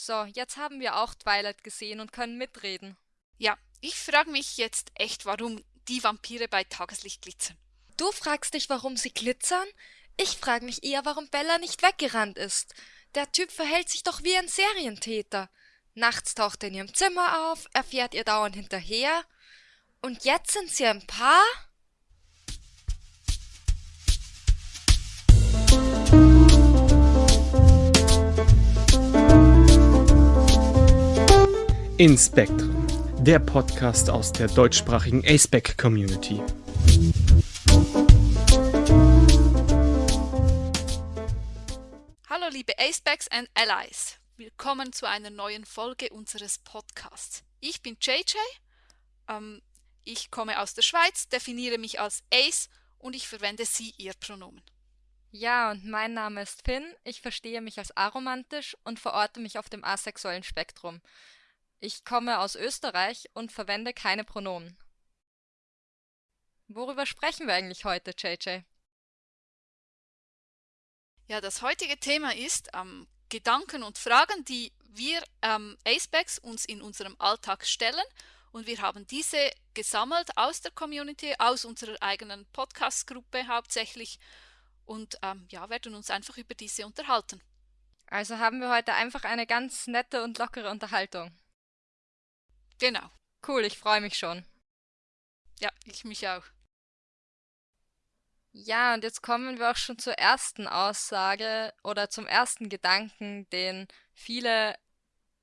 So, jetzt haben wir auch Twilight gesehen und können mitreden. Ja, ich frage mich jetzt echt, warum die Vampire bei Tageslicht glitzern. Du fragst dich, warum sie glitzern? Ich frage mich eher, warum Bella nicht weggerannt ist. Der Typ verhält sich doch wie ein Serientäter. Nachts taucht er in ihrem Zimmer auf, er fährt ihr dauernd hinterher. Und jetzt sind sie ein Paar? Inspektren, der Podcast aus der deutschsprachigen aceback Community. Hallo liebe Acebacks and Allies. Willkommen zu einer neuen Folge unseres Podcasts. Ich bin JJ, ähm, ich komme aus der Schweiz, definiere mich als Ace und ich verwende sie, ihr Pronomen. Ja, und mein Name ist Finn, ich verstehe mich als aromantisch und verorte mich auf dem asexuellen Spektrum. Ich komme aus Österreich und verwende keine Pronomen. Worüber sprechen wir eigentlich heute, JJ? Ja, das heutige Thema ist ähm, Gedanken und Fragen, die wir ähm, Acebacks uns in unserem Alltag stellen. Und wir haben diese gesammelt aus der Community, aus unserer eigenen Podcast-Gruppe hauptsächlich und ähm, ja, werden uns einfach über diese unterhalten. Also haben wir heute einfach eine ganz nette und lockere Unterhaltung. Genau. Cool, ich freue mich schon. Ja, ich mich auch. Ja, und jetzt kommen wir auch schon zur ersten Aussage oder zum ersten Gedanken, den viele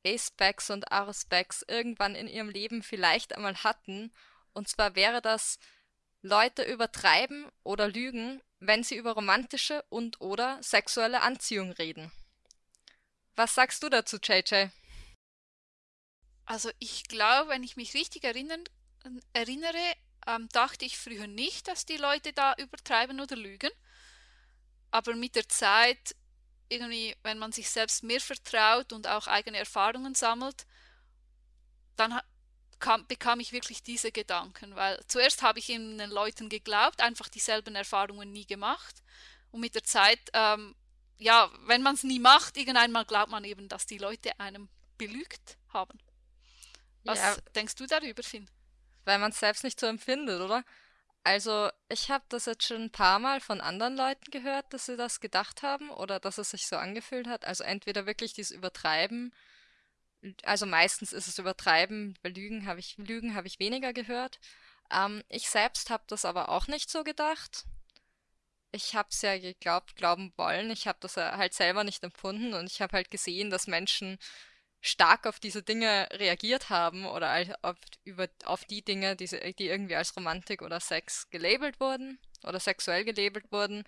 A-Specs und R-Specs irgendwann in ihrem Leben vielleicht einmal hatten. Und zwar wäre das, Leute übertreiben oder lügen, wenn sie über romantische und oder sexuelle Anziehung reden. Was sagst du dazu, JJ? Also ich glaube, wenn ich mich richtig erinnern, erinnere, ähm, dachte ich früher nicht, dass die Leute da übertreiben oder lügen. Aber mit der Zeit, irgendwie, wenn man sich selbst mehr vertraut und auch eigene Erfahrungen sammelt, dann kam, bekam ich wirklich diese Gedanken. Weil zuerst habe ich den Leuten geglaubt, einfach dieselben Erfahrungen nie gemacht. Und mit der Zeit, ähm, ja, wenn man es nie macht, irgendeinmal glaubt man eben, dass die Leute einem belügt haben. Was ja, denkst du darüber, Finn? Weil man es selbst nicht so empfindet, oder? Also, ich habe das jetzt schon ein paar Mal von anderen Leuten gehört, dass sie das gedacht haben oder dass es sich so angefühlt hat. Also entweder wirklich dieses Übertreiben, also meistens ist es Übertreiben, bei Lügen habe ich, Lügen habe ich weniger gehört. Ähm, ich selbst habe das aber auch nicht so gedacht. Ich habe es ja geglaubt, glauben wollen. Ich habe das halt selber nicht empfunden und ich habe halt gesehen, dass Menschen stark auf diese Dinge reagiert haben oder auf, über, auf die Dinge, die, die irgendwie als Romantik oder Sex gelabelt wurden oder sexuell gelabelt wurden.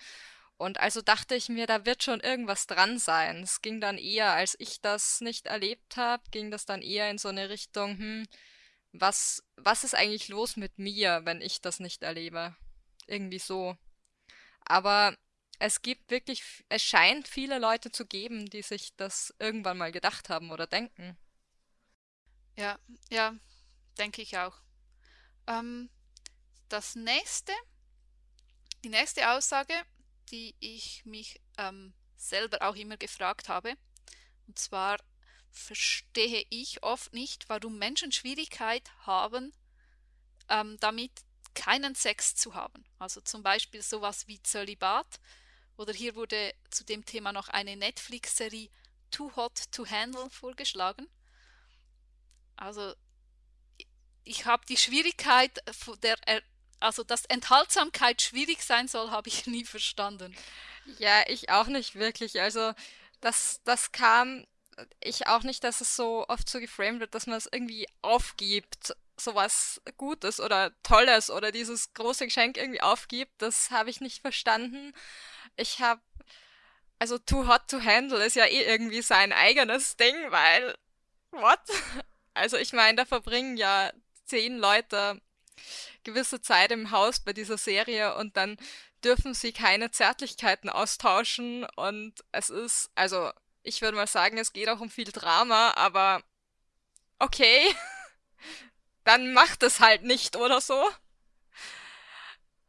Und also dachte ich mir, da wird schon irgendwas dran sein. Es ging dann eher, als ich das nicht erlebt habe, ging das dann eher in so eine Richtung, hm, was, was ist eigentlich los mit mir, wenn ich das nicht erlebe? Irgendwie so. Aber es gibt wirklich, es scheint viele Leute zu geben, die sich das irgendwann mal gedacht haben oder denken. Ja, ja, denke ich auch. Ähm, das nächste, die nächste Aussage, die ich mich ähm, selber auch immer gefragt habe, und zwar verstehe ich oft nicht, warum Menschen Schwierigkeit haben, ähm, damit keinen Sex zu haben. Also zum Beispiel sowas wie Zölibat oder hier wurde zu dem Thema noch eine Netflix-Serie Too Hot to Handle vorgeschlagen. Also ich habe die Schwierigkeit, der, also dass Enthaltsamkeit schwierig sein soll, habe ich nie verstanden. Ja, ich auch nicht wirklich. Also das, das kam ich auch nicht, dass es so oft so geframed wird, dass man es irgendwie aufgibt, sowas Gutes oder Tolles oder dieses große Geschenk irgendwie aufgibt. Das habe ich nicht verstanden ich habe, also Too Hot to Handle ist ja eh irgendwie sein eigenes Ding, weil, what? Also ich meine, da verbringen ja zehn Leute gewisse Zeit im Haus bei dieser Serie und dann dürfen sie keine Zärtlichkeiten austauschen und es ist, also ich würde mal sagen, es geht auch um viel Drama, aber okay, dann macht es halt nicht oder so.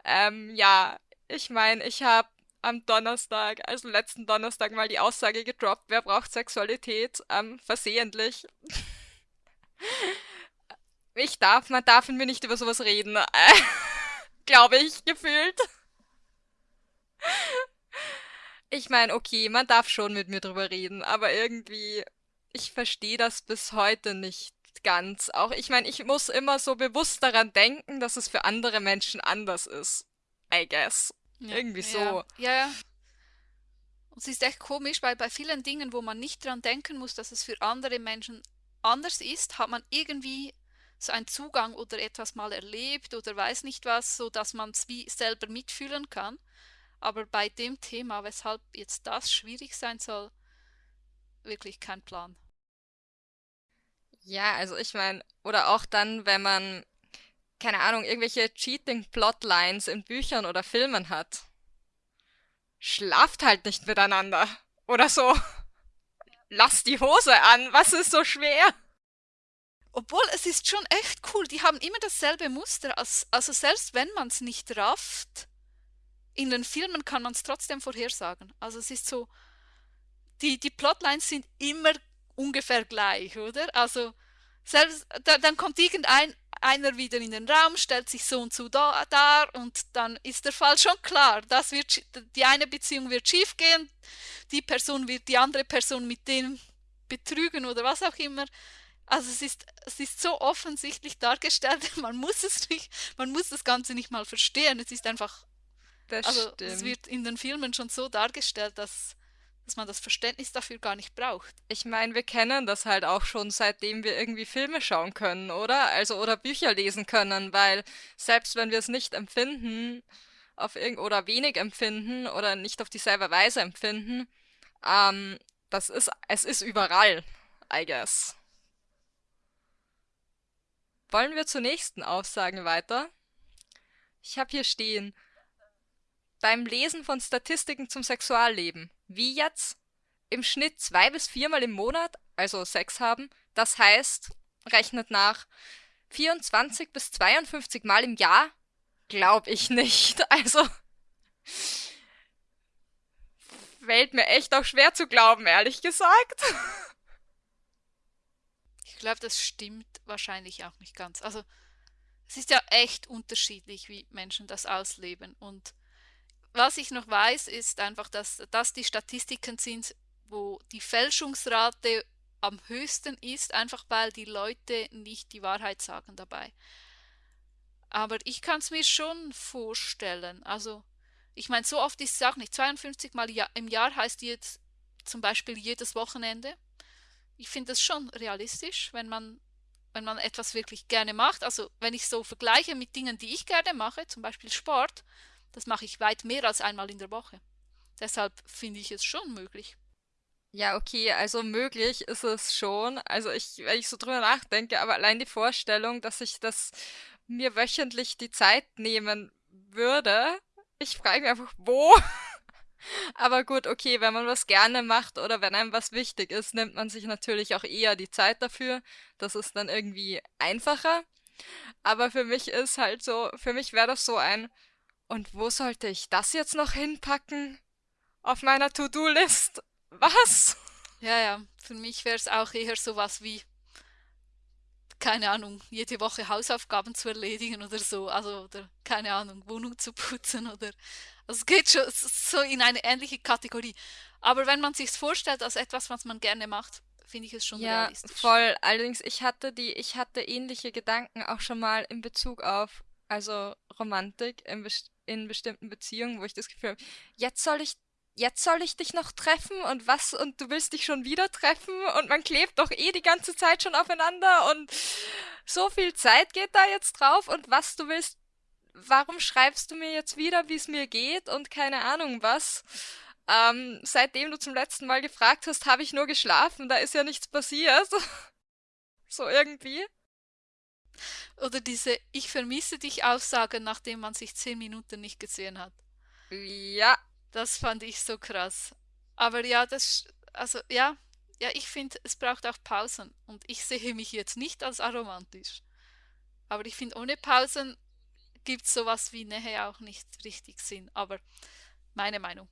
Ähm, ja, ich meine, ich habe am Donnerstag, also letzten Donnerstag, mal die Aussage gedroppt, wer braucht Sexualität ähm, versehentlich. Ich darf, man darf mit mir nicht über sowas reden. Glaube ich, gefühlt. Ich meine, okay, man darf schon mit mir drüber reden, aber irgendwie, ich verstehe das bis heute nicht ganz. Auch ich meine, ich muss immer so bewusst daran denken, dass es für andere Menschen anders ist. I guess. Ja, Irgendwie so. ja, ja. Und es ist echt komisch, weil bei vielen Dingen, wo man nicht dran denken muss, dass es für andere Menschen anders ist, hat man irgendwie so einen Zugang oder etwas mal erlebt oder weiß nicht was, so dass man es wie selber mitfühlen kann. Aber bei dem Thema, weshalb jetzt das schwierig sein soll, wirklich kein Plan. Ja, also ich meine, oder auch dann, wenn man, keine Ahnung, irgendwelche Cheating-Plotlines in Büchern oder Filmen hat. Schlaft halt nicht miteinander. Oder so. Lass die Hose an. Was ist so schwer? Obwohl, es ist schon echt cool. Die haben immer dasselbe Muster. Als, also selbst wenn man es nicht rafft, in den Filmen kann man es trotzdem vorhersagen. Also es ist so, die, die Plotlines sind immer ungefähr gleich, oder? Also selbst, da, dann kommt irgendein einer wieder in den Raum, stellt sich so und so da, dar und dann ist der Fall schon klar. Das wird, die eine Beziehung wird schiefgehen, die Person wird die andere Person mit dem betrügen oder was auch immer. Also es ist, es ist so offensichtlich dargestellt, man muss es nicht, man muss das Ganze nicht mal verstehen. Es ist einfach, Das also es stimmt. wird in den Filmen schon so dargestellt, dass, dass man das Verständnis dafür gar nicht braucht. Ich meine, wir kennen das halt auch schon, seitdem wir irgendwie Filme schauen können, oder? Also, oder Bücher lesen können, weil selbst wenn wir es nicht empfinden, auf oder wenig empfinden oder nicht auf dieselbe Weise empfinden, ähm, das ist, es ist überall, I guess. Wollen wir zur nächsten Aussage weiter? Ich habe hier stehen, beim Lesen von Statistiken zum Sexualleben. Wie jetzt? Im Schnitt zwei bis viermal im Monat, also Sex haben. Das heißt, rechnet nach 24 bis 52 Mal im Jahr? Glaub ich nicht. Also, fällt mir echt auch schwer zu glauben, ehrlich gesagt. Ich glaube, das stimmt wahrscheinlich auch nicht ganz. Also es ist ja echt unterschiedlich, wie Menschen das ausleben. Und was ich noch weiß, ist einfach, dass das die Statistiken sind, wo die Fälschungsrate am höchsten ist, einfach weil die Leute nicht die Wahrheit sagen dabei. Aber ich kann es mir schon vorstellen. Also, ich meine, so oft ist es auch nicht. 52 Mal im Jahr heißt jetzt zum Beispiel jedes Wochenende. Ich finde das schon realistisch, wenn man, wenn man etwas wirklich gerne macht. Also, wenn ich so vergleiche mit Dingen, die ich gerne mache, zum Beispiel Sport, das mache ich weit mehr als einmal in der Woche. Deshalb finde ich es schon möglich. Ja, okay, also möglich ist es schon. Also ich, wenn ich so drüber nachdenke, aber allein die Vorstellung, dass ich das mir wöchentlich die Zeit nehmen würde, ich frage mich einfach, wo? Aber gut, okay, wenn man was gerne macht oder wenn einem was wichtig ist, nimmt man sich natürlich auch eher die Zeit dafür. Das ist dann irgendwie einfacher. Aber für mich ist halt so, für mich wäre das so ein, und wo sollte ich das jetzt noch hinpacken? Auf meiner To-Do-List? Was? Ja, ja, für mich wäre es auch eher sowas wie, keine Ahnung, jede Woche Hausaufgaben zu erledigen oder so. Also, oder keine Ahnung, Wohnung zu putzen oder. Also es geht schon so in eine ähnliche Kategorie. Aber wenn man sich vorstellt als etwas, was man gerne macht, finde ich es schon Ja, realistisch. voll. Allerdings, ich hatte die, ich hatte ähnliche Gedanken auch schon mal in Bezug auf, also Romantik in, best in bestimmten Beziehungen, wo ich das Gefühl habe, jetzt soll ich, jetzt soll ich dich noch treffen und was, und du willst dich schon wieder treffen und man klebt doch eh die ganze Zeit schon aufeinander und so viel Zeit geht da jetzt drauf und was du willst, warum schreibst du mir jetzt wieder, wie es mir geht und keine Ahnung was? Ähm, seitdem du zum letzten Mal gefragt hast, habe ich nur geschlafen, da ist ja nichts passiert. So irgendwie. Oder diese Ich vermisse dich Aussage, nachdem man sich zehn Minuten nicht gesehen hat. Ja, Das fand ich so krass. Aber ja, das, also ja, ja, ich finde, es braucht auch Pausen. Und ich sehe mich jetzt nicht als aromantisch. Aber ich finde, ohne Pausen gibt es sowas wie Nähe auch nicht richtig Sinn. Aber Meine Meinung.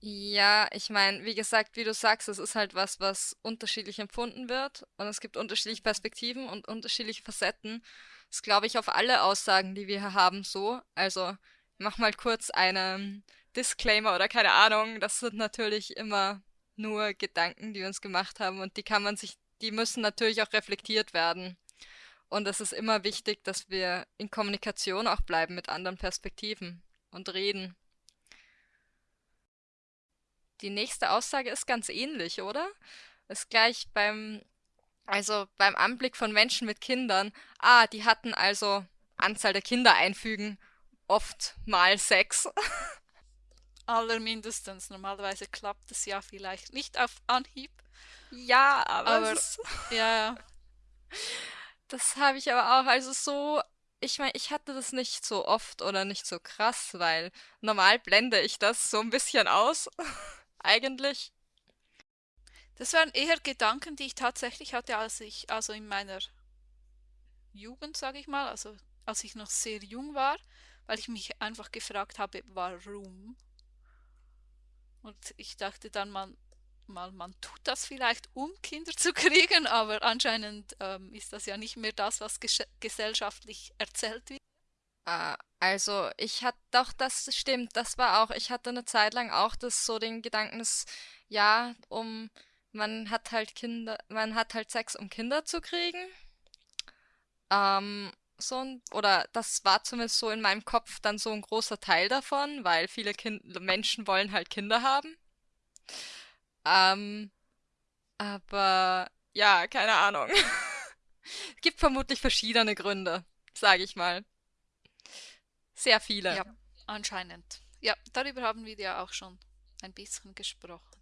Ja, ich meine, wie gesagt, wie du sagst, es ist halt was, was unterschiedlich empfunden wird und es gibt unterschiedliche Perspektiven und unterschiedliche Facetten. Das glaube ich auf alle Aussagen, die wir hier haben, so. Also, ich mach mal kurz einen Disclaimer oder keine Ahnung. Das sind natürlich immer nur Gedanken, die wir uns gemacht haben und die kann man sich, die müssen natürlich auch reflektiert werden. Und es ist immer wichtig, dass wir in Kommunikation auch bleiben mit anderen Perspektiven und reden. Die nächste Aussage ist ganz ähnlich, oder? Ist gleich beim, also beim Anblick von Menschen mit Kindern. Ah, die hatten also Anzahl der Kinder einfügen, oft mal sechs. Allermindestens. Normalerweise klappt es ja vielleicht nicht auf Anhieb. Ja, aber, Aber es ist, ja, das habe ich aber auch. Also so, ich meine, ich hatte das nicht so oft oder nicht so krass, weil normal blende ich das so ein bisschen aus. Eigentlich. das waren eher Gedanken, die ich tatsächlich hatte, als ich, also in meiner Jugend, sage ich mal, also als ich noch sehr jung war, weil ich mich einfach gefragt habe, warum. Und ich dachte dann mal, mal man tut das vielleicht, um Kinder zu kriegen, aber anscheinend ähm, ist das ja nicht mehr das, was gesellschaftlich erzählt wird. Äh, also ich hatte doch, das stimmt, das war auch, ich hatte eine Zeit lang auch das so den Gedanken, dass ja, um man hat halt Kinder, man hat halt Sex, um Kinder zu kriegen. Ähm, so ein, oder das war zumindest so in meinem Kopf dann so ein großer Teil davon, weil viele kind Menschen wollen halt Kinder haben. Ähm, aber ja, keine Ahnung. Gibt vermutlich verschiedene Gründe, sage ich mal. Sehr viele. Ja, anscheinend. Ja, darüber haben wir ja auch schon ein bisschen gesprochen.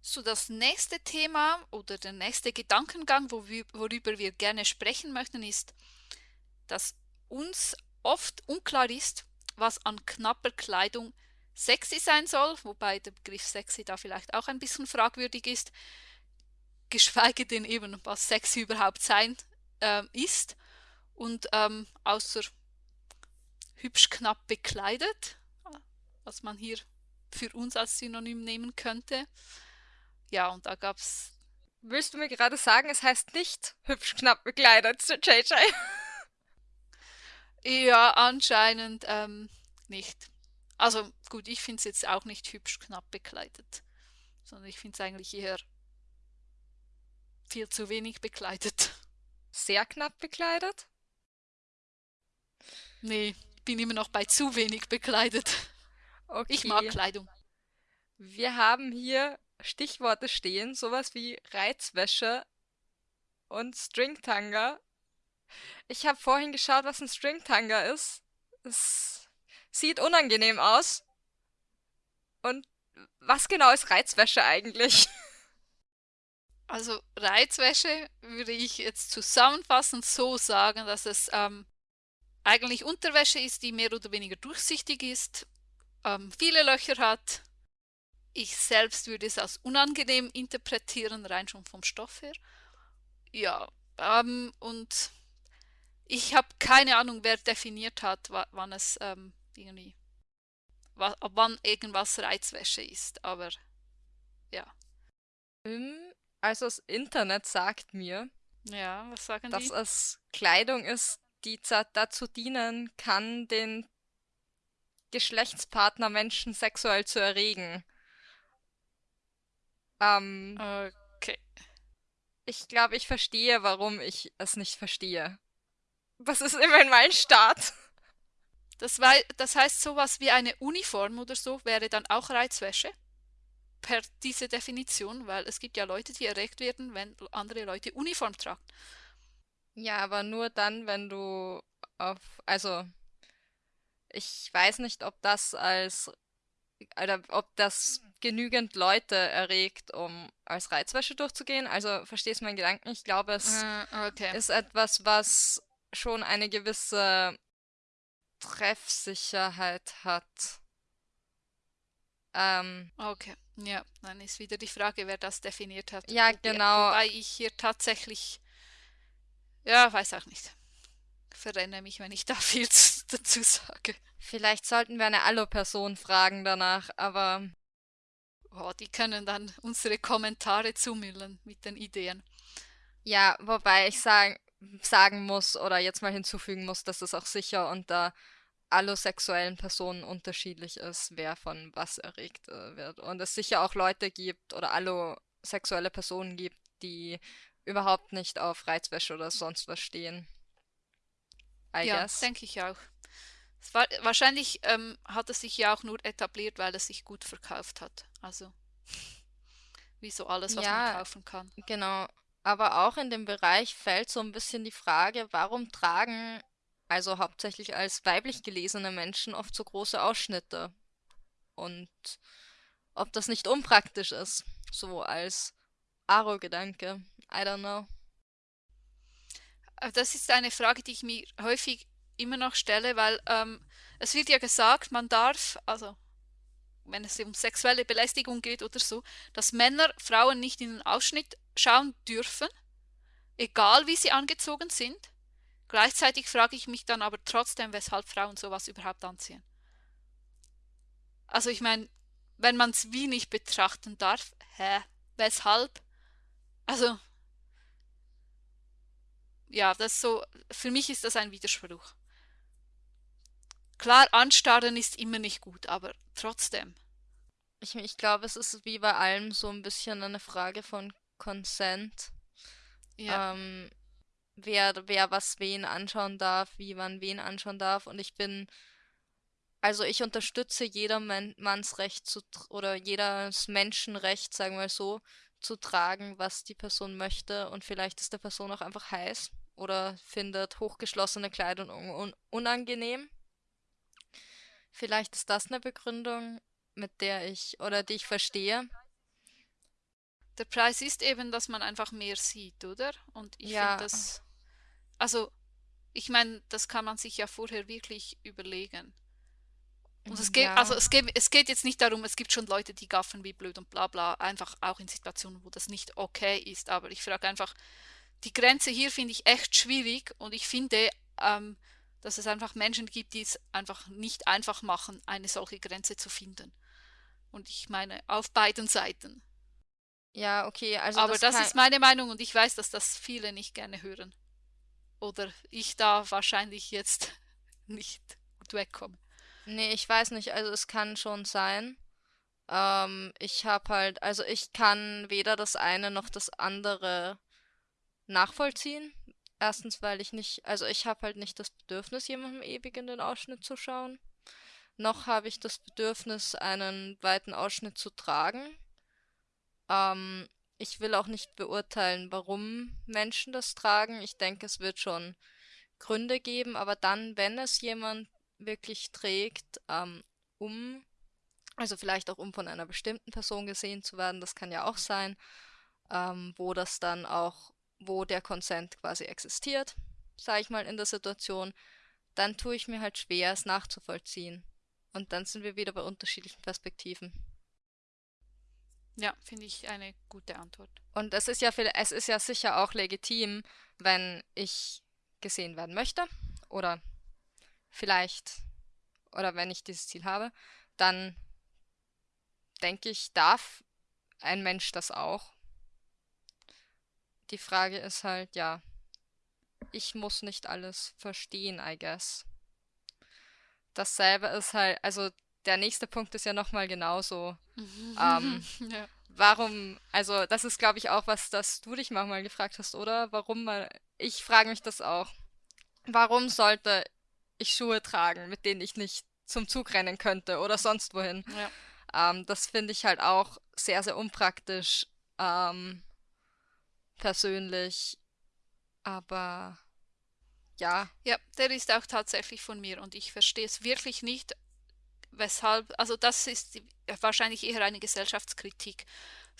So, das nächste Thema oder der nächste Gedankengang, worüber wir gerne sprechen möchten, ist, dass uns oft unklar ist, was an knapper Kleidung sexy sein soll, wobei der Begriff sexy da vielleicht auch ein bisschen fragwürdig ist, geschweige denn eben, was sexy überhaupt sein ähm, ist. Und ähm, außer hübsch knapp bekleidet, was man hier für uns als Synonym nehmen könnte. Ja, und da gab es, Willst du mir gerade sagen, es heißt nicht hübsch knapp bekleidet, JJ? ja, anscheinend ähm, nicht. Also gut, ich finde es jetzt auch nicht hübsch knapp bekleidet, sondern ich finde es eigentlich eher viel zu wenig bekleidet. Sehr knapp bekleidet? Nee, bin immer noch bei zu wenig bekleidet. Ich mag Okay. Kleidung. Wir haben hier Stichworte stehen, sowas wie Reizwäsche und Stringtanga. Ich habe vorhin geschaut, was ein Stringtanga ist. Es sieht unangenehm aus. Und was genau ist Reizwäsche eigentlich? Also Reizwäsche würde ich jetzt zusammenfassend so sagen, dass es ähm, eigentlich Unterwäsche ist, die mehr oder weniger durchsichtig ist, ähm, viele Löcher hat. Ich selbst würde es als unangenehm interpretieren, rein schon vom Stoff her. Ja, ähm, und ich habe keine Ahnung, wer definiert hat, wa wann es ähm, irgendwie, wann irgendwas Reizwäsche ist. Aber ja, Also das Internet sagt mir, ja, was sagen dass die? es Kleidung ist, die dazu dienen kann, den Geschlechtspartner Menschen sexuell zu erregen. Ähm, Okay. ich glaube, ich verstehe, warum ich es nicht verstehe. Das ist immerhin mein Start. Das, wei- das heißt, sowas wie eine Uniform oder so wäre dann auch Reizwäsche per diese Definition, weil es gibt ja Leute, die erregt werden, wenn andere Leute Uniform tragen. Ja, aber nur dann, wenn du auf, also ich weiß nicht, ob das als, oder ob das genügend Leute erregt, um als Reizwäsche durchzugehen. Also verstehst du meinen Gedanken? Ich glaube, es Äh, okay. ist etwas, was schon eine gewisse Treffsicherheit hat. Ähm, Okay. Ja, dann ist wieder die Frage, wer das definiert hat. ja, genau. wobei ich hier tatsächlich, ja, weiß auch nicht. Verrenne mich, wenn ich da viel zu, dazu sage. Vielleicht sollten wir eine Allo-Person fragen danach, aber Oh, die können dann unsere Kommentare zumüllen mit den Ideen. ja, wobei ich sagen, sagen muss oder jetzt mal hinzufügen muss, dass es auch sicher unter allosexuellen Personen unterschiedlich ist, wer von was erregt äh, wird. Und es sicher auch Leute gibt oder allosexuelle Personen gibt, die überhaupt nicht auf Reizwäsche oder sonst was stehen. I Ja, denke ich auch. War, wahrscheinlich ähm, hat es sich ja auch nur etabliert, weil es sich gut verkauft hat. Also, wie so alles, was man Ja, kaufen kann. genau. Aber auch in dem Bereich fällt so ein bisschen die Frage, warum tragen also hauptsächlich als weiblich gelesene Menschen oft so große Ausschnitte und ob das nicht unpraktisch ist, so als Aro-Gedanke. I don't know. Äh, Das ist eine Frage, die ich mir häufig immer noch stelle, weil ähm, es wird ja gesagt, man darf, also wenn es um sexuelle Belästigung geht oder so, dass Männer Frauen nicht in den Ausschnitt schauen dürfen, egal wie sie angezogen sind. Gleichzeitig frage ich mich dann aber trotzdem, weshalb Frauen sowas überhaupt anziehen. Also ich meine, wenn man es wie nicht betrachten darf, hä, weshalb? Also ja, das ist so, für mich ist das ein Widerspruch. Klar, anstarren ist immer nicht gut, aber trotzdem. Ich, ich glaube, es ist wie bei allem so ein bisschen eine Frage von Consent. Ja, Ähm, wer, wer was wen anschauen darf, wie man wen anschauen darf. Und ich bin, also ich unterstütze jedermanns Recht zu, oder jedes Menschenrecht, sagen wir so, zu tragen, was die Person möchte. Und vielleicht ist der Person auch einfach heiß oder findet hochgeschlossene Kleidung un un unangenehm. Vielleicht ist das eine Begründung, mit der ich oder die ich verstehe. der Preis ist eben, dass man einfach mehr sieht, oder? Und ich finde Ja, das, also, ich meine, das kann man sich ja vorher wirklich überlegen. Und es geht, also ja, es geht, es geht jetzt nicht darum, es gibt schon Leute, die gaffen wie blöd und bla bla, einfach auch in Situationen, wo das nicht okay ist. Aber ich frage einfach, die Grenze hier finde ich echt schwierig und ich finde, ähm, dass es einfach Menschen gibt, die es einfach nicht einfach machen, eine solche Grenze zu finden. Und ich meine, auf beiden Seiten. ja, okay, also Aber das das ist meine Meinung und ich weiß, dass das viele nicht gerne hören. Oder ich da wahrscheinlich jetzt nicht gut wegkomme. Nee, ich weiß nicht, also es kann schon sein. Ähm, ich habe halt, also ich kann weder das eine noch das andere nachvollziehen. Erstens, weil ich nicht, also ich habe halt nicht das Bedürfnis, jemandem ewig in den Ausschnitt zu schauen. Noch habe ich das Bedürfnis, einen weiten Ausschnitt zu tragen. Ähm, ich will auch nicht beurteilen, warum Menschen das tragen. Ich denke, es wird schon Gründe geben, aber dann, wenn es jemand wirklich trägt, ähm, um, also vielleicht auch um von einer bestimmten Person gesehen zu werden, das kann ja auch sein, ähm, wo das dann auch, wo der Consent quasi existiert, sage ich mal in der Situation, dann tue ich mir halt schwer, es nachzuvollziehen. Und dann sind wir wieder bei unterschiedlichen Perspektiven. Ja, finde ich eine gute Antwort. Und es ist ja, viel- es ist ja sicher auch legitim, wenn ich gesehen werden möchte oder vielleicht oder wenn ich dieses Ziel habe, dann denke ich, darf ein Mensch das auch. Die Frage ist halt, ja, ich muss nicht alles verstehen, I guess. Dasselbe ist halt, also der nächste Punkt ist ja nochmal genauso. Ähm, Ja. warum, also das ist, glaube ich, auch was, das du dich manchmal gefragt hast, oder? Warum mal, ich frage mich das auch. Warum sollte ich Schuhe tragen, mit denen ich nicht zum Zug rennen könnte oder sonst wohin? Ja. Ähm, das finde ich halt auch sehr, sehr unpraktisch, ähm, persönlich. Aber ja, Ja, der ist auch tatsächlich von mir und ich verstehe es wirklich nicht, weshalb, also das ist wahrscheinlich eher eine Gesellschaftskritik.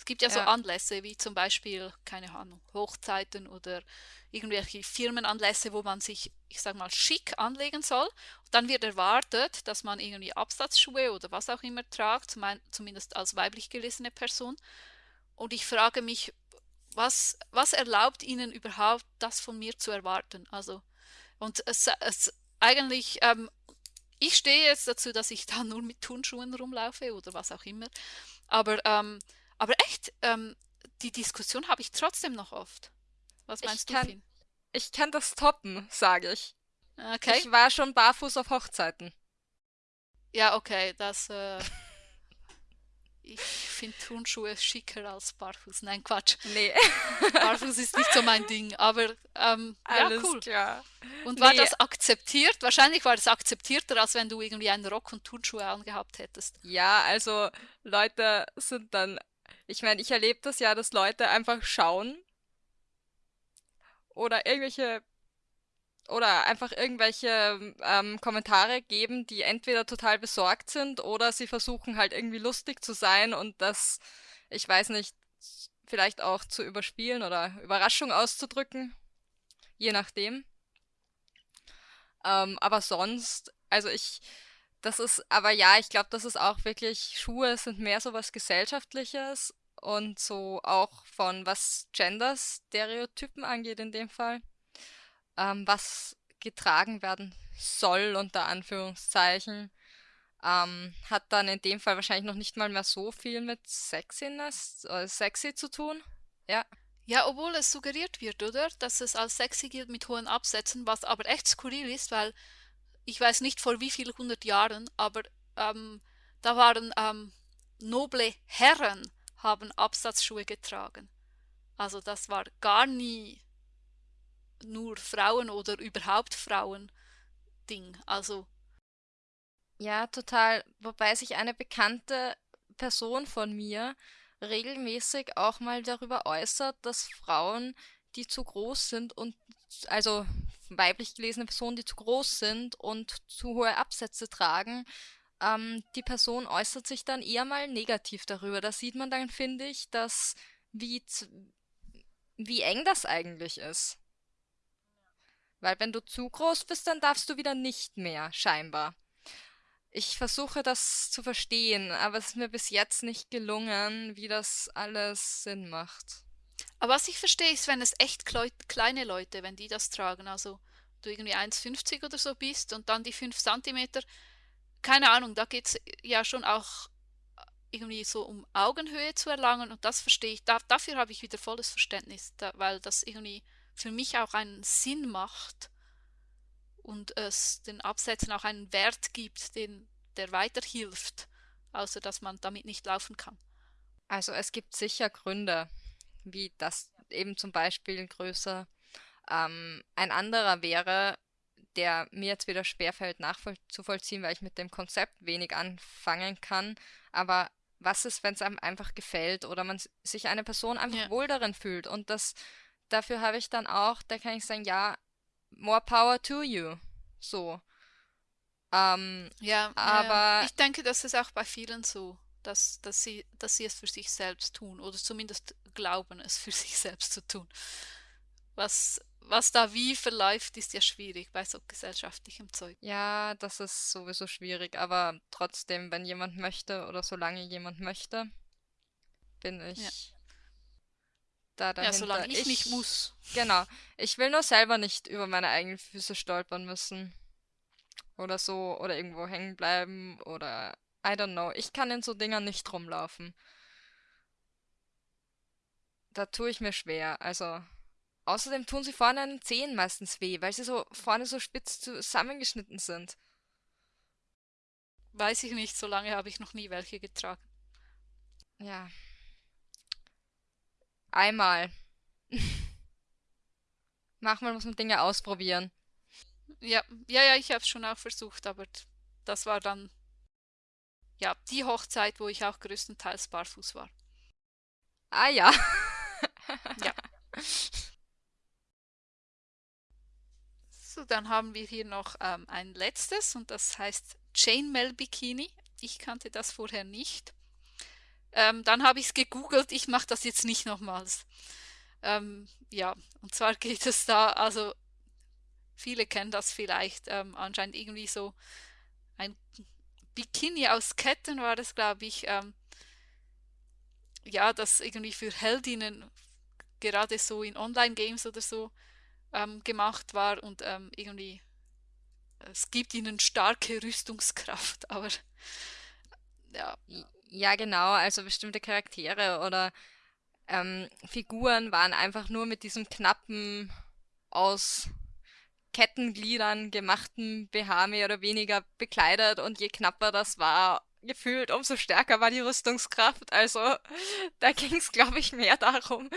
Es gibt ja so ja, Anlässe wie zum Beispiel, keine Ahnung, Hochzeiten oder irgendwelche Firmenanlässe, wo man sich, ich sag mal, schick anlegen soll. Und dann wird erwartet, dass man irgendwie Absatzschuhe oder was auch immer tragt, zumindest als weiblich gelesene Person. Und ich frage mich, was, was erlaubt Ihnen überhaupt, das von mir zu erwarten? Also, und es, es, eigentlich, ähm, ich stehe jetzt dazu, dass ich da nur mit Turnschuhen rumlaufe oder was auch immer. Aber, ähm, aber echt, ähm, die Diskussion habe ich trotzdem noch oft. Was Ich meinst du, kann, Finn? ich kann das toppen, sage ich. Okay. Ich war schon barfuß auf Hochzeiten. Ja, okay, das, äh, ich finde Turnschuhe schicker als Barfuß. Nein, Quatsch. Nee, Barfuß ist nicht so mein Ding, aber ähm, ja, alles cool. klar. Und war Nee, das akzeptiert? Wahrscheinlich war das akzeptierter, als wenn du irgendwie einen Rock und Turnschuhe angehabt hättest. ja, also Leute sind dann, ich meine, ich erlebe das ja, dass Leute einfach schauen oder irgendwelche oder einfach irgendwelche ähm, Kommentare geben, die entweder total besorgt sind oder sie versuchen halt irgendwie lustig zu sein und das, ich weiß nicht, vielleicht auch zu überspielen oder Überraschung auszudrücken, je nachdem. Ähm, aber sonst, also ich, das ist, aber ja, ich glaube, das ist auch wirklich, Schuhe sind mehr so was Gesellschaftliches und so auch von was Gender-Stereotypen angeht in dem Fall ähm, was getragen werden soll, unter Anführungszeichen, ähm, hat dann in dem Fall wahrscheinlich noch nicht mal mehr so viel mit Sexiness, äh, sexy zu tun. Ja, Ja, obwohl es suggeriert wird, oder? Dass es als sexy gilt mit hohen Absätzen, was aber echt skurril ist, weil ich weiß nicht vor wie vielen hundert Jahren, aber ähm, da waren ähm, noble Herren haben Absatzschuhe getragen. Also das war gar nie nur Frauen oder überhaupt Frauen Ding. Also ja, total. Wobei sich eine bekannte Person von mir regelmäßig auch mal darüber äußert, dass Frauen, die zu groß sind und also weiblich gelesene Personen, die zu groß sind und zu hohe Absätze tragen, ähm, die Person äußert sich dann eher mal negativ darüber. Da sieht man dann, finde ich, dass wie, wie eng das eigentlich ist. Weil wenn du zu groß bist, dann darfst du wieder nicht mehr, scheinbar. Ich versuche das zu verstehen, aber es ist mir bis jetzt nicht gelungen, wie das alles Sinn macht. Aber was ich verstehe, ist, wenn es echt kleine Leute, wenn die das tragen, also du irgendwie 1,50 oder so bist und dann die 5 Zentimeter, keine Ahnung, da geht es ja schon auch irgendwie so um Augenhöhe zu erlangen und das verstehe ich, da, dafür habe ich wieder volles Verständnis, da, weil das irgendwie für mich auch einen Sinn macht und es den Absätzen auch einen Wert gibt, den, der weiterhilft, außer dass man damit nicht laufen kann. Also es gibt sicher Gründe, wie das eben zum Beispiel größer. Ähm, ein anderer wäre, der mir jetzt wieder schwerfällt nachzuvollziehen, weil ich mit dem Konzept wenig anfangen kann. Aber was ist, wenn es einem einfach gefällt oder man sich eine Person einfach Ja. wohl darin fühlt? Und das, dafür habe ich dann auch, da kann ich sagen, ja, more power to you. So. Ähm, Ja, ja, ja. aber Ich denke, das ist auch bei vielen so, dass, dass sie, dass sie es für sich selbst tun oder zumindest glauben, es für sich selbst zu tun. Was, was da wie verläuft, ist ja schwierig bei so gesellschaftlichem Zeug. ja, das ist sowieso schwierig, aber trotzdem, wenn jemand möchte oder solange jemand möchte, bin Ja, ich da ja, solange dahinter. ich nicht Ich, muss. genau, ich will nur selber nicht über meine eigenen Füße stolpern müssen oder so oder irgendwo hängen bleiben oder I don't know. Ich kann in so Dingern nicht rumlaufen. Da tue ich mir schwer. Also, außerdem tun sie vorne an den Zehen meistens weh, weil sie so vorne so spitz zusammengeschnitten sind. Weiß ich nicht, solange habe ich noch nie welche getragen. Ja, einmal. Manchmal muss man Dinge ausprobieren. Ja, ja, ja, ich habe es schon auch versucht, aber das war dann, ja, die Hochzeit, wo ich auch größtenteils barfuß war. Ah ja. Ja. So, dann haben wir hier noch ähm, ein letztes und das heißt Chainmail Bikini. Ich kannte das vorher nicht. Ähm, dann habe ich es gegoogelt. Ich mache das jetzt nicht nochmals. Ähm, ja, und zwar geht es da, also viele kennen das vielleicht, ähm, anscheinend irgendwie so ein Bikini aus Ketten war das, glaube ich. Ähm, ja, das irgendwie für Heldinnen gerade so in Online-Games oder so ähm, gemacht war und ähm, irgendwie es gibt ihnen starke Rüstungskraft, aber ja. Ja, genau, also bestimmte Charaktere oder ähm, Figuren waren einfach nur mit diesem knappen, aus Kettengliedern gemachten BH mehr oder weniger bekleidet und je knapper das war, gefühlt, umso stärker war die Rüstungskraft. Also da ging es, glaube ich, mehr darum.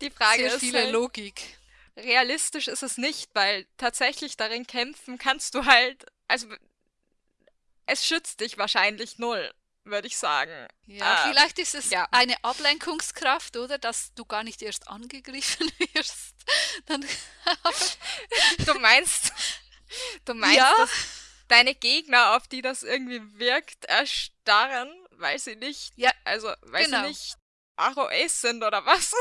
Die Frage Sehr ist viele halt, Logik. realistisch ist es nicht, weil tatsächlich darin kämpfen kannst du halt, also es schützt dich wahrscheinlich null, würde ich sagen. Ja, Ähm, vielleicht ist es ja. eine Ablenkungskraft, oder? Dass du gar nicht erst angegriffen wirst. Dann, Du meinst, du meinst, Ja. dass deine Gegner, auf die das irgendwie wirkt, erstarren, weil sie nicht, Ja, also weil genau. sie nicht ROAs sind oder was?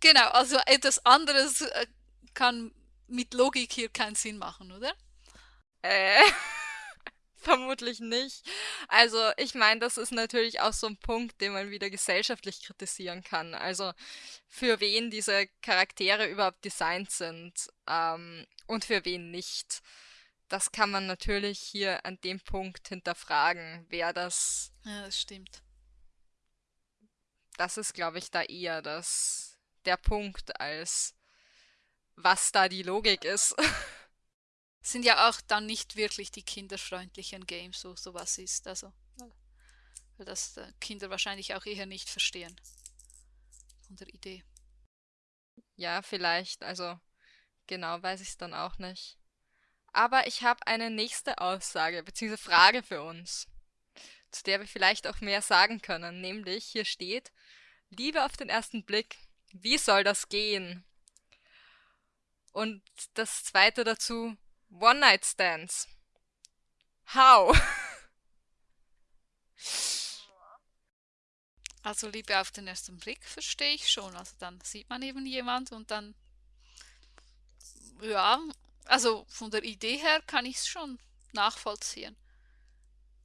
genau, also etwas anderes äh, kann mit Logik hier keinen Sinn machen, oder? Äh, vermutlich nicht. Also, ich meine, das ist natürlich auch so ein Punkt, den man wieder gesellschaftlich kritisieren kann. Also, für wen diese Charaktere überhaupt designt sind, ähm, und für wen nicht. Das kann man natürlich hier an dem Punkt hinterfragen, wer das, Ja, das stimmt. das ist, glaube ich, da eher das, der Punkt, als was da die Logik ist. Sind ja auch dann nicht wirklich die kinderfreundlichen Games, so sowas ist. Also, weil das äh, Kinder wahrscheinlich auch eher nicht verstehen. Von der Idee. Ja, vielleicht, also genau weiß ich es dann auch nicht. Aber ich habe eine nächste Aussage bzw. Frage für uns, zu der wir vielleicht auch mehr sagen können. Nämlich, hier steht, Liebe auf den ersten Blick, wie soll das gehen? Und das zweite dazu, One-Night-Stands. How? Also Liebe auf den ersten Blick verstehe ich schon. Also dann sieht man eben jemand und dann, ja, also von der Idee her kann ich es schon nachvollziehen.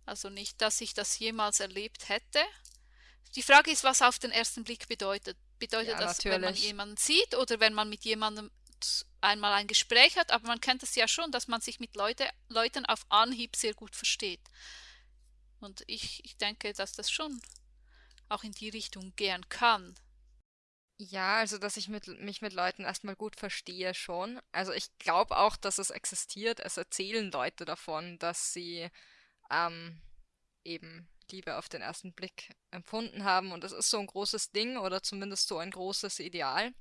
Also nicht, dass ich das jemals erlebt hätte. Die Frage ist, was auf den ersten Blick bedeutet. Bedeutet Ja, das, wenn man natürlich. jemanden sieht oder wenn man mit jemandem einmal ein Gespräch hat? Aber man kennt es ja schon, dass man sich mit Leute, Leuten auf Anhieb sehr gut versteht. Und ich, ich denke, dass das schon auch in die Richtung gehen kann. Ja, also dass ich mit, mich mit Leuten erstmal gut verstehe schon. Also ich glaube auch, dass es existiert. Es erzählen Leute davon, dass sie ähm, eben Liebe auf den ersten Blick empfunden haben. Und das ist so ein großes Ding oder zumindest so ein großes Ideal.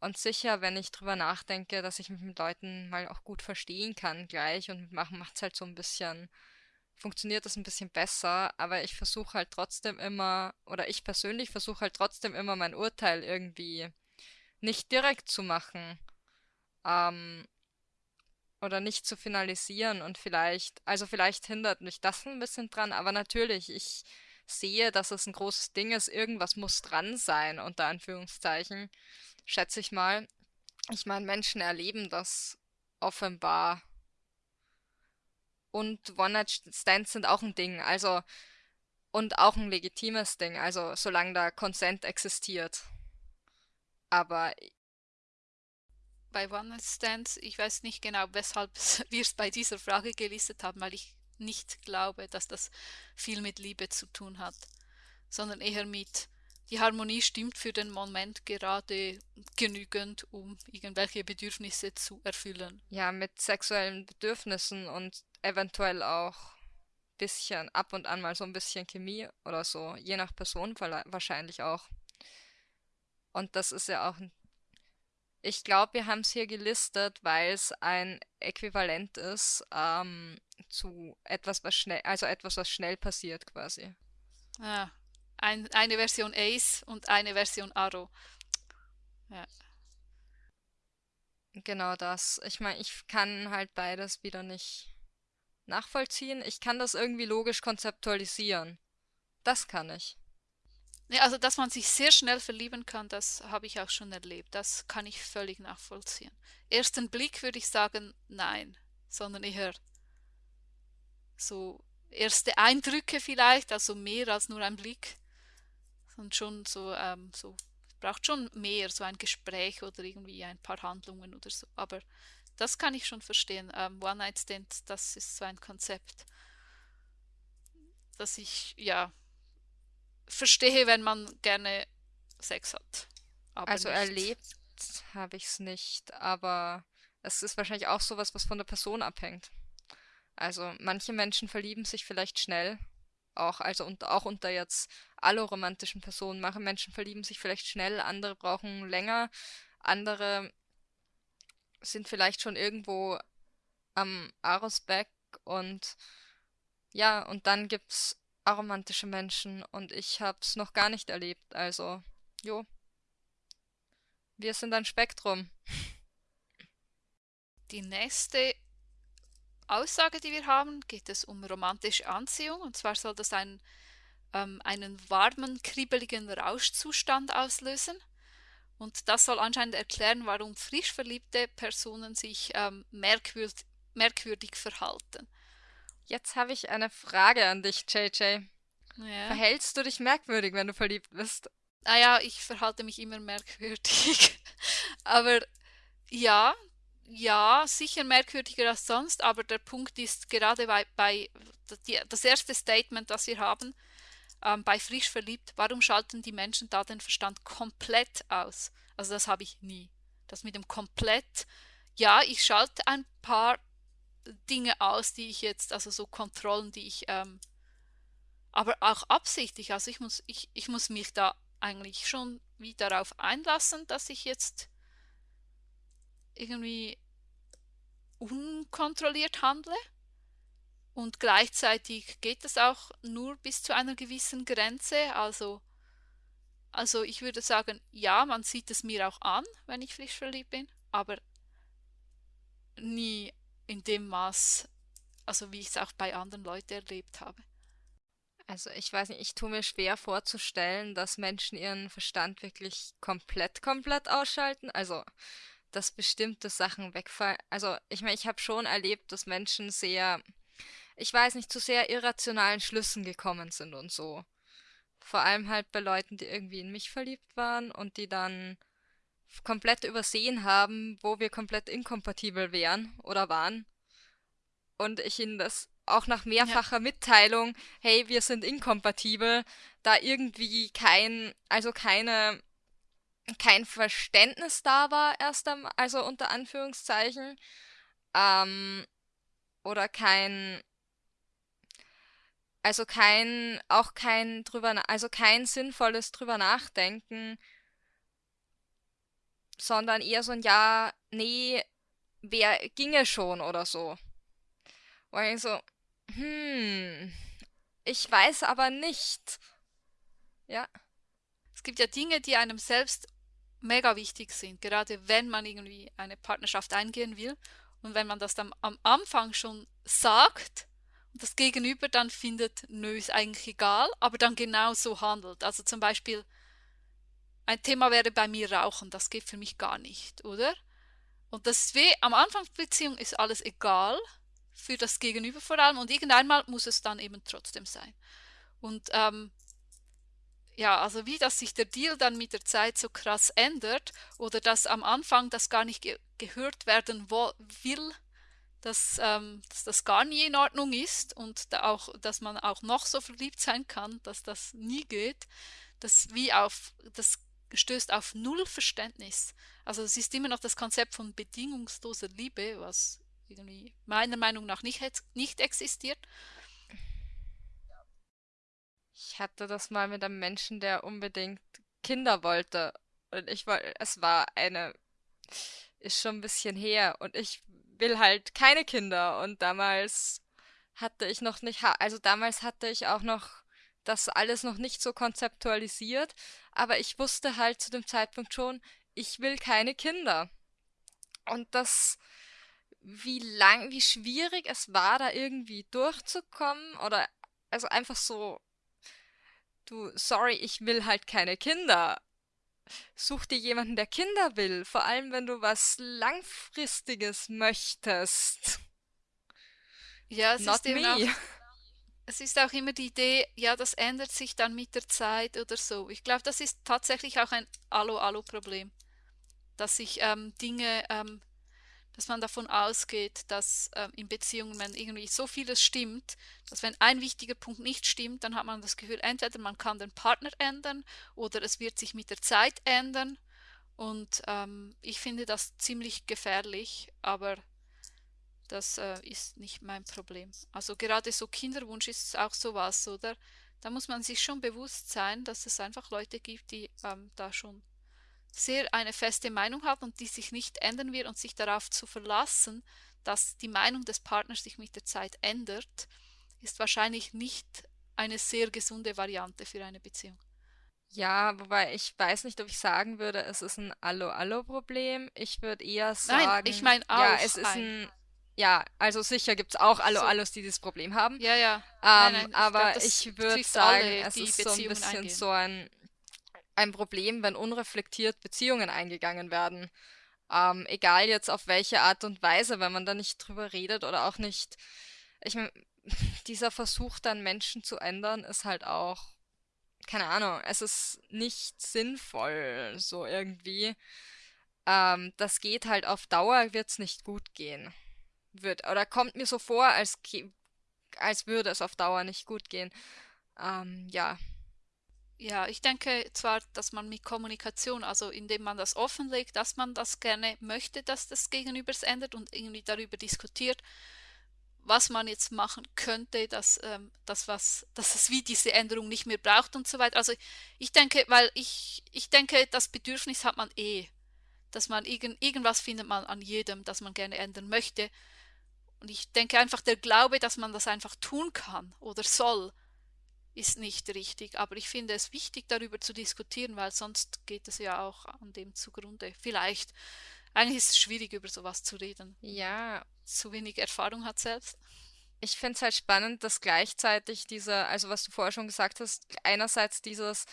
Und sicher, wenn ich drüber nachdenke, dass ich mich mit Leuten mal auch gut verstehen kann gleich und machen macht es halt so ein bisschen, funktioniert das ein bisschen besser, aber ich versuche halt trotzdem immer, oder ich persönlich versuche halt trotzdem immer mein Urteil irgendwie nicht direkt zu machen, ähm, oder nicht zu finalisieren und vielleicht, also vielleicht hindert mich das ein bisschen dran, aber natürlich, ich sehe, dass es ein großes Ding ist, irgendwas muss dran sein, unter Anführungszeichen, schätze ich mal. Ich meine, Menschen erleben das offenbar. Und One-Night-Stands sind auch ein Ding, also, und auch ein legitimes Ding, also solange da Consent existiert. Aber Bei One-Night-Stands, ich weiß nicht genau, weshalb wir es bei dieser Frage gelistet haben, weil ich nicht glaube, dass das viel mit Liebe zu tun hat, sondern eher mit, die Harmonie stimmt für den Moment gerade genügend, um irgendwelche Bedürfnisse zu erfüllen. ja, mit sexuellen Bedürfnissen und eventuell auch bisschen ab und an mal so ein bisschen Chemie oder so, je nach Person wahrscheinlich auch. Und das ist ja auch ein Ich glaube, wir haben es hier gelistet, weil es ein Äquivalent ist ähm, zu etwas, was schnell, also etwas, was schnell passiert quasi. Ah, ein, eine Version Ace und eine Version Arrow. Ja. Genau das. Ich meine, ich kann halt beides wieder nicht nachvollziehen. Ich kann das irgendwie logisch konzeptualisieren. Das kann ich. Nee, also, dass man sich sehr schnell verlieben kann, das habe ich auch schon erlebt. Das kann ich völlig nachvollziehen. Ersten Blick würde ich sagen, nein, sondern eher so erste Eindrücke vielleicht, also mehr als nur ein Blick. Und schon so, ähm, so, braucht schon mehr, so ein Gespräch oder irgendwie ein paar Handlungen oder so. Aber das kann ich schon verstehen. Ähm, One-Night-Stand, das ist so ein Konzept, das ich ja verstehe, wenn man gerne Sex hat. Also nicht. erlebt habe ich es nicht, aber es ist wahrscheinlich auch sowas, was von der Person abhängt. Also manche Menschen verlieben sich vielleicht schnell, auch also unter, auch unter jetzt alloromantischen Personen. Manche Menschen verlieben sich vielleicht schnell, andere brauchen länger, andere sind vielleicht schon irgendwo am Arosbeck und ja, und dann gibt's aromantische Menschen und ich hab's noch gar nicht erlebt, also jo. Wir sind ein Spektrum. Die nächste Aussage, die wir haben, geht es um romantische Anziehung. Und zwar soll das ein, ähm, einen warmen, kribbeligen Rauschzustand auslösen. Und das soll anscheinend erklären, warum frisch verliebte Personen sich ähm, merkwürd merkwürdig verhalten. Jetzt habe ich eine Frage an dich, JJ. Ja. Verhältst du dich merkwürdig, wenn du verliebt bist? Naja, ich verhalte mich immer merkwürdig. Aber ja, ja, sicher merkwürdiger als sonst, aber der Punkt ist gerade bei, bei die, das erste Statement, das wir haben, ähm, bei frisch verliebt, warum schalten die Menschen da den Verstand komplett aus? Also das habe ich nie. Das mit dem komplett, ja, ich schalte ein paar Dinge aus, die ich jetzt, also so Kontrollen, die ich, ähm, aber auch absichtlich, also ich muss, ich, ich muss mich da eigentlich schon wie darauf einlassen, dass ich jetzt irgendwie unkontrolliert handle. Und gleichzeitig geht es auch nur bis zu einer gewissen Grenze. Also, also ich würde sagen, ja, man sieht es mir auch an, wenn ich frisch verliebt bin, aber nie in dem Maß, also wie ich es auch bei anderen Leuten erlebt habe. Also ich weiß nicht, ich tue mir schwer vorzustellen, dass Menschen ihren Verstand wirklich komplett, komplett ausschalten. Also dass bestimmte Sachen wegfallen. Also, ich meine, ich habe schon erlebt, dass Menschen sehr, ich weiß nicht, zu sehr irrationalen Schlüssen gekommen sind und so. Vor allem halt bei Leuten, die irgendwie in mich verliebt waren und die dann komplett übersehen haben, wo wir komplett inkompatibel wären oder waren. Und ich ihnen das auch nach mehrfacher ja. Mitteilung, hey, wir sind inkompatibel, da irgendwie kein, also keine kein Verständnis da war, erst am, also unter Anführungszeichen, ähm, oder kein, also kein, auch kein drüber, also kein sinnvolles drüber nachdenken, sondern eher so ein Ja, nee, wer ginge schon oder so. Und ich so, hm, ich weiß aber nicht. Ja. Es gibt ja Dinge, die einem selbst mega wichtig sind, gerade wenn man irgendwie eine Partnerschaft eingehen will und wenn man das dann am Anfang schon sagt und das Gegenüber dann findet, nö, ist eigentlich egal, aber dann genau so handelt. Also zum Beispiel, ein Thema wäre bei mir Rauchen, das geht für mich gar nicht, oder? Und das weh, am Anfang der Beziehung ist alles egal, für das Gegenüber vor allem, und irgendeinmal muss es dann eben trotzdem sein. Und ähm, ja, also wie dass sich der Deal dann mit der Zeit so krass ändert oder dass am Anfang das gar nicht ge gehört werden will, dass, ähm, dass das gar nie in Ordnung ist und da auch, dass man auch noch so verliebt sein kann, dass das nie geht, das wie auf, das stößt auf null Verständnis. Also es ist immer noch das Konzept von bedingungsloser Liebe, was irgendwie meiner Meinung nach nicht, nicht existiert. Ich hatte das mal mit einem Menschen, der unbedingt Kinder wollte. Und ich wollte, es war eine, ist schon ein bisschen her. Und ich will halt keine Kinder. Und damals hatte ich noch nicht, also damals hatte ich auch noch das alles noch nicht so konzeptualisiert. Aber ich wusste halt zu dem Zeitpunkt schon, ich will keine Kinder. Und das, wie lang, wie schwierig es war, da irgendwie durchzukommen oder also einfach so Du, sorry, ich will halt keine Kinder. Such dir jemanden, der Kinder will, vor allem wenn du was Langfristiges möchtest. Ja, es Not ist me. Auch, es ist auch immer die Idee, ja, das ändert sich dann mit der Zeit oder so. Ich glaube, das ist tatsächlich auch ein Allo-Allo-Problem, dass sich ähm, Dinge, ähm, dass man davon ausgeht, dass äh, in Beziehungen, wenn irgendwie so vieles stimmt, dass wenn ein wichtiger Punkt nicht stimmt, dann hat man das Gefühl, entweder man kann den Partner ändern oder es wird sich mit der Zeit ändern. Und ähm, ich finde das ziemlich gefährlich, aber das äh, ist nicht mein Problem. Also gerade so Kinderwunsch ist auch sowas, oder? Da muss man sich schon bewusst sein, dass es einfach Leute gibt, die ähm, da schon sehr eine feste Meinung haben und die sich nicht ändern wird und sich darauf zu verlassen, dass die Meinung des Partners sich mit der Zeit ändert, ist wahrscheinlich nicht eine sehr gesunde Variante für eine Beziehung. Ja, wobei ich weiß nicht, ob ich sagen würde, es ist ein Allo-Allo-Problem. Ich würde eher sagen. Nein, ich meine auch. Ja, es ist ein, ein. Ja, also sicher gibt es auch. Allo-Allos, die dieses Problem haben. Ja, ja. Ähm, Nein, nein, aber glaub, ich würde sagen, alle, es ist so ein bisschen eingehen. so ein, ein Problem, wenn unreflektiert Beziehungen eingegangen werden. Ähm, egal jetzt auf welche Art und Weise, wenn man da nicht drüber redet oder auch nicht. Ich meine, dieser Versuch dann Menschen zu ändern, ist halt auch, keine Ahnung, es ist nicht sinnvoll, so irgendwie. Ähm, das geht halt auf Dauer, wird's nicht gut gehen. Wird, oder kommt mir so vor, als, als würde es auf Dauer nicht gut gehen. Ähm, ja. Ja, ich denke zwar, dass man mit Kommunikation, also indem man das offenlegt, dass man das gerne möchte, dass das Gegenüber es ändert und irgendwie darüber diskutiert, was man jetzt machen könnte, dass, ähm, dass, was, dass es wie diese Änderung nicht mehr braucht und so weiter. Also ich denke, weil ich, ich denke, das Bedürfnis hat man eh, dass man irgend, irgendwas findet man an jedem, das man gerne ändern möchte. Und ich denke einfach, der Glaube, dass man das einfach tun kann oder soll, ist nicht richtig. Aber ich finde es wichtig, darüber zu diskutieren, weil sonst geht es ja auch an dem zugrunde. Vielleicht. Eigentlich ist es schwierig, über sowas zu reden. Ja, Zu wenig Erfahrung hat selbst. ich finde es halt spannend, dass gleichzeitig dieser, also was du vorher schon gesagt hast, einerseits dieses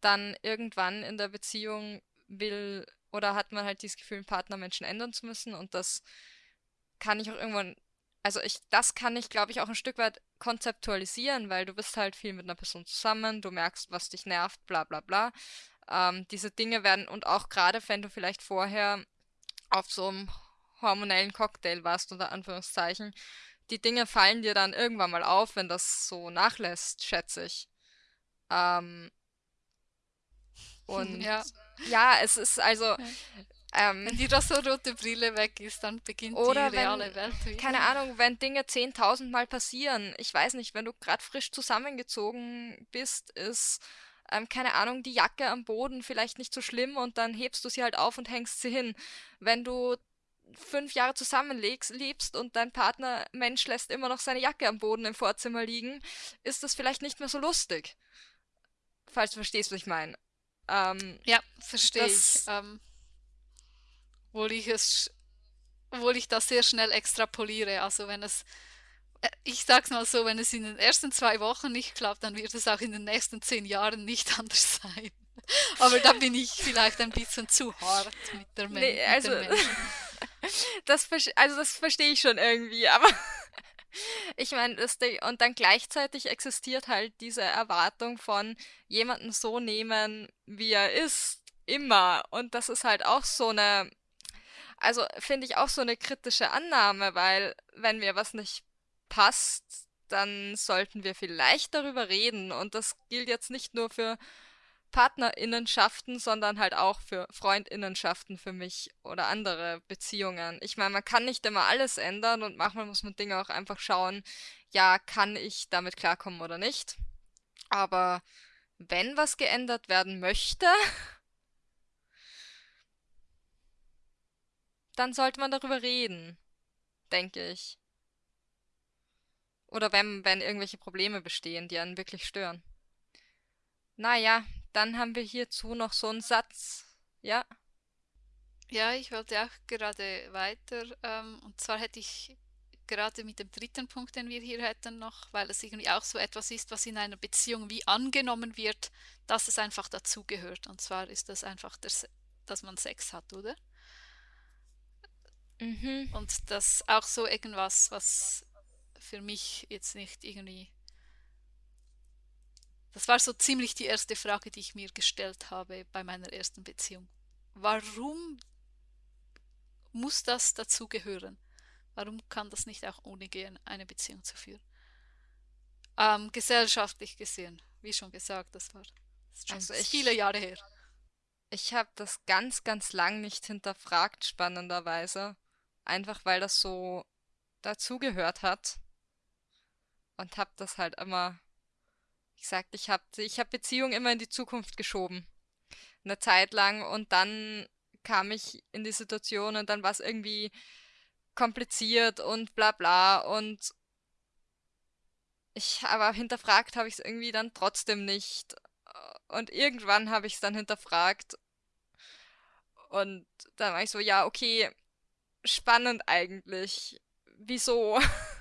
dann irgendwann in der Beziehung will oder hat man halt dieses Gefühl, einen Partner Menschen ändern zu müssen und das kann ich auch irgendwann, also ich, das kann ich, glaube ich, auch ein Stück weit konzeptualisieren, weil du bist halt viel mit einer Person zusammen, du merkst, was dich nervt, bla bla bla. Ähm, diese Dinge werden, und auch gerade wenn du vielleicht vorher auf so einem hormonellen Cocktail warst, unter Anführungszeichen, die Dinge fallen dir dann irgendwann mal auf, wenn das so nachlässt, schätze ich. Ähm, und Ja. ja, es ist also, Ja. Ähm, Wenn die rote Brille weg ist, dann beginnt Oder die reale wenn, Welt wieder. keine Ahnung, wenn Dinge 10.000 Mal passieren, ich weiß nicht, wenn du gerade frisch zusammengezogen bist, ist, ähm, keine Ahnung, die Jacke am Boden vielleicht nicht so schlimm und dann hebst du sie halt auf und hängst sie hin. Wenn du fünf Jahre zusammenlebst lebst und dein Partner Mensch lässt immer noch seine Jacke am Boden im Vorzimmer liegen, ist das vielleicht nicht mehr so lustig. Falls du verstehst, was ich meine. Ähm, Ja, verstehe ich. Ähm, obwohl ich es, obwohl ich das sehr schnell extrapoliere. Also wenn es, äh, ich sag's mal so, wenn es in den ersten zwei Wochen nicht klappt, dann wird es auch in den nächsten zehn Jahren nicht anders sein. Aber da bin ich vielleicht ein bisschen zu hart mit der Men nee, mit also, Menschen. das, also das verstehe ich schon irgendwie, aber ich meine, und dann gleichzeitig existiert halt diese Erwartung von jemanden so nehmen, wie er ist, immer. Und das ist halt auch so eine, also finde ich auch so eine kritische Annahme, weil wenn mir was nicht passt, dann sollten wir vielleicht darüber reden. Und das gilt jetzt nicht nur für Partnerinnenschaften, sondern halt auch für Freundinnenschaften für mich oder andere Beziehungen. Ich meine, man kann nicht immer alles ändern und manchmal muss man Dinge auch einfach schauen, ja, kann ich damit klarkommen oder nicht. Aber wenn was geändert werden möchte, dann sollte man darüber reden, denke ich. Oder wenn, wenn irgendwelche Probleme bestehen, die einen wirklich stören. Naja, dann haben wir hierzu noch so einen Satz. Ja, Ja, ich wollte auch gerade weiter. Ähm, und zwar hätte ich gerade mit dem dritten Punkt, den wir hier hätten, noch, weil es irgendwie auch so etwas ist, was in einer Beziehung wie angenommen wird, dass es einfach dazugehört. Und zwar ist das einfach, der, dass man Sex hat, oder? Mhm. Und das auch so irgendwas, was für mich jetzt nicht irgendwie. Das war so ziemlich die erste Frage, die ich mir gestellt habe bei meiner ersten Beziehung. Warum muss das dazugehören? Warum kann das nicht auch ohne gehen, eine Beziehung zu führen? Ähm, gesellschaftlich gesehen, wie schon gesagt, das war das schon Also ich, viele Jahre her. ich habe das ganz, ganz lang nicht hinterfragt, spannenderweise. Einfach weil das so dazugehört hat und habe das halt immer, wie gesagt, ich habe ich hab Beziehungen immer in die Zukunft geschoben. Eine Zeit lang und dann kam ich in die Situation und dann war es irgendwie kompliziert und bla bla und ich aber hinterfragt habe ich es irgendwie dann trotzdem nicht. Und irgendwann habe ich es dann hinterfragt und dann war ich so, ja, okay, spannend eigentlich. Wieso?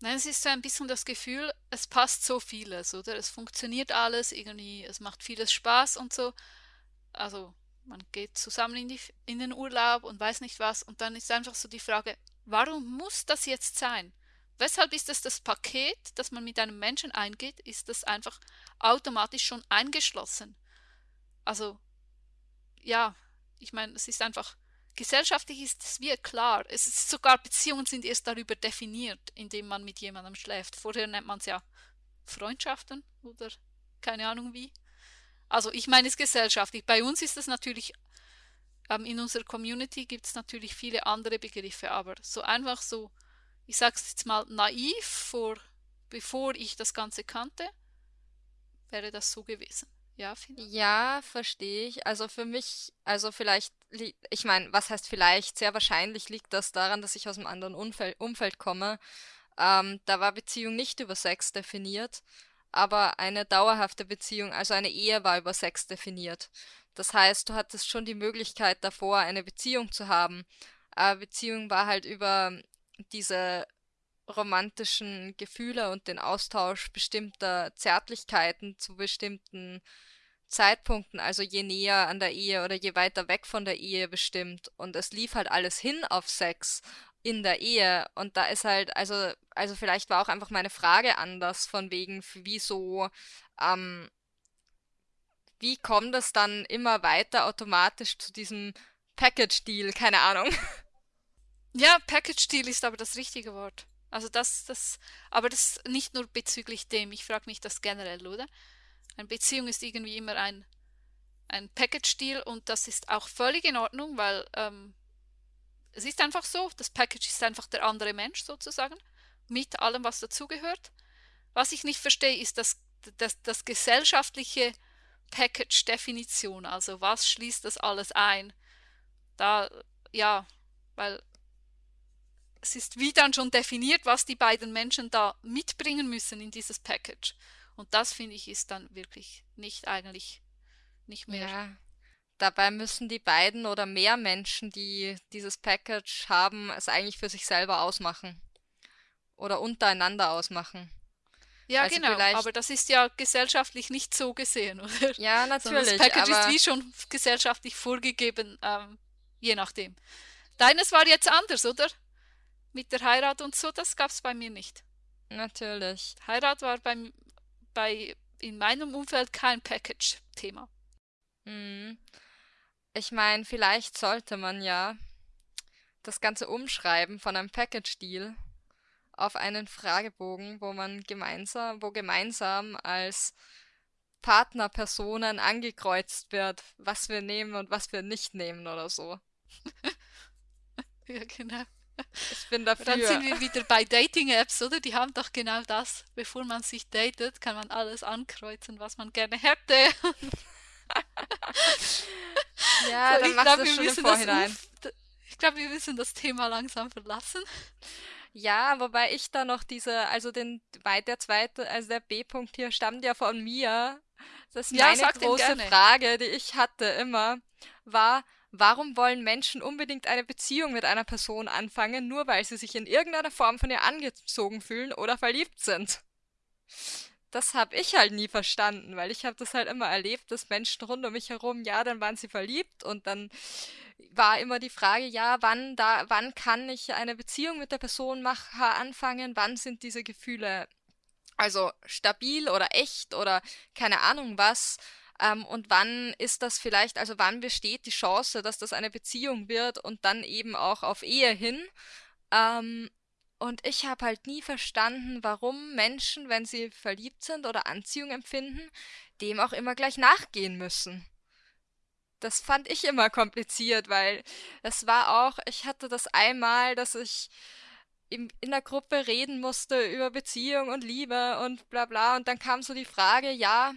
Nein, es ist so ein bisschen das Gefühl, es passt so vieles, oder? Es funktioniert alles irgendwie, es macht vieles Spaß und so. Also man geht zusammen in, die, in den Urlaub und weiß nicht was. Und dann ist einfach so die Frage, warum muss das jetzt sein? Weshalb ist es das Paket, das man mit einem Menschen eingeht, ist das einfach automatisch schon eingeschlossen? Also, ja, ich meine, es ist einfach, gesellschaftlich ist es wie klar. Es ist sogar Beziehungen sind erst darüber definiert, indem man mit jemandem schläft. Vorher nennt man es ja Freundschaften oder keine Ahnung wie. Also ich meine es gesellschaftlich. Bei uns ist es natürlich, ähm, in unserer Community gibt es natürlich viele andere Begriffe, aber so einfach so, ich sage es jetzt mal naiv, vor, bevor ich das Ganze kannte, wäre das so gewesen. Ja, Fina? Ja, verstehe ich. Also für mich, also vielleicht, ich meine, was heißt vielleicht? Sehr wahrscheinlich liegt das daran, dass ich aus einem anderen Umfeld, Umfeld komme. Ähm, da war Beziehung nicht über Sex definiert, aber eine dauerhafte Beziehung, also eine Ehe war über Sex definiert. Das heißt, du hattest schon die Möglichkeit davor, eine Beziehung zu haben. Aber Beziehung war halt über diese romantischen Gefühle und den Austausch bestimmter Zärtlichkeiten zu bestimmten Zeitpunkten, also je näher an der Ehe oder je weiter weg von der Ehe bestimmt. Und es lief halt alles hin auf Sex in der Ehe. Und da ist halt, also, also vielleicht war auch einfach meine Frage anders, von wegen, wieso, ähm, wie kommt es dann immer weiter automatisch zu diesem Package-Deal? Keine Ahnung. Ja, Package-Deal ist aber das richtige Wort. Also das, das, aber das nicht nur bezüglich dem, ich frage mich das generell, oder? Eine Beziehung ist irgendwie immer ein, ein Package-Deal und das ist auch völlig in Ordnung, weil ähm, es ist einfach so, das Package ist einfach der andere Mensch sozusagen, mit allem, was dazugehört. Was ich nicht verstehe, ist das, das, das gesellschaftliche Package-Definition, also was schließt das alles ein? Da, ja, weil es ist wie dann schon definiert, was die beiden Menschen da mitbringen müssen in dieses Package. Und das finde ich ist dann wirklich nicht eigentlich nicht mehr. Ja, dabei müssen die beiden oder mehr Menschen, die dieses Package haben, es eigentlich für sich selber ausmachen oder untereinander ausmachen. Ja, Also genau, aber das ist ja gesellschaftlich nicht so gesehen, oder? ja, Sondern das natürlich, Package ist wie schon gesellschaftlich vorgegeben, ähm, je nachdem. Deines war jetzt anders, oder? Mit der Heirat und so, das gab es bei mir nicht. natürlich. Heirat war beim, bei, in meinem Umfeld kein Package-Thema. Hm. Ich meine, vielleicht sollte man ja das Ganze umschreiben von einem Package-Deal auf einen Fragebogen, wo man gemeinsam, wo gemeinsam als Partnerpersonen angekreuzt wird, was wir nehmen und was wir nicht nehmen oder so. Ja, genau. Ich bin Und Dann sind dafür. wir wieder bei Dating-Apps, oder? Die haben doch genau das. Bevor man sich datet, kann man alles ankreuzen, was man gerne hätte. Ja, So, dann ich glaube, wir müssen das Vorhinein. Umf ich glaube, wir müssen das Thema langsam verlassen. Ja, wobei ich da noch diese, also den, der zweite, also der B-Punkt hier stammt ja von mir. Das ist Ja, meine große. Frage, die ich hatte immer, war, warum wollen Menschen unbedingt eine Beziehung mit einer Person anfangen, nur weil sie sich in irgendeiner Form von ihr angezogen fühlen oder verliebt sind? Das habe ich halt nie verstanden, weil ich habe das halt immer erlebt, dass Menschen rund um mich herum, ja, dann waren sie verliebt und dann war immer die Frage, ja, wann da, wann kann ich eine Beziehung mit der Person mach, anfangen? Wann sind diese Gefühle also stabil oder echt oder keine Ahnung was? Ähm, und wann ist das vielleicht, also wann besteht die Chance, dass das eine Beziehung wird und dann eben auch auf Ehe hin? Ähm, und ich habe halt nie verstanden, warum Menschen, wenn sie verliebt sind oder Anziehung empfinden, dem auch immer gleich nachgehen müssen. Das fand ich immer kompliziert, weil es war auch, ich hatte das einmal, dass ich in, in der Gruppe reden musste über Beziehung und Liebe und bla bla. Und dann kam so die Frage, ja,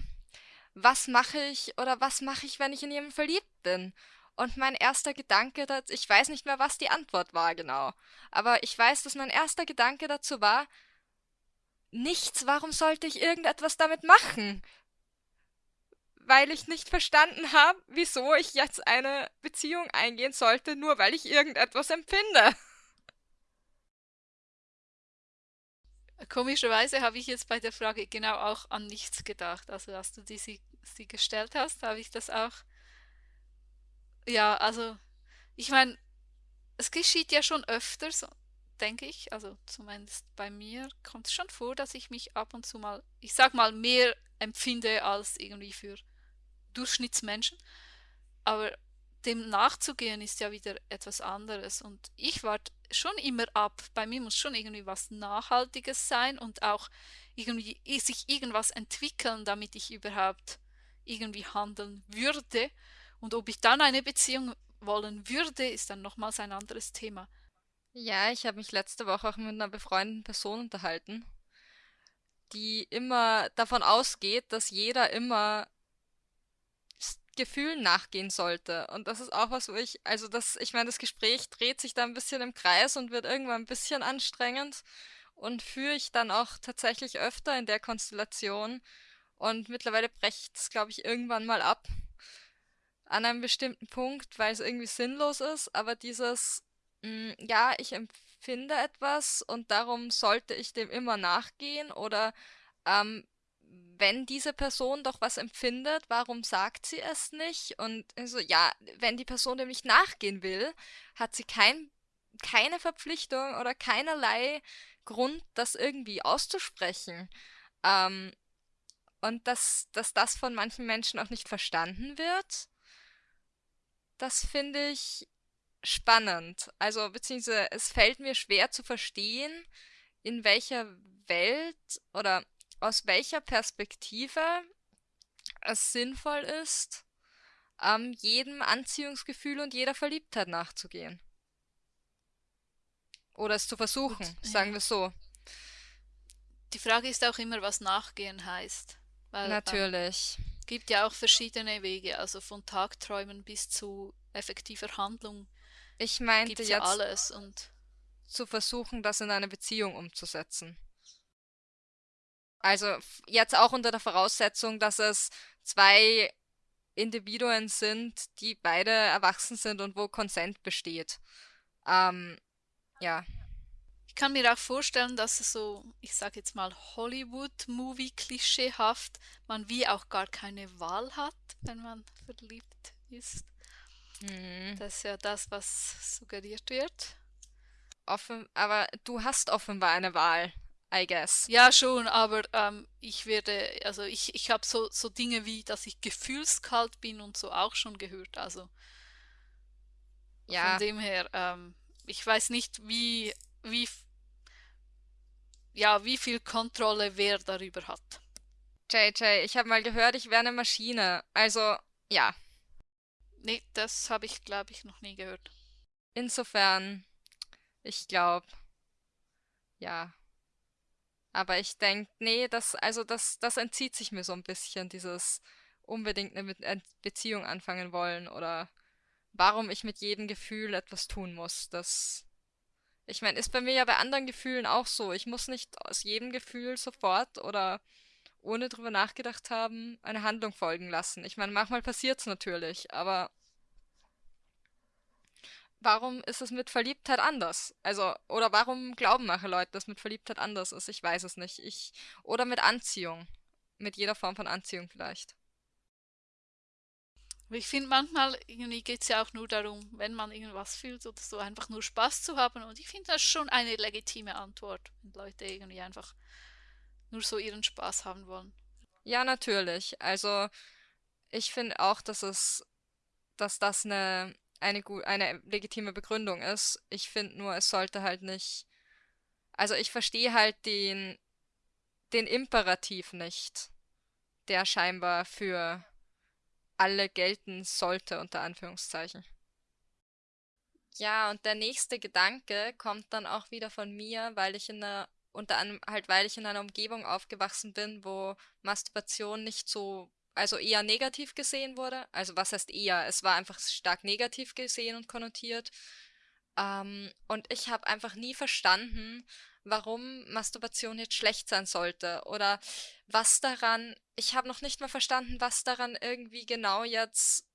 was mache ich oder was mache ich, wenn ich in jemanden verliebt bin? Und mein erster Gedanke, ich weiß nicht mehr, was die Antwort war genau, aber ich weiß, dass mein erster Gedanke dazu war, nichts, warum sollte ich irgendetwas damit machen? Weil ich nicht verstanden habe, wieso ich jetzt eine Beziehung eingehen sollte, nur weil ich irgendetwas empfinde. Komischerweise habe ich jetzt bei der Frage genau auch an nichts gedacht. Also als du die, sie, sie gestellt hast, habe ich das auch. Ja, also ich meine, es geschieht ja schon öfters, denke ich. Also zumindest bei mir kommt es schon vor, dass ich mich ab und zu mal, ich sag mal, mehr empfinde als irgendwie für Durchschnittsmenschen. Aber dem nachzugehen ist ja wieder etwas anderes. Und ich warte schon immer ab. Bei mir muss schon irgendwie was Nachhaltiges sein und auch irgendwie sich irgendwas entwickeln, damit ich überhaupt irgendwie handeln würde. Und ob ich dann eine Beziehung wollen würde, ist dann nochmals ein anderes Thema. Ja, ich habe mich letzte Woche auch mit einer befreundeten Person unterhalten, die immer davon ausgeht, dass jeder immer Gefühlen nachgehen sollte. Und das ist auch was, wo ich, also das, ich meine, das Gespräch dreht sich da ein bisschen im Kreis und wird irgendwann ein bisschen anstrengend und führe ich dann auch tatsächlich öfter in der Konstellation. Und mittlerweile brecht es, glaube ich, irgendwann mal ab an einem bestimmten Punkt, weil es irgendwie sinnlos ist. Aber dieses, mh, mm, ja, ich empfinde etwas und darum sollte ich dem immer nachgehen oder ähm, wenn diese Person doch was empfindet, warum sagt sie es nicht? Und so, ja, wenn die Person dem nicht nachgehen will, hat sie kein, keine Verpflichtung oder keinerlei Grund, das irgendwie auszusprechen. Ähm, und dass, dass das von manchen Menschen auch nicht verstanden wird, das finde ich spannend. Also, beziehungsweise es fällt mir schwer zu verstehen, in welcher Welt oder aus welcher Perspektive es sinnvoll ist, ähm, jedem Anziehungsgefühl und jeder Verliebtheit nachzugehen. Oder es zu versuchen, Gut, sagen ja. wir so. Die Frage ist auch immer, was nachgehen heißt. Weil, ähm, Natürlich. Ähm, gibt ja auch verschiedene Wege, also von Tagträumen bis zu effektiver Handlung. Ich meinte jetzt ja alles und zu versuchen, das in eine Beziehung umzusetzen. Also jetzt auch unter der Voraussetzung, dass es zwei Individuen sind, die beide erwachsen sind und wo Konsent besteht. Ähm, ja. Ich kann mir auch vorstellen, dass es so, ich sage jetzt mal Hollywood-Movie-klischeehaft, man wie auch gar keine Wahl hat, wenn man verliebt ist. Mhm. Das ist ja das, was suggeriert wird. Offen, aber du hast offenbar eine Wahl. I guess. Ja, schon, aber ähm, ich werde, also ich, ich habe so, so Dinge wie, dass ich gefühlskalt bin und so auch schon gehört. Also ja. von dem her, ähm, ich weiß nicht, wie, wie, ja, wie viel Kontrolle wer darüber hat. JJ, ich habe mal gehört, ich wäre eine Maschine. Also, ja. Nee, das habe ich, glaube ich, noch nie gehört. Insofern, ich glaube, ja. Aber ich denke, nee, das, also das, das entzieht sich mir so ein bisschen, dieses unbedingt eine Beziehung anfangen wollen oder warum ich mit jedem Gefühl etwas tun muss. Das, ich meine, ist bei mir ja bei anderen Gefühlen auch so. Ich muss nicht aus jedem Gefühl sofort oder ohne drüber nachgedacht haben, eine Handlung folgen lassen. Ich meine, manchmal passiert es natürlich, aber warum ist es mit Verliebtheit anders? Also, oder warum glauben manche Leute, dass mit Verliebtheit anders ist? Ich weiß es nicht. Ich, oder mit Anziehung. Mit jeder Form von Anziehung vielleicht. Ich finde manchmal, irgendwie geht es ja auch nur darum, wenn man irgendwas fühlt oder so, einfach nur Spaß zu haben. Und ich finde das schon eine legitime Antwort, wenn Leute irgendwie einfach nur so ihren Spaß haben wollen. Ja, natürlich. Also ich finde auch, dass es, dass das eine, eine, eine legitime Begründung ist. Ich finde nur, es sollte halt nicht. Also ich verstehe halt den, den Imperativ nicht, der scheinbar für alle gelten sollte, unter Anführungszeichen. Ja, und der nächste Gedanke kommt dann auch wieder von mir, weil ich in einer, unter anderem halt, weil ich in einer Umgebung aufgewachsen bin, wo Masturbation nicht so, also eher negativ gesehen wurde. Also was heißt eher? Es war einfach stark negativ gesehen und konnotiert. Ähm, und ich habe einfach nie verstanden, warum Masturbation jetzt schlecht sein sollte oder was daran, ich habe noch nicht mal verstanden, was daran irgendwie genau jetzt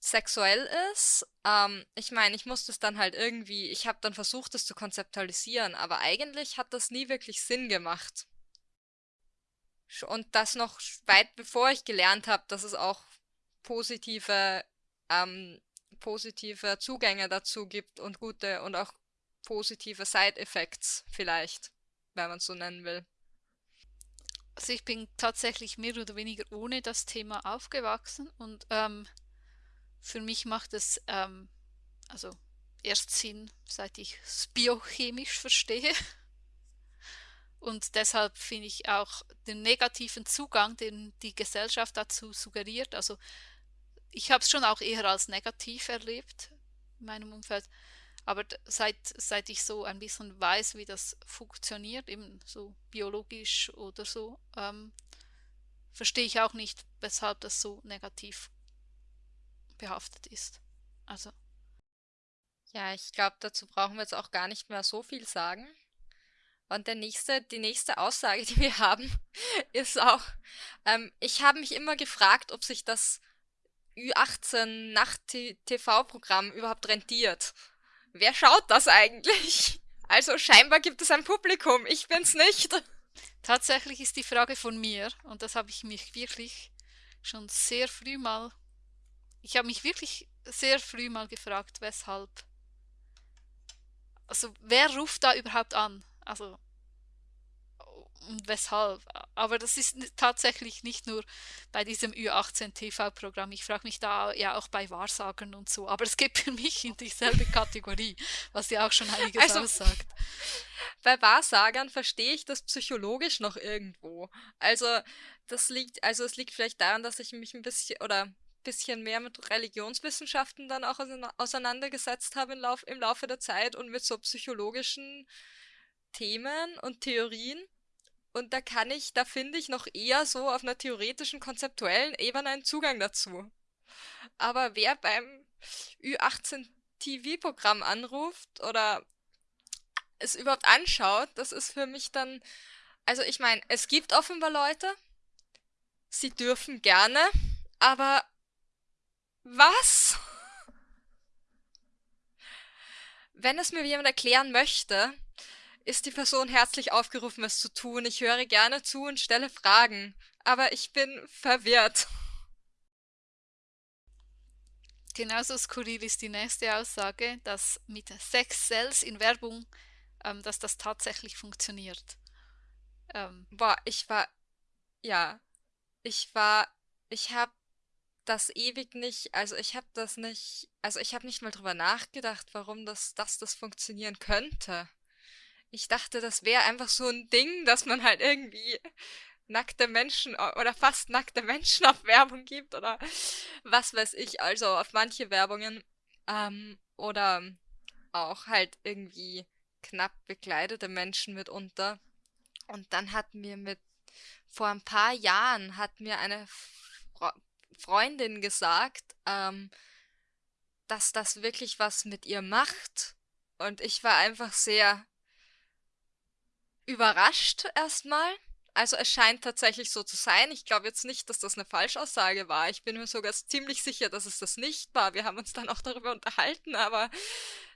sexuell ist. Ähm, ich meine, ich musste es dann halt irgendwie, ich habe dann versucht, es zu konzeptualisieren, aber eigentlich hat das nie wirklich Sinn gemacht. Und das noch weit bevor ich gelernt habe, dass es auch positive, ähm, positive Zugänge dazu gibt und gute und auch positive Side-Effects vielleicht, wenn man es so nennen will. Also ich bin tatsächlich mehr oder weniger ohne das Thema aufgewachsen und ähm, für mich macht es ähm, also erst Sinn, seit ich es biochemisch verstehe. Und deshalb finde ich auch den negativen Zugang, den die Gesellschaft dazu suggeriert. Also ich habe es schon auch eher als negativ erlebt in meinem Umfeld. Aber seit, seit ich so ein bisschen weiß, wie das funktioniert, eben so biologisch oder so, ähm, verstehe ich auch nicht, weshalb das so negativ behaftet ist. Also. Ja, ich glaube, dazu brauchen wir jetzt auch gar nicht mehr so viel sagen. Und der nächste, die nächste Aussage, die wir haben, ist auch, ähm, ich habe mich immer gefragt, ob sich das Ü18 Nacht-TV-Programm überhaupt rentiert. Wer schaut das eigentlich? Also scheinbar gibt es ein Publikum, ich bin's nicht. Tatsächlich ist die Frage von mir, und das habe ich mich wirklich schon sehr früh mal ich habe mich wirklich sehr früh mal gefragt, weshalb. Also, wer ruft da überhaupt an? Also, weshalb? Aber das ist tatsächlich nicht nur bei diesem Ü18 TV-Programm. Ich frage mich da ja auch bei Wahrsagern und so. Aber es geht für mich in dieselbe Kategorie, was ja auch schon einiges also, aussagt. Bei Wahrsagern verstehe ich das psychologisch noch irgendwo. Also, das liegt, also es liegt vielleicht daran, dass ich mich ein bisschen, oder bisschen mehr mit Religionswissenschaften dann auch auseinandergesetzt habe im, Lauf, im Laufe der Zeit und mit so psychologischen Themen und Theorien. Und da kann ich, da finde ich noch eher so auf einer theoretischen, konzeptuellen Ebene einen Zugang dazu. Aber wer beim Ü18 TV-Programm anruft oder es überhaupt anschaut, das ist für mich dann, also ich meine, es gibt offenbar Leute, sie dürfen gerne, aber was? Wenn es mir jemand erklären möchte, ist die Person herzlich aufgerufen, es zu tun. Ich höre gerne zu und stelle Fragen, aber ich bin verwirrt. Genauso skurril ist die nächste Aussage, dass mit Sex Cells in Werbung, ähm, dass das tatsächlich funktioniert. Ähm, Boah, ich war, ja, ich war, ich habe das ewig nicht, also ich habe das nicht, also ich habe nicht mal drüber nachgedacht, warum das, dass das funktionieren könnte. Ich dachte, das wäre einfach so ein Ding, dass man halt irgendwie nackte Menschen oder fast nackte Menschen auf Werbung gibt oder was weiß ich, also auf manche Werbungen ähm, oder auch halt irgendwie knapp bekleidete Menschen mitunter. Und dann hat mir mit vor ein paar Jahren hat mir eine Freundin gesagt, ähm, dass das wirklich was mit ihr macht. Und ich war einfach sehr überrascht erstmal. Also es scheint tatsächlich so zu sein. Ich glaube jetzt nicht, dass das eine Falschaussage war. Ich bin mir sogar ziemlich sicher, dass es das nicht war. Wir haben uns dann auch darüber unterhalten, aber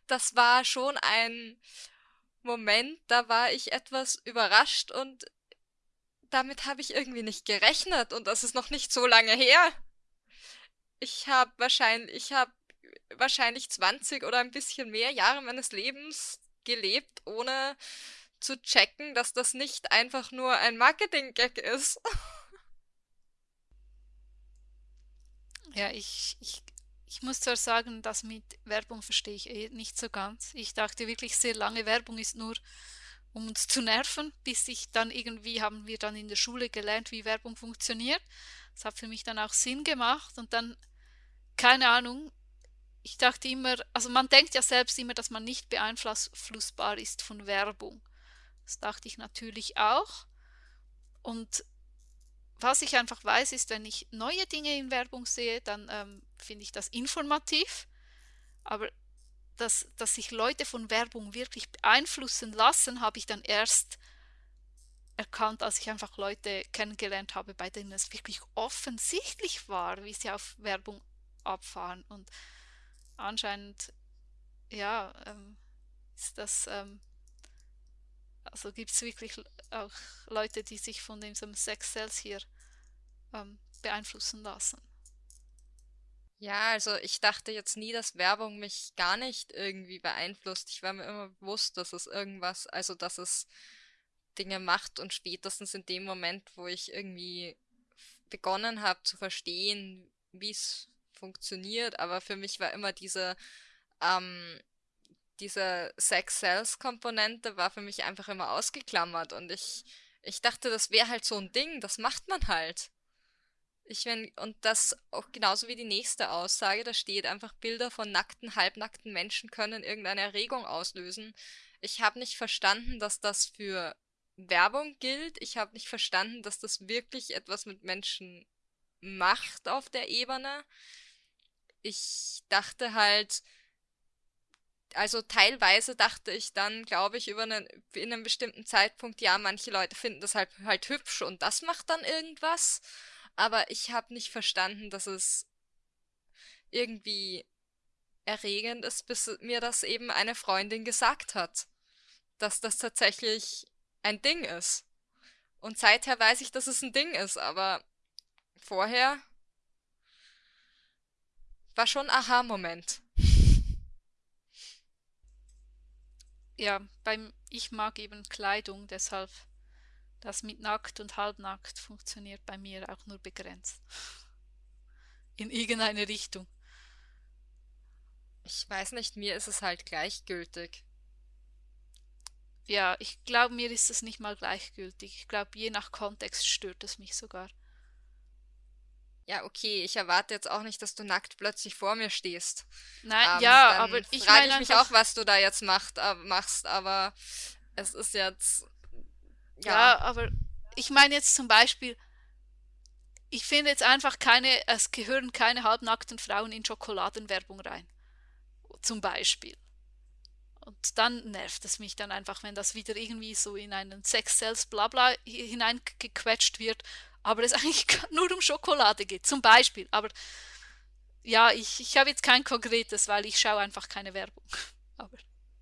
das war schon ein Moment, da war ich etwas überrascht und damit habe ich irgendwie nicht gerechnet und das ist noch nicht so lange her ich habe wahrscheinlich, ich habe wahrscheinlich 20 oder ein bisschen mehr Jahre meines Lebens gelebt, ohne zu checken, dass das nicht einfach nur ein Marketing-Gag ist. Ja, ich, ich, ich muss zwar sagen, das mit Werbung verstehe ich eh nicht so ganz. Ich dachte wirklich sehr lange, Werbung ist nur, um uns zu nerven, bis ich dann irgendwie, haben wir dann in der Schule gelernt, wie Werbung funktioniert. Das hat für mich dann auch Sinn gemacht und dann, keine Ahnung, ich dachte immer, also man denkt ja selbst immer, dass man nicht beeinflussbar ist von Werbung. Das dachte ich natürlich auch. Und was ich einfach weiß, ist, wenn ich neue Dinge in Werbung sehe, dann ähm, finde ich das informativ. Aber dass, dass sich Leute von Werbung wirklich beeinflussen lassen, habe ich dann erst erkannt, als ich einfach Leute kennengelernt habe, bei denen es wirklich offensichtlich war, wie sie auf Werbung abfahren. Und anscheinend, ja, ähm, ist das ähm, also gibt es wirklich auch Leute, die sich von diesem Sex Sales hier ähm, beeinflussen lassen. Ja, also ich dachte jetzt nie, dass Werbung mich gar nicht irgendwie beeinflusst. Ich war mir immer bewusst, dass es irgendwas, also dass es Dinge macht und spätestens in dem Moment, wo ich irgendwie begonnen habe zu verstehen, wie es funktioniert, aber für mich war immer diese ähm, diese Sex-Sales-Komponente war für mich einfach immer ausgeklammert und ich, ich dachte, das wäre halt so ein Ding, das macht man halt. Ich wenn, und das auch genauso wie die nächste Aussage, da steht einfach Bilder von nackten, halbnackten Menschen können irgendeine Erregung auslösen. Ich habe nicht verstanden, dass das für Werbung gilt. Ich habe nicht verstanden, dass das wirklich etwas mit Menschen macht auf der Ebene. Ich dachte halt, also teilweise dachte ich dann, glaube ich, über einen, in einem bestimmten Zeitpunkt, ja, manche Leute finden das halt, halt hübsch und das macht dann irgendwas. Aber ich habe nicht verstanden, dass es irgendwie erregend ist, bis mir das eben eine Freundin gesagt hat, dass das tatsächlich ein Ding ist. Und seither weiß ich, dass es ein Ding ist, aber vorher war schon Aha-Moment. Ja, beim ich mag eben Kleidung, deshalb das mit nackt und halbnackt funktioniert bei mir auch nur begrenzt. In irgendeine Richtung. Ich weiß nicht, mir ist es halt gleichgültig. Ja, ich glaube, mir ist es nicht mal gleichgültig. Ich glaube, je nach Kontext stört es mich sogar. Ja, okay, ich erwarte jetzt auch nicht, dass du nackt plötzlich vor mir stehst. Nein, ähm, ja, aber ich frage ich mich auch, was du da jetzt macht, äh, machst, aber es ist jetzt. Ja. ja, aber ich meine jetzt zum Beispiel, ich finde jetzt einfach keine, es gehören keine halbnackten Frauen in Schokoladenwerbung rein. Zum Beispiel. Und dann nervt es mich dann einfach, wenn das wieder irgendwie so in einen Sex-Sales Blabla hineingequetscht wird aber es eigentlich nur um Schokolade geht, zum Beispiel. Aber ja, ich, ich habe jetzt kein konkretes, weil ich schaue einfach keine Werbung. Aber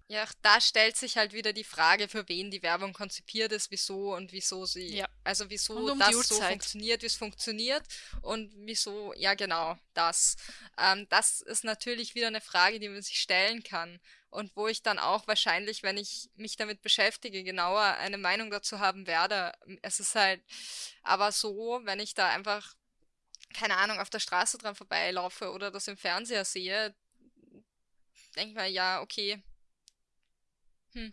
ja, da stellt sich halt wieder die Frage, für wen die Werbung konzipiert ist, wieso und wieso sie, ja. also wieso um das so funktioniert, wie es funktioniert und wieso, ja genau, das. Ähm, das ist natürlich wieder eine Frage, die man sich stellen kann und wo ich dann auch wahrscheinlich, wenn ich mich damit beschäftige, genauer eine Meinung dazu haben werde. Es ist halt aber so, wenn ich da einfach, keine Ahnung, auf der Straße dran vorbeilaufe oder das im Fernseher sehe, denke ich mir, ja, okay, hm.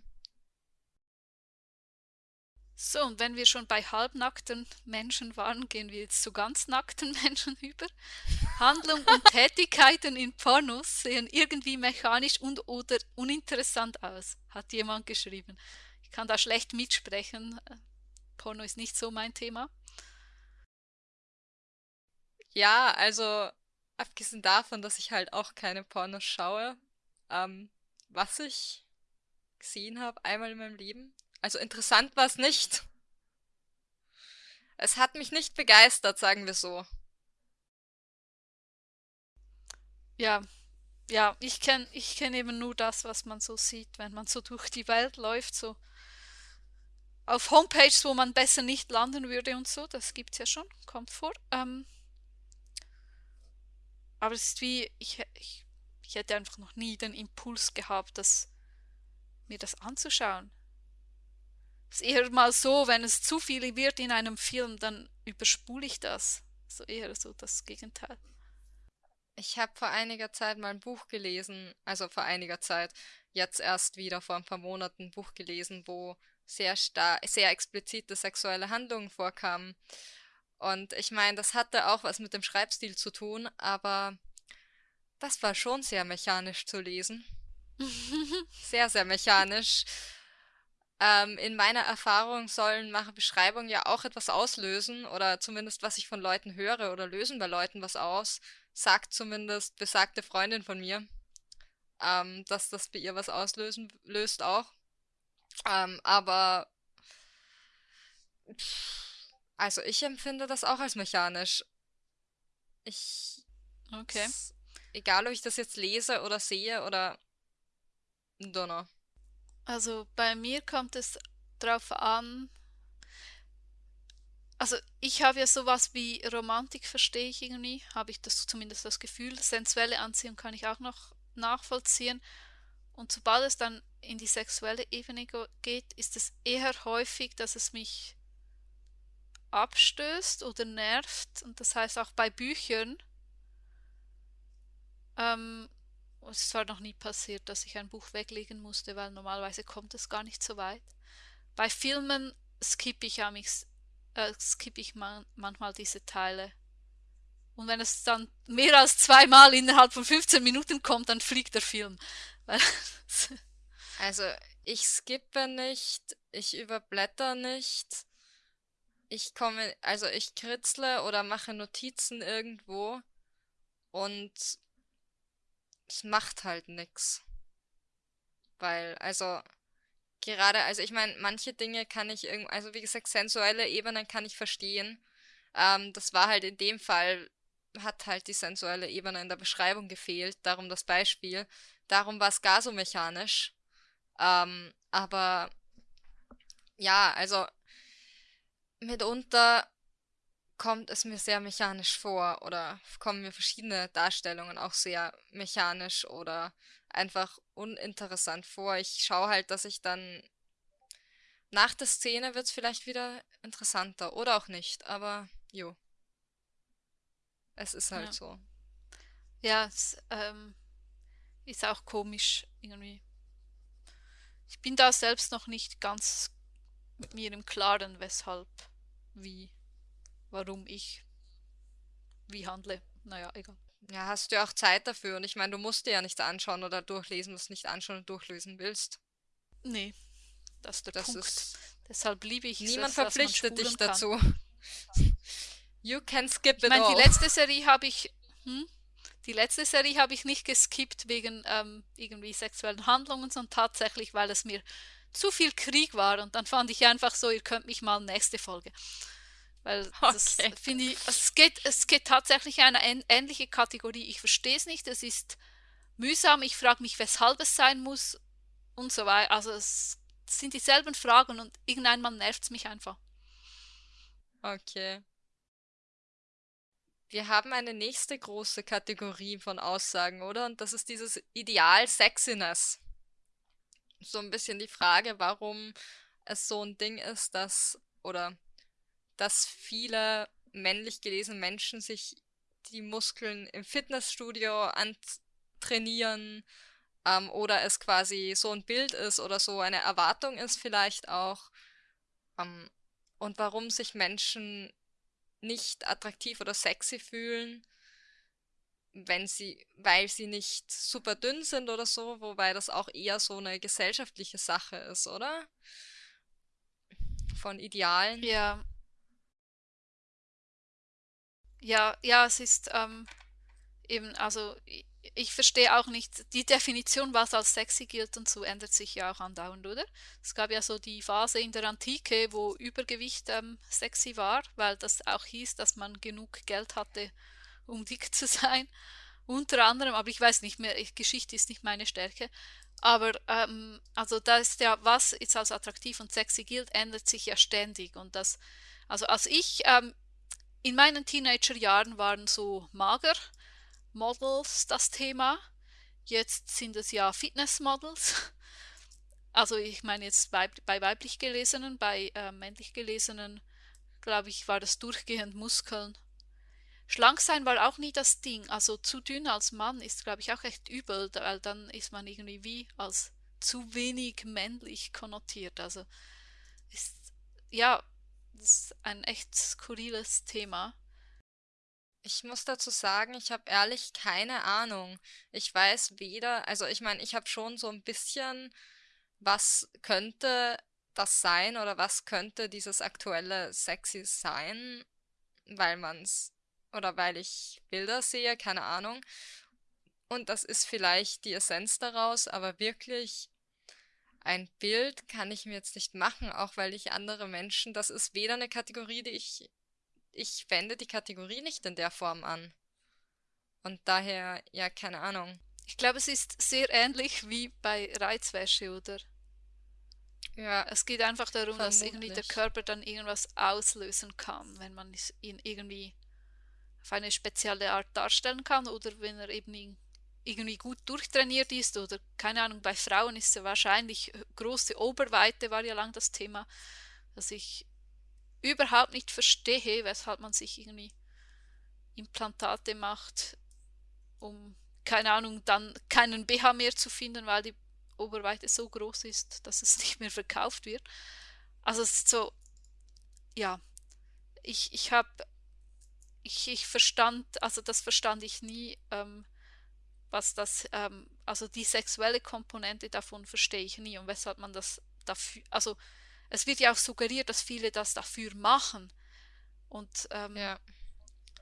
So, und wenn wir schon bei halbnackten Menschen waren, gehen wir jetzt zu ganz nackten Menschen über. Handlung und Tätigkeiten in Pornos sehen irgendwie mechanisch und oder uninteressant aus, hat jemand geschrieben. Ich kann da schlecht mitsprechen. Porno ist nicht so mein Thema. Ja, also abgesehen davon, dass ich halt auch keine Pornos schaue, ähm, was ich gesehen habe, einmal in meinem Leben. Also interessant war es nicht. Es hat mich nicht begeistert, sagen wir so. Ja, ja, ich kenne ich kenn eben nur das, was man so sieht, wenn man so durch die Welt läuft, so auf Homepages, wo man besser nicht landen würde und so, das gibt es ja schon, kommt vor. Ähm, aber es ist wie, ich, ich, ich hätte einfach noch nie den Impuls gehabt, dass mir das anzuschauen. Es ist eher mal so, wenn es zu viel wird in einem Film, dann überspule ich das. So eher so das Gegenteil. Ich habe vor einiger Zeit mal ein Buch gelesen, also vor einiger Zeit, jetzt erst wieder vor ein paar Monaten ein Buch gelesen, wo sehr star sehr explizite sexuelle Handlungen vorkamen. Und ich meine, das hatte auch was mit dem Schreibstil zu tun, aber das war schon sehr mechanisch zu lesen. Sehr, sehr mechanisch. Ähm, in meiner Erfahrung sollen mache Beschreibungen ja auch etwas auslösen oder zumindest was ich von Leuten höre oder lösen bei Leuten was aus, sagt zumindest besagte Freundin von mir, ähm, dass das bei ihr was auslösen löst auch. Ähm, aber pff, also ich empfinde das auch als mechanisch. Ich, Okay. egal ob ich das jetzt lese oder sehe oder Donner. Also bei mir kommt es drauf an, also ich habe ja sowas wie Romantik, verstehe ich irgendwie, habe ich das zumindest das Gefühl. Sensuelle Anziehung kann ich auch noch nachvollziehen. Und sobald es dann in die sexuelle Ebene geht, ist es eher häufig, dass es mich abstößt oder nervt. Und das heißt auch bei Büchern, ähm, es zwar noch nie passiert, dass ich ein Buch weglegen musste, weil normalerweise kommt es gar nicht so weit. Bei Filmen skippe ich, äh, skippe ich man, manchmal diese Teile. Und wenn es dann mehr als zweimal innerhalb von 15 Minuten kommt, dann fliegt der Film. Also ich skippe nicht, ich überblätter nicht, ich komme, also ich kritzle oder mache Notizen irgendwo und es macht halt nix. Weil, also gerade, also ich meine, manche Dinge kann ich irgend, also wie gesagt, sensuelle Ebenen kann ich verstehen. Ähm, das war halt in dem Fall, hat halt die sensuelle Ebene in der Beschreibung gefehlt, darum das Beispiel. Darum war es gar so mechanisch. Ähm, aber ja, also mitunter kommt es mir sehr mechanisch vor oder kommen mir verschiedene Darstellungen auch sehr mechanisch oder einfach uninteressant vor. Ich schaue halt, dass ich dann nach der Szene wird es vielleicht wieder interessanter oder auch nicht, aber jo, es ist halt ja, so. ja, es ähm, ist auch komisch irgendwie. Ich bin da selbst noch nicht ganz mit mir im Klaren, weshalb, wie, warum ich wie handle. Naja, egal. Ja, hast du ja auch Zeit dafür und ich meine, du musst dir ja nichts anschauen oder durchlesen, was du nicht anschauen und durchlesen willst. Nee, das ist der Das Punkt. ist Deshalb liebe ich es, Niemand dass man verpflichtet dich dazu. You can skip Ich it meine, die all. letzte Serie habe ich, hm? Die letzte Serie habe ich nicht geskippt wegen ähm, irgendwie sexuellen Handlungen, sondern tatsächlich, weil es mir zu viel Krieg war. Und dann fand ich einfach so, ihr könnt mich mal nächste Folge. Weil das Okay. finde ich, es geht, es geht tatsächlich in eine ähn- ähnliche Kategorie. Ich verstehe es nicht, es ist mühsam, ich frage mich, weshalb es sein muss und so weiter. Also es sind dieselben Fragen und irgendeinmal nervt es mich einfach. Okay. Wir haben eine nächste große Kategorie von Aussagen, oder? Und das ist dieses Ideal Sexiness. So ein bisschen die Frage, warum es so ein Ding ist, dass, oder dass viele männlich gelesene Menschen sich die Muskeln im Fitnessstudio antrainieren, ähm, oder es quasi so ein Bild ist oder so eine Erwartung ist vielleicht auch, ähm, und warum sich Menschen nicht attraktiv oder sexy fühlen, wenn sie, weil sie nicht super dünn sind oder so, wobei das auch eher so eine gesellschaftliche Sache ist, oder? Von Idealen. Ja, ja, ja, es ist ähm, eben, also ich, ich verstehe auch nicht, die Definition, was als sexy gilt und so, ändert sich ja auch andauernd, oder? Es gab ja so die Phase in der Antike, wo Übergewicht ähm, sexy war, weil das auch hieß, dass man genug Geld hatte, um dick zu sein. Unter anderem, aber ich weiß nicht mehr, ich, Geschichte ist nicht meine Stärke. Aber ähm, also da ist ja, was jetzt als attraktiv und sexy gilt, ändert sich ja ständig. Und das, also als ich ähm, in meinen Teenagerjahren waren so Mager-Models das Thema. Jetzt sind es ja Fitnessmodels. Also ich meine jetzt bei, bei weiblich gelesenen, bei äh, männlich gelesenen, glaube ich, war das durchgehend Muskeln, schlank sein war auch nie das Ding. Also zu dünn als Mann ist, glaube ich, auch echt übel, weil dann ist man irgendwie wie als zu wenig männlich konnotiert. Also ist, ja, ist ein echt skurriles Thema. Ich muss dazu sagen, ich habe ehrlich keine Ahnung. Ich weiß weder, also ich meine, ich habe schon so ein bisschen, was könnte das sein oder was könnte dieses aktuelle Sexy sein, weil man's oder weil ich Bilder sehe, keine Ahnung. Und das ist vielleicht die Essenz daraus, aber wirklich ein Bild kann ich mir jetzt nicht machen, auch weil ich andere Menschen, das ist weder eine Kategorie, die ich, ich wende die Kategorie nicht in der Form an. Und daher, ja, keine Ahnung. Ich glaube, es ist sehr ähnlich wie bei Reizwäsche, oder? Ja, Es geht einfach darum, dass irgendwie der vermutlich. Körper dann irgendwas auslösen kann, wenn man es- ihn irgendwie auf eine spezielle Art darstellen kann oder wenn er eben irgendwie gut durchtrainiert ist oder keine Ahnung, bei Frauen ist es wahrscheinlich große Oberweite war ja lang das Thema, dass ich überhaupt nicht verstehe, weshalb man sich irgendwie Implantate macht, um keine Ahnung, dann keinen BH mehr zu finden, weil die Oberweite so groß ist, dass es nicht mehr verkauft wird. Also es ist so, ja, ich, ich habe, ich, ich verstand, also das verstand ich nie, ähm, was das, ähm, also die sexuelle Komponente davon verstehe ich nie und weshalb man das dafür, also es wird ja auch suggeriert, dass viele das dafür machen und, ähm, Ja.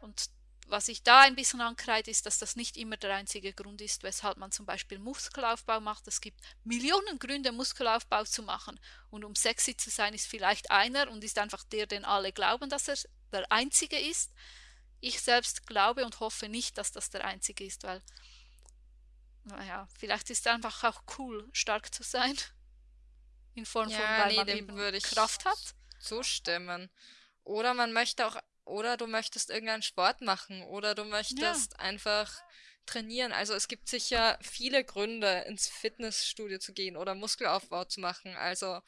und was ich da ein bisschen ankreide, ist, dass das nicht immer der einzige Grund ist, weshalb man zum Beispiel Muskelaufbau macht. Es gibt Millionen Gründe, Muskelaufbau zu machen. Und um sexy zu sein, ist vielleicht einer und ist einfach der, den alle glauben, dass er der einzige ist. Ich selbst glaube und hoffe nicht, dass das der einzige ist, weil, naja, vielleicht ist es einfach auch cool, stark zu sein. In Form von, Ja, weil nee, man eben würde Kraft hat. zustimmen. Oder man möchte auch, oder du möchtest irgendeinen Sport machen, oder du Ja, möchtest einfach trainieren. Also es gibt sicher viele Gründe, ins Fitnessstudio zu gehen oder Muskelaufbau zu machen. Also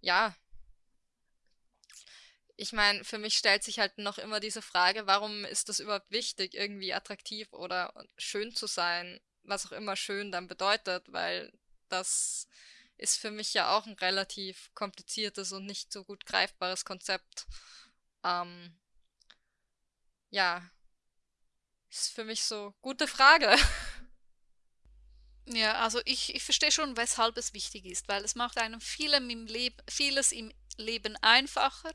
ja, ich meine, für mich stellt sich halt noch immer diese Frage, warum ist das überhaupt wichtig, irgendwie attraktiv oder schön zu sein, was auch immer schön dann bedeutet, weil das ist für mich ja auch ein relativ kompliziertes und nicht so gut greifbares Konzept. Ähm, ja, ist für mich so gute Frage. Ja, also ich, ich verstehe schon, weshalb es wichtig ist, weil es macht einem vielem im vieles im Leben einfacher.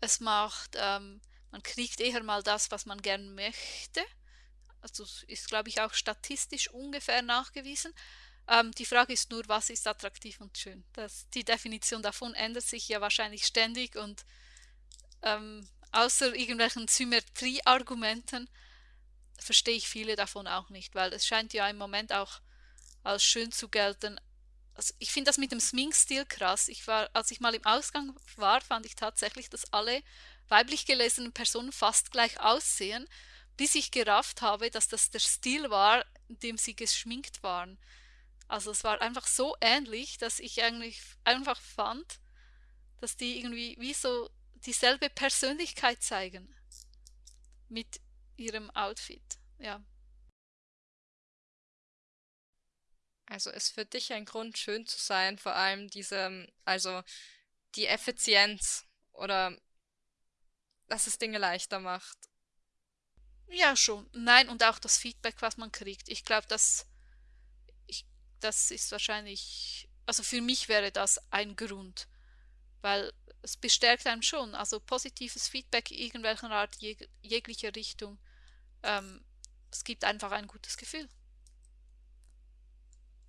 Es macht, ähm, man kriegt eher mal das, was man gern möchte. Also ist, glaube ich, auch statistisch ungefähr nachgewiesen. Ähm, die Frage ist nur, was ist attraktiv und schön? Das, die Definition davon ändert sich ja wahrscheinlich ständig und ähm, außer irgendwelchen Symmetrieargumenten verstehe ich viele davon auch nicht, weil es scheint ja im Moment auch als schön zu gelten. Also ich finde das mit dem Sminkstil krass. Ich war, als ich mal im Ausgang war, fand ich tatsächlich, dass alle weiblich gelesenen Personen fast gleich aussehen, bis ich gerafft habe, dass das der Stil war, in dem sie geschminkt waren. Also es war einfach so ähnlich, dass ich eigentlich einfach fand, dass die irgendwie wie so dieselbe Persönlichkeit zeigen mit ihrem Outfit. Ja. Also ist für dich ein Grund, schön zu sein, vor allem diese, also die Effizienz oder dass es Dinge leichter macht. Ja, schon. Nein, und auch das Feedback, was man kriegt. Ich glaube, das, das ist wahrscheinlich, also für mich wäre das ein Grund, weil es bestärkt einen schon. Also positives Feedback irgendwelcher Art, jeg jeglicher Richtung. Ähm, es gibt einfach ein gutes Gefühl.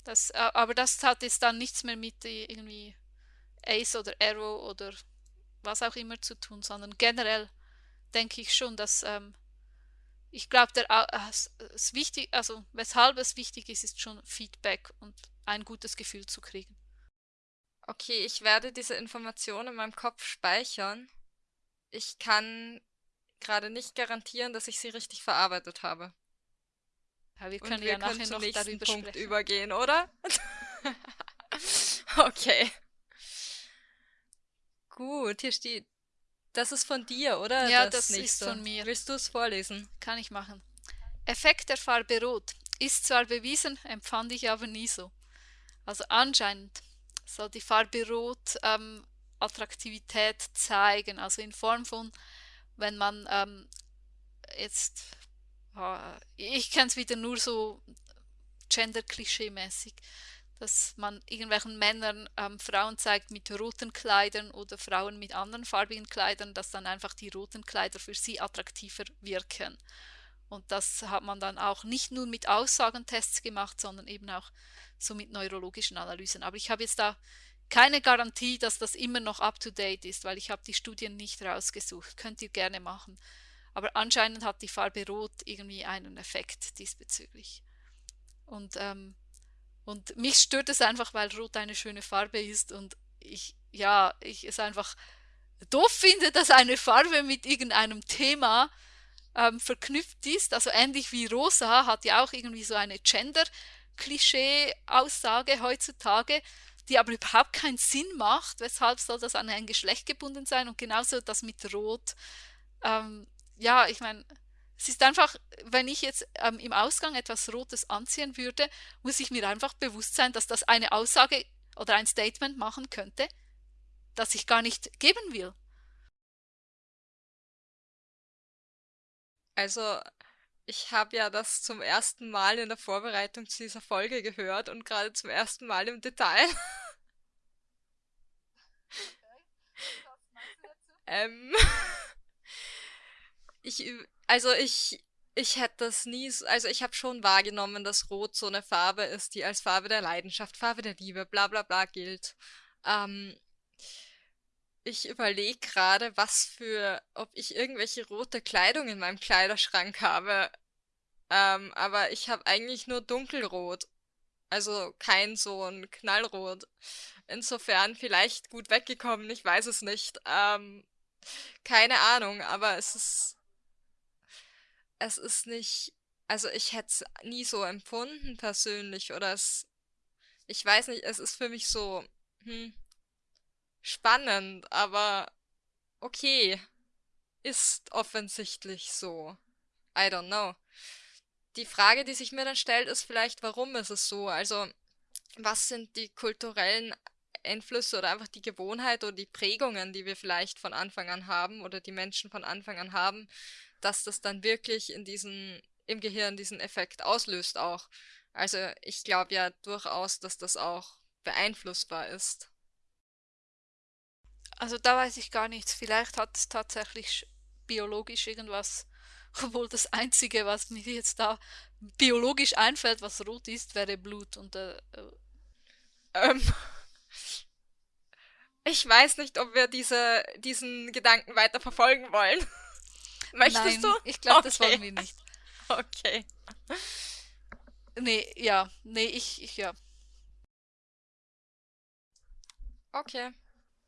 Das, äh, aber das hat jetzt dann nichts mehr mit äh, irgendwie Ace oder Arrow oder was auch immer zu tun, sondern generell denke ich schon, dass ähm, ich glaube, äh, es, wichtig, also weshalb es wichtig ist, ist schon Feedback und ein gutes Gefühl zu kriegen. Okay, ich werde diese Information in meinem Kopf speichern. Ich kann gerade nicht garantieren, dass ich sie richtig verarbeitet habe. Ja, wir Und können wir ja können nachher noch nächsten darüber Punkt sprechen. übergehen, oder? Okay. Gut, hier steht Das ist von dir, oder? Ja, das, das ist von mir. Willst du es vorlesen? Kann ich machen. Effekt der Farbe Rot ist zwar bewiesen, empfand ich aber nie so. Also anscheinend soll die Farbe Rot ähm, Attraktivität zeigen, also in Form von, wenn man ähm, jetzt, äh, ich kenne es wieder nur so gender-klischee-mäßig, dass man irgendwelchen Männern ähm, Frauen zeigt mit roten Kleidern oder Frauen mit anderen farbigen Kleidern, dass dann einfach die roten Kleider für sie attraktiver wirken. Und das hat man dann auch nicht nur mit Aussagentests gemacht, sondern eben auch so mit neurologischen Analysen. Aber ich habe jetzt da keine Garantie, dass das immer noch up-to-date ist, weil ich habe die Studien nicht rausgesucht. Könnt ihr gerne machen. Aber anscheinend hat die Farbe Rot irgendwie einen Effekt diesbezüglich. Und, ähm, und mich stört es einfach, weil Rot eine schöne Farbe ist und ich, ja, ich es einfach doof finde, dass eine Farbe mit irgendeinem Thema ähm, verknüpft ist. Also ähnlich wie Rosa hat ja auch irgendwie so eine Gender-Klischee-Aussage heutzutage, die aber überhaupt keinen Sinn macht. Weshalb soll das an ein Geschlecht gebunden sein? Und genauso das mit Rot. Ähm, ja, ich meine, es ist einfach, wenn ich jetzt ähm, im Ausgang etwas Rotes anziehen würde, muss ich mir einfach bewusst sein, dass das eine Aussage oder ein Statement machen könnte, das ich gar nicht geben will. Also, ich habe ja das zum ersten Mal in der Vorbereitung zu dieser Folge gehört und gerade zum ersten Mal im Detail. ähm, ich, also ich, ich hätte das nie, also ich habe schon wahrgenommen, dass Rot so eine Farbe ist, die als Farbe der Leidenschaft, Farbe der Liebe, bla bla bla gilt. Ähm, ich überlege gerade, was für, ob ich irgendwelche rote Kleidung in meinem Kleiderschrank habe. Ähm, aber ich habe eigentlich nur dunkelrot. Also kein so ein Knallrot. Insofern vielleicht gut weggekommen, ich weiß es nicht. Ähm, keine Ahnung, aber es ist. Es ist nicht. Also ich hätte es nie so empfunden persönlich. Oder es. Ich weiß nicht, es ist für mich so. Hm, spannend, aber okay. Ist offensichtlich so. I don't know. Die Frage, die sich mir dann stellt, ist vielleicht, warum ist es so? Also, was sind die kulturellen Einflüsse oder einfach die Gewohnheit oder die Prägungen, die wir vielleicht von Anfang an haben oder die Menschen von Anfang an haben, dass das dann wirklich in diesen, im Gehirn diesen Effekt auslöst auch. Also ich glaube ja durchaus, dass das auch beeinflussbar ist. Also da weiß ich gar nichts. Vielleicht hat es tatsächlich biologisch irgendwas, obwohl das Einzige, was mir jetzt da biologisch einfällt, was rot ist, wäre Blut. Und äh, äh ähm, ich weiß nicht, ob wir diese, diesen Gedanken weiter verfolgen wollen. Möchtest Nein, du? Ich glaube, okay. das wollen wir nicht. Okay. Nee, ja. Nee, ich, ich ja. Okay.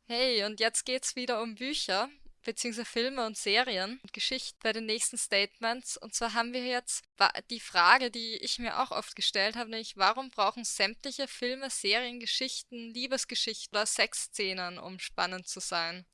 Hey, und jetzt geht's wieder um Bücher, beziehungsweise Filme und Serien und Geschichten bei den nächsten Statements. Und zwar haben wir jetzt die Frage, die ich mir auch oft gestellt habe, nämlich warum brauchen sämtliche Filme, Serien, Geschichten, Liebesgeschichten oder Sexszenen, um spannend zu sein?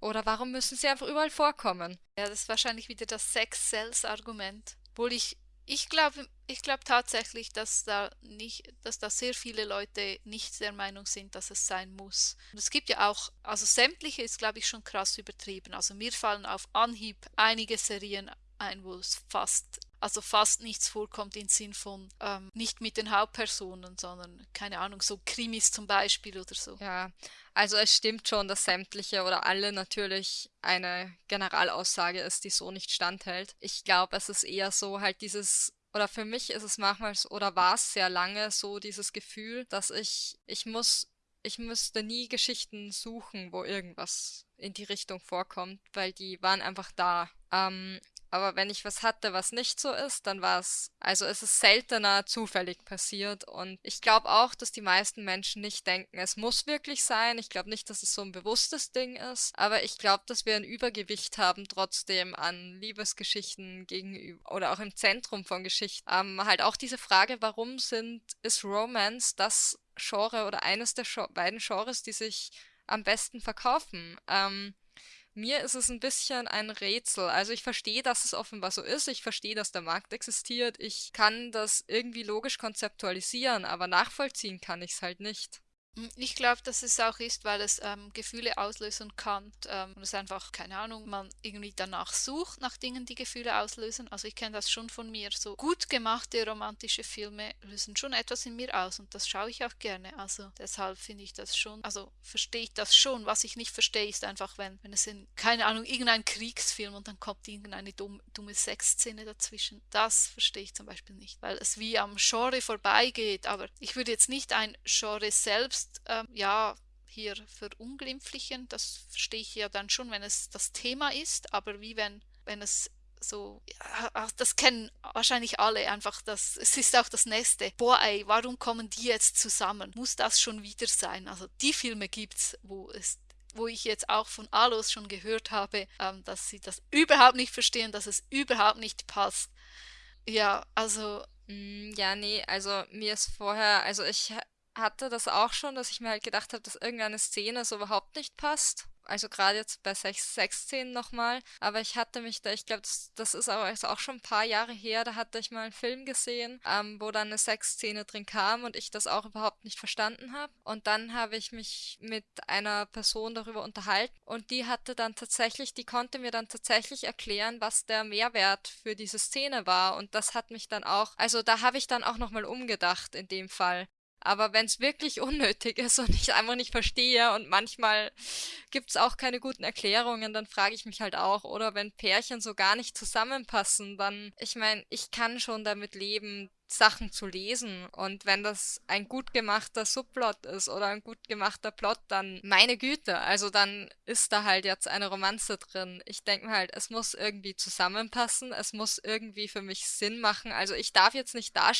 Oder warum müssen sie einfach überall vorkommen? Ja, das ist wahrscheinlich wieder das Sex-Sells-Argument. Obwohl ich ich glaube ich glaube tatsächlich, dass da nicht, dass da sehr viele Leute nicht der Meinung sind, dass es sein muss. Und es gibt ja auch, also sämtliche ist glaube ich schon krass übertrieben. Also mir fallen auf Anhieb einige Serien ein, wo es fast, also fast nichts vorkommt im Sinn von ähm, nicht mit den Hauptpersonen, sondern keine Ahnung, so Krimis zum Beispiel oder so. Ja, also es stimmt schon, dass sämtliche oder alle natürlich eine Generalaussage ist, die so nicht standhält. Ich glaube, es ist eher so halt dieses oder für mich ist es manchmal oder war es sehr lange so dieses Gefühl, dass ich ich muss ich müsste nie Geschichten suchen, wo irgendwas in die Richtung vorkommt, weil die waren einfach da. Ähm, aber wenn ich was hatte, was nicht so ist, dann war es, also es ist seltener zufällig passiert. Und ich glaube auch, dass die meisten Menschen nicht denken, es muss wirklich sein. Ich glaube nicht, dass es so ein bewusstes Ding ist. Aber ich glaube, dass wir ein Übergewicht haben trotzdem an Liebesgeschichten gegenüber oder auch im Zentrum von Geschichten. Ähm, halt auch diese Frage, warum sind, ist Romance das Genre oder eines der beiden Genres, die sich am besten verkaufen? Ähm, mir ist es ein bisschen ein Rätsel. Also ich verstehe, dass es offenbar so ist. Ich verstehe, dass der Markt existiert. Ich kann das irgendwie logisch konzeptualisieren, aber nachvollziehen kann ich es halt nicht. Hm, ich glaube, dass es auch ist, weil es ähm, Gefühle auslösen kann ähm, und es einfach, keine Ahnung, man irgendwie danach sucht, nach Dingen, die Gefühle auslösen. Also ich kenne das schon von mir. So gut gemachte romantische Filme lösen schon etwas in mir aus und das schaue ich auch gerne. Also deshalb finde ich das schon, also verstehe ich das schon. Was ich nicht verstehe, ist einfach, wenn, wenn es in, keine Ahnung, irgendein Kriegsfilm und dann kommt irgendeine dumme, dumme Sexszene dazwischen. Das verstehe ich zum Beispiel nicht, weil es wie am Genre vorbeigeht. Aber ich würde jetzt nicht ein Genre selbst selbst ähm, ja hier verunglimpflichen. Das verstehe ich ja dann schon, wenn es das Thema ist, aber wie wenn, wenn es so, ja, das kennen wahrscheinlich alle einfach, das, es ist auch das nächste. Boah, ey, warum kommen die jetzt zusammen? Muss das schon wieder sein? Also die Filme gibt's, wo es wo ich jetzt auch von Alos schon gehört habe, ähm, dass sie das überhaupt nicht verstehen, dass es überhaupt nicht passt. Ja, also. Mm, ja, nee, also mir ist vorher, also ich hatte das auch schon, dass ich mir halt gedacht habe, dass irgendeine Szene so überhaupt nicht passt. Also gerade jetzt bei Sex Sexszenen nochmal. Aber ich hatte mich da, ich glaube, das, das ist aber auch schon ein paar Jahre her, da hatte ich mal einen Film gesehen, ähm, wo dann eine Sexszene drin kam und ich das auch überhaupt nicht verstanden habe. Und dann habe ich mich mit einer Person darüber unterhalten und die hatte dann tatsächlich, die konnte mir dann tatsächlich erklären, was der Mehrwert für diese Szene war. Und das hat mich dann auch, also da habe ich dann auch nochmal umgedacht in dem Fall. Aber wenn es wirklich unnötig ist und ich einfach nicht verstehe und manchmal gibt es auch keine guten Erklärungen, dann frage ich mich halt auch. Oder wenn Pärchen so gar nicht zusammenpassen, dann, ich meine, ich kann schon damit leben, Sachen zu lesen. Und wenn das ein gut gemachter Subplot ist oder ein gut gemachter Plot, dann meine Güte, also dann ist da halt jetzt eine Romanze drin. Ich denke mir halt, es muss irgendwie zusammenpassen, es muss irgendwie für mich Sinn machen. Also ich darf jetzt nicht da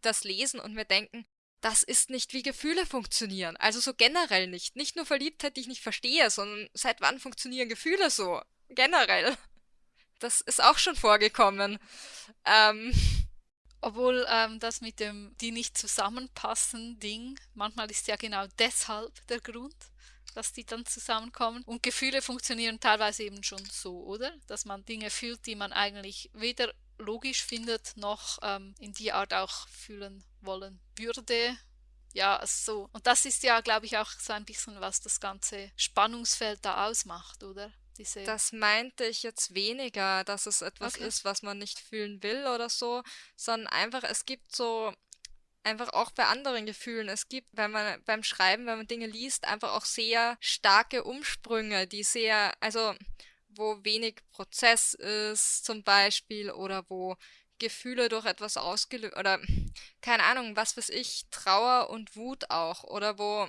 das lesen und mir denken, das ist nicht, wie Gefühle funktionieren. Also so generell nicht. Nicht nur Verliebtheit, die ich nicht verstehe, sondern seit wann funktionieren Gefühle so? Generell. Das ist auch schon vorgekommen. Ähm. Obwohl ähm, das mit dem die nicht zusammenpassen Ding, manchmal ist ja genau deshalb der Grund, dass die dann zusammenkommen. Und Gefühle funktionieren teilweise eben schon so, oder? Dass man Dinge fühlt, die man eigentlich weder logisch findet, noch ähm, in die Art auch fühlen wollen würde. Ja, so. Und das ist ja, glaube ich, auch so ein bisschen, was das ganze Spannungsfeld da ausmacht, oder? Diese das meinte ich jetzt weniger, dass es etwas okay. ist, was man nicht fühlen will oder so, sondern einfach, es gibt so einfach auch bei anderen Gefühlen. Es gibt, wenn man beim Schreiben, wenn man Dinge liest, einfach auch sehr starke Umsprünge, die sehr, also wo wenig Prozess ist zum Beispiel oder wo Gefühle durch etwas ausgelöst oder keine Ahnung, was weiß ich, Trauer und Wut auch oder wo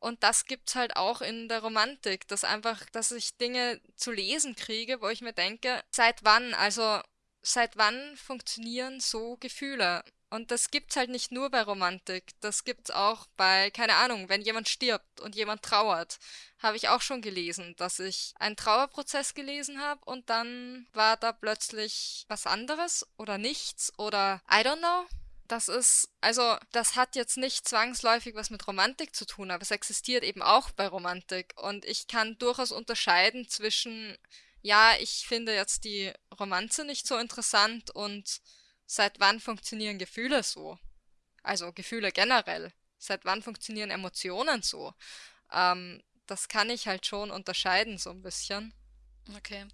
und das gibt's halt auch in der Romantik, dass einfach, dass ich Dinge zu lesen kriege, wo ich mir denke, seit wann, also seit wann funktionieren so Gefühle? Und das gibt's halt nicht nur bei Romantik, das gibt's auch bei, keine Ahnung, wenn jemand stirbt und jemand trauert, habe ich auch schon gelesen, dass ich einen Trauerprozess gelesen habe und dann war da plötzlich was anderes oder nichts oder I don't know. Das ist, also, das hat jetzt nicht zwangsläufig was mit Romantik zu tun, aber es existiert eben auch bei Romantik. Und ich kann durchaus unterscheiden zwischen, ja, ich finde jetzt die Romanze nicht so interessant und Seit wann funktionieren Gefühle so? Also Gefühle generell. Seit wann funktionieren Emotionen so? Ähm, das kann ich halt schon unterscheiden so ein bisschen. Okay.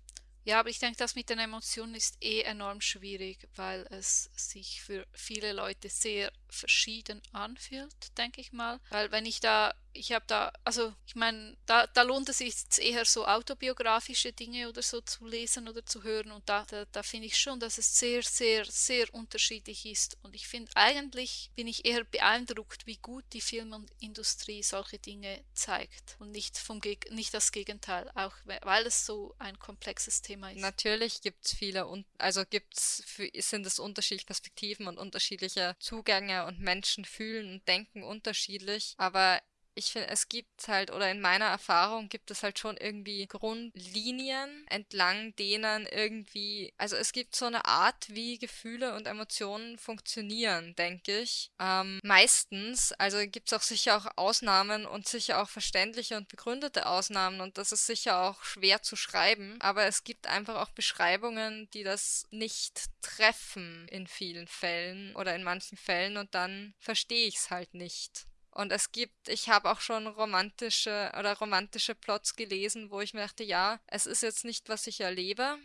Ja, aber ich denke, das mit den Emotionen ist eh enorm schwierig, weil es sich für viele Leute sehr verschieden anfühlt, denke ich mal. Weil wenn ich da ich habe da, also ich meine, da, da lohnt es sich eher so autobiografische Dinge oder so zu lesen oder zu hören und da, da, da finde ich schon, dass es sehr, sehr, sehr unterschiedlich ist und ich finde eigentlich bin ich eher beeindruckt, wie gut die Filmindustrie solche Dinge zeigt und nicht, vom Geg nicht das Gegenteil, auch weil es so ein komplexes Thema ist. Natürlich gibt es viele, also gibt's, sind es unterschiedliche Perspektiven und unterschiedliche Zugänge und Menschen fühlen und denken unterschiedlich, aber ich finde, es gibt halt, oder in meiner Erfahrung gibt es halt schon irgendwie Grundlinien, entlang denen irgendwie, also es gibt so eine Art, wie Gefühle und Emotionen funktionieren, denke ich. Ähm, meistens, also gibt es auch sicher auch Ausnahmen und sicher auch verständliche und begründete Ausnahmen und das ist sicher auch schwer zu schreiben, aber es gibt einfach auch Beschreibungen, die das nicht treffen in vielen Fällen oder in manchen Fällen und dann verstehe ich es halt nicht. Und es gibt, ich habe auch schon romantische oder romantische Plots gelesen, wo ich mir dachte, ja, es ist jetzt nicht, was ich erlebe,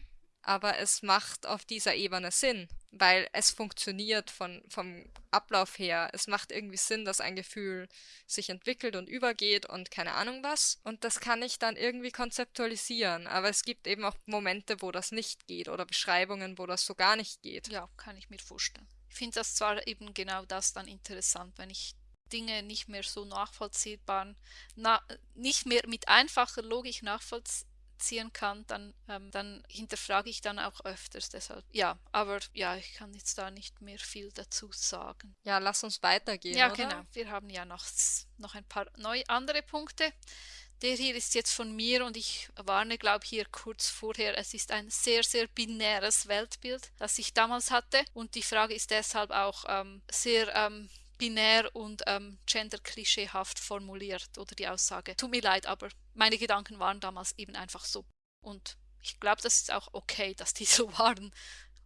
aber es macht auf dieser Ebene Sinn, weil es funktioniert von, vom Ablauf her. Es macht irgendwie Sinn, dass ein Gefühl sich entwickelt und übergeht und keine Ahnung was. Und das kann ich dann irgendwie konzeptualisieren. Aber es gibt eben auch Momente, wo das nicht geht oder Beschreibungen, wo das so gar nicht geht. Ja, kann ich mir vorstellen. Ich finde das zwar eben genau das dann interessant, wenn ich Dinge nicht mehr so nachvollziehbar, na, nicht mehr mit einfacher Logik nachvollziehen kann, dann, ähm, dann hinterfrage ich dann auch öfters. Deshalb, ja, aber ja, ich kann jetzt da nicht mehr viel dazu sagen. Ja, lass uns weitergehen. Ja, oder? genau. Wir haben ja noch, noch ein paar neue andere Punkte. Der hier ist jetzt von mir und ich warne, glaube ich, hier kurz vorher. Es ist ein sehr, sehr binäres Weltbild, das ich damals hatte. Und die Frage ist deshalb auch ähm, sehr ähm, binär und ähm, gender-klischeehaft formuliert oder die Aussage. Tut mir leid, aber meine Gedanken waren damals eben einfach so. Und ich glaube, das ist auch okay, dass die so waren,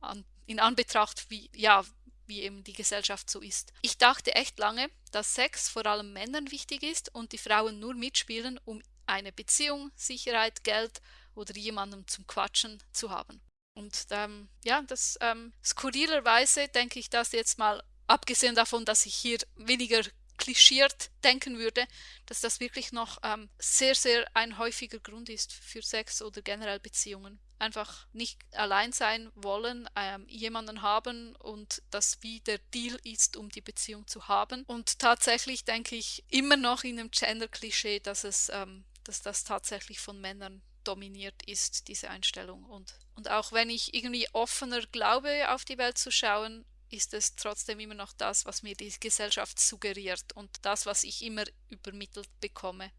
an, in Anbetracht, wie, ja, wie eben die Gesellschaft so ist. Ich dachte echt lange, dass Sex vor allem Männern wichtig ist und die Frauen nur mitspielen, um eine Beziehung, Sicherheit, Geld oder jemandem zum Quatschen zu haben. Und ähm, ja, das ähm, skurrilerweise denke ich das jetzt mal abgesehen davon, dass ich hier weniger klischiert denken würde, dass das wirklich noch ähm, sehr, sehr ein häufiger Grund ist für Sex oder generell Beziehungen. Einfach nicht allein sein wollen, ähm, jemanden haben und das wie der Deal ist, um die Beziehung zu haben. Und tatsächlich denke ich immer noch in einem Gender-Klischee, dass ähm, dass das tatsächlich von Männern dominiert ist, diese Einstellung. Und, und auch wenn ich irgendwie offener glaube, auf die Welt zu schauen, ist es trotzdem immer noch das, was mir die Gesellschaft suggeriert und das, was ich immer übermittelt bekomme.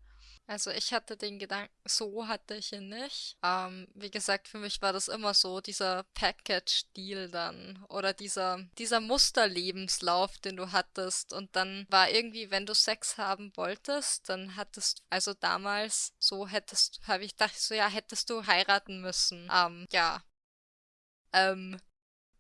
Also ich hatte den Gedanken, so hatte ich ihn nicht. Ähm, wie gesagt, für mich war das immer so, dieser Package-Deal dann oder dieser, dieser Musterlebenslauf, den du hattest. Und dann war irgendwie, wenn du Sex haben wolltest, dann hattest, also damals so hättest, habe ich gedacht, so ja, hättest du heiraten müssen. Ähm, ja. Ähm,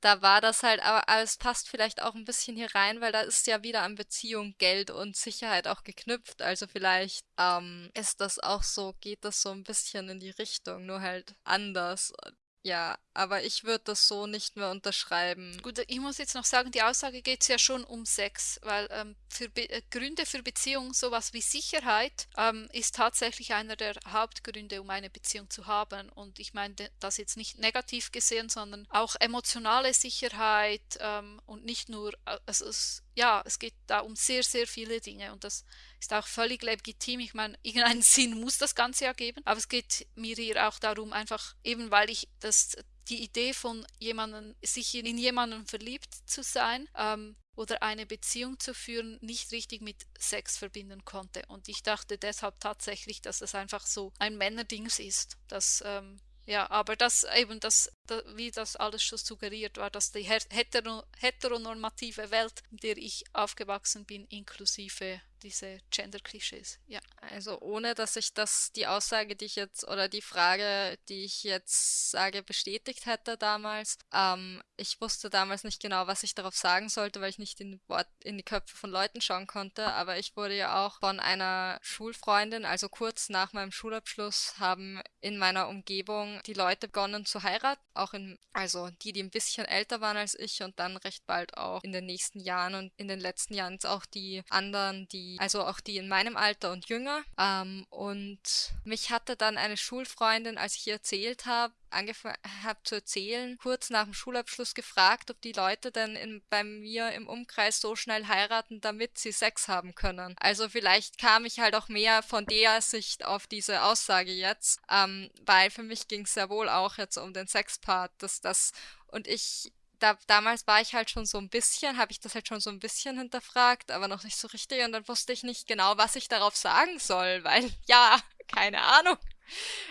da war das halt, aber, aber es passt vielleicht auch ein bisschen hier rein, weil da ist ja wieder an Beziehung, Geld und Sicherheit auch geknüpft. Also vielleicht ähm, ist das auch so, geht das so ein bisschen in die Richtung, nur halt anders. Ja, aber ich würde das so nicht mehr unterschreiben. Gut, ich muss jetzt noch sagen, die Aussage geht ja schon um Sex, weil ähm, für Be äh, Gründe für Beziehung, sowas wie Sicherheit, ähm, ist tatsächlich einer der Hauptgründe, um eine Beziehung zu haben. Und ich meine das jetzt nicht negativ gesehen, sondern auch emotionale Sicherheit ähm, und nicht nur, äh, also es, ja, es geht da um sehr, sehr viele Dinge und das ist auch völlig legitim. Ich meine, irgendeinen Sinn muss das Ganze ja geben, aber es geht mir hier auch darum, einfach eben weil ich das die Idee von jemanden, sich in jemanden verliebt zu sein ähm, oder eine Beziehung zu führen, nicht richtig mit Sex verbinden konnte. Und ich dachte deshalb tatsächlich, dass es einfach so ein Männerdings ist, dass ähm, ja, aber das eben, das, das, wie das alles schon suggeriert war, dass die hetero, heteronormative Welt, in der ich aufgewachsen bin, inklusive diese Gender-Klischees, ja. Also ohne, dass ich das, die Aussage, die ich jetzt, oder die Frage, die ich jetzt sage, bestätigt hätte damals. Ähm, ich wusste damals nicht genau, was ich darauf sagen sollte, weil ich nicht in, Wort, in die Köpfe von Leuten schauen konnte. Aber ich wurde ja auch von einer Schulfreundin, also kurz nach meinem Schulabschluss, haben in meiner Umgebung die Leute begonnen zu heiraten. Auch in, also die, die ein bisschen älter waren als ich und dann recht bald auch in den nächsten Jahren und in den letzten Jahren auch die anderen, die also auch die in meinem Alter und jünger. Ähm, und mich hatte dann eine Schulfreundin, als ich ihr erzählt habe, angefangen habe zu erzählen, kurz nach dem Schulabschluss gefragt, ob die Leute denn in, bei mir im Umkreis so schnell heiraten, damit sie Sex haben können. Also vielleicht kam ich halt auch mehr von der Sicht auf diese Aussage jetzt, ähm, weil für mich ging es ja wohl auch jetzt um den Sexpart, dass das und ich da, damals war ich halt schon so ein bisschen, habe ich das halt schon so ein bisschen hinterfragt, aber noch nicht so richtig. Und dann wusste ich nicht genau, was ich darauf sagen soll, weil ja, keine Ahnung.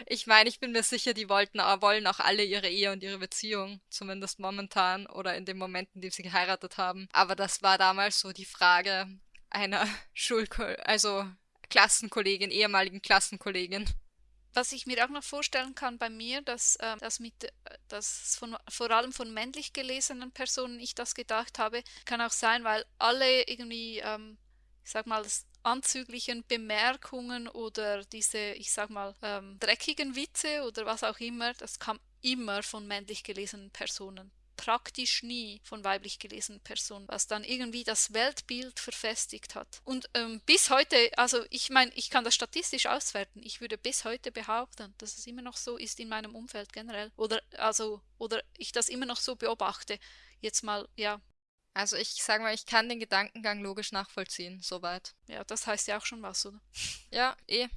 Ich meine, ich bin mir sicher, die wollten, wollen auch alle ihre Ehe und ihre Beziehung, zumindest momentan oder in dem Moment, in dem sie geheiratet haben. Aber das war damals so die Frage einer Schulko also Klassenkollegin, ehemaligen Klassenkollegin. Was ich mir auch noch vorstellen kann bei mir, dass, äh, dass, mit, dass von, vor allem von männlich gelesenen Personen ich das gedacht habe, kann auch sein, weil alle irgendwie, ähm, ich sag mal, anzüglichen Bemerkungen oder diese, ich sag mal, ähm, dreckigen Witze oder was auch immer, das kam immer von männlich gelesenen Personen praktisch nie von weiblich gelesenen Personen, was dann irgendwie das Weltbild verfestigt hat. Und ähm, bis heute, also ich meine, ich kann das statistisch auswerten. Ich würde bis heute behaupten, dass es immer noch so ist in meinem Umfeld generell. Oder also, oder ich das immer noch so beobachte. Jetzt mal, ja. Also ich sage mal, ich kann den Gedankengang logisch nachvollziehen, soweit. Ja, das heißt ja auch schon was, oder? Ja, eh.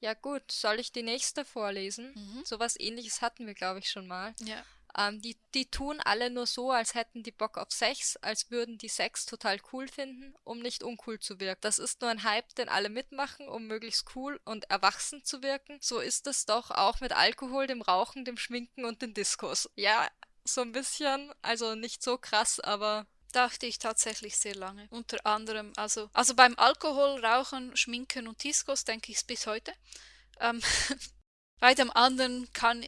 Ja gut, soll ich die nächste vorlesen? Mhm. Sowas ähnliches hatten wir, glaube ich, schon mal. Ja. Ähm, die, die tun alle nur so, als hätten die Bock auf Sex, als würden die Sex total cool finden, um nicht uncool zu wirken. Das ist nur ein Hype, den alle mitmachen, um möglichst cool und erwachsen zu wirken. So ist es doch auch mit Alkohol, dem Rauchen, dem Schminken und den Diskos. Ja, so ein bisschen, also nicht so krass, aber dachte ich tatsächlich sehr lange. Unter anderem, also, also beim Alkohol, Rauchen, Schminken und Diskos denke ich es bis heute. Ähm, Bei dem anderen kann,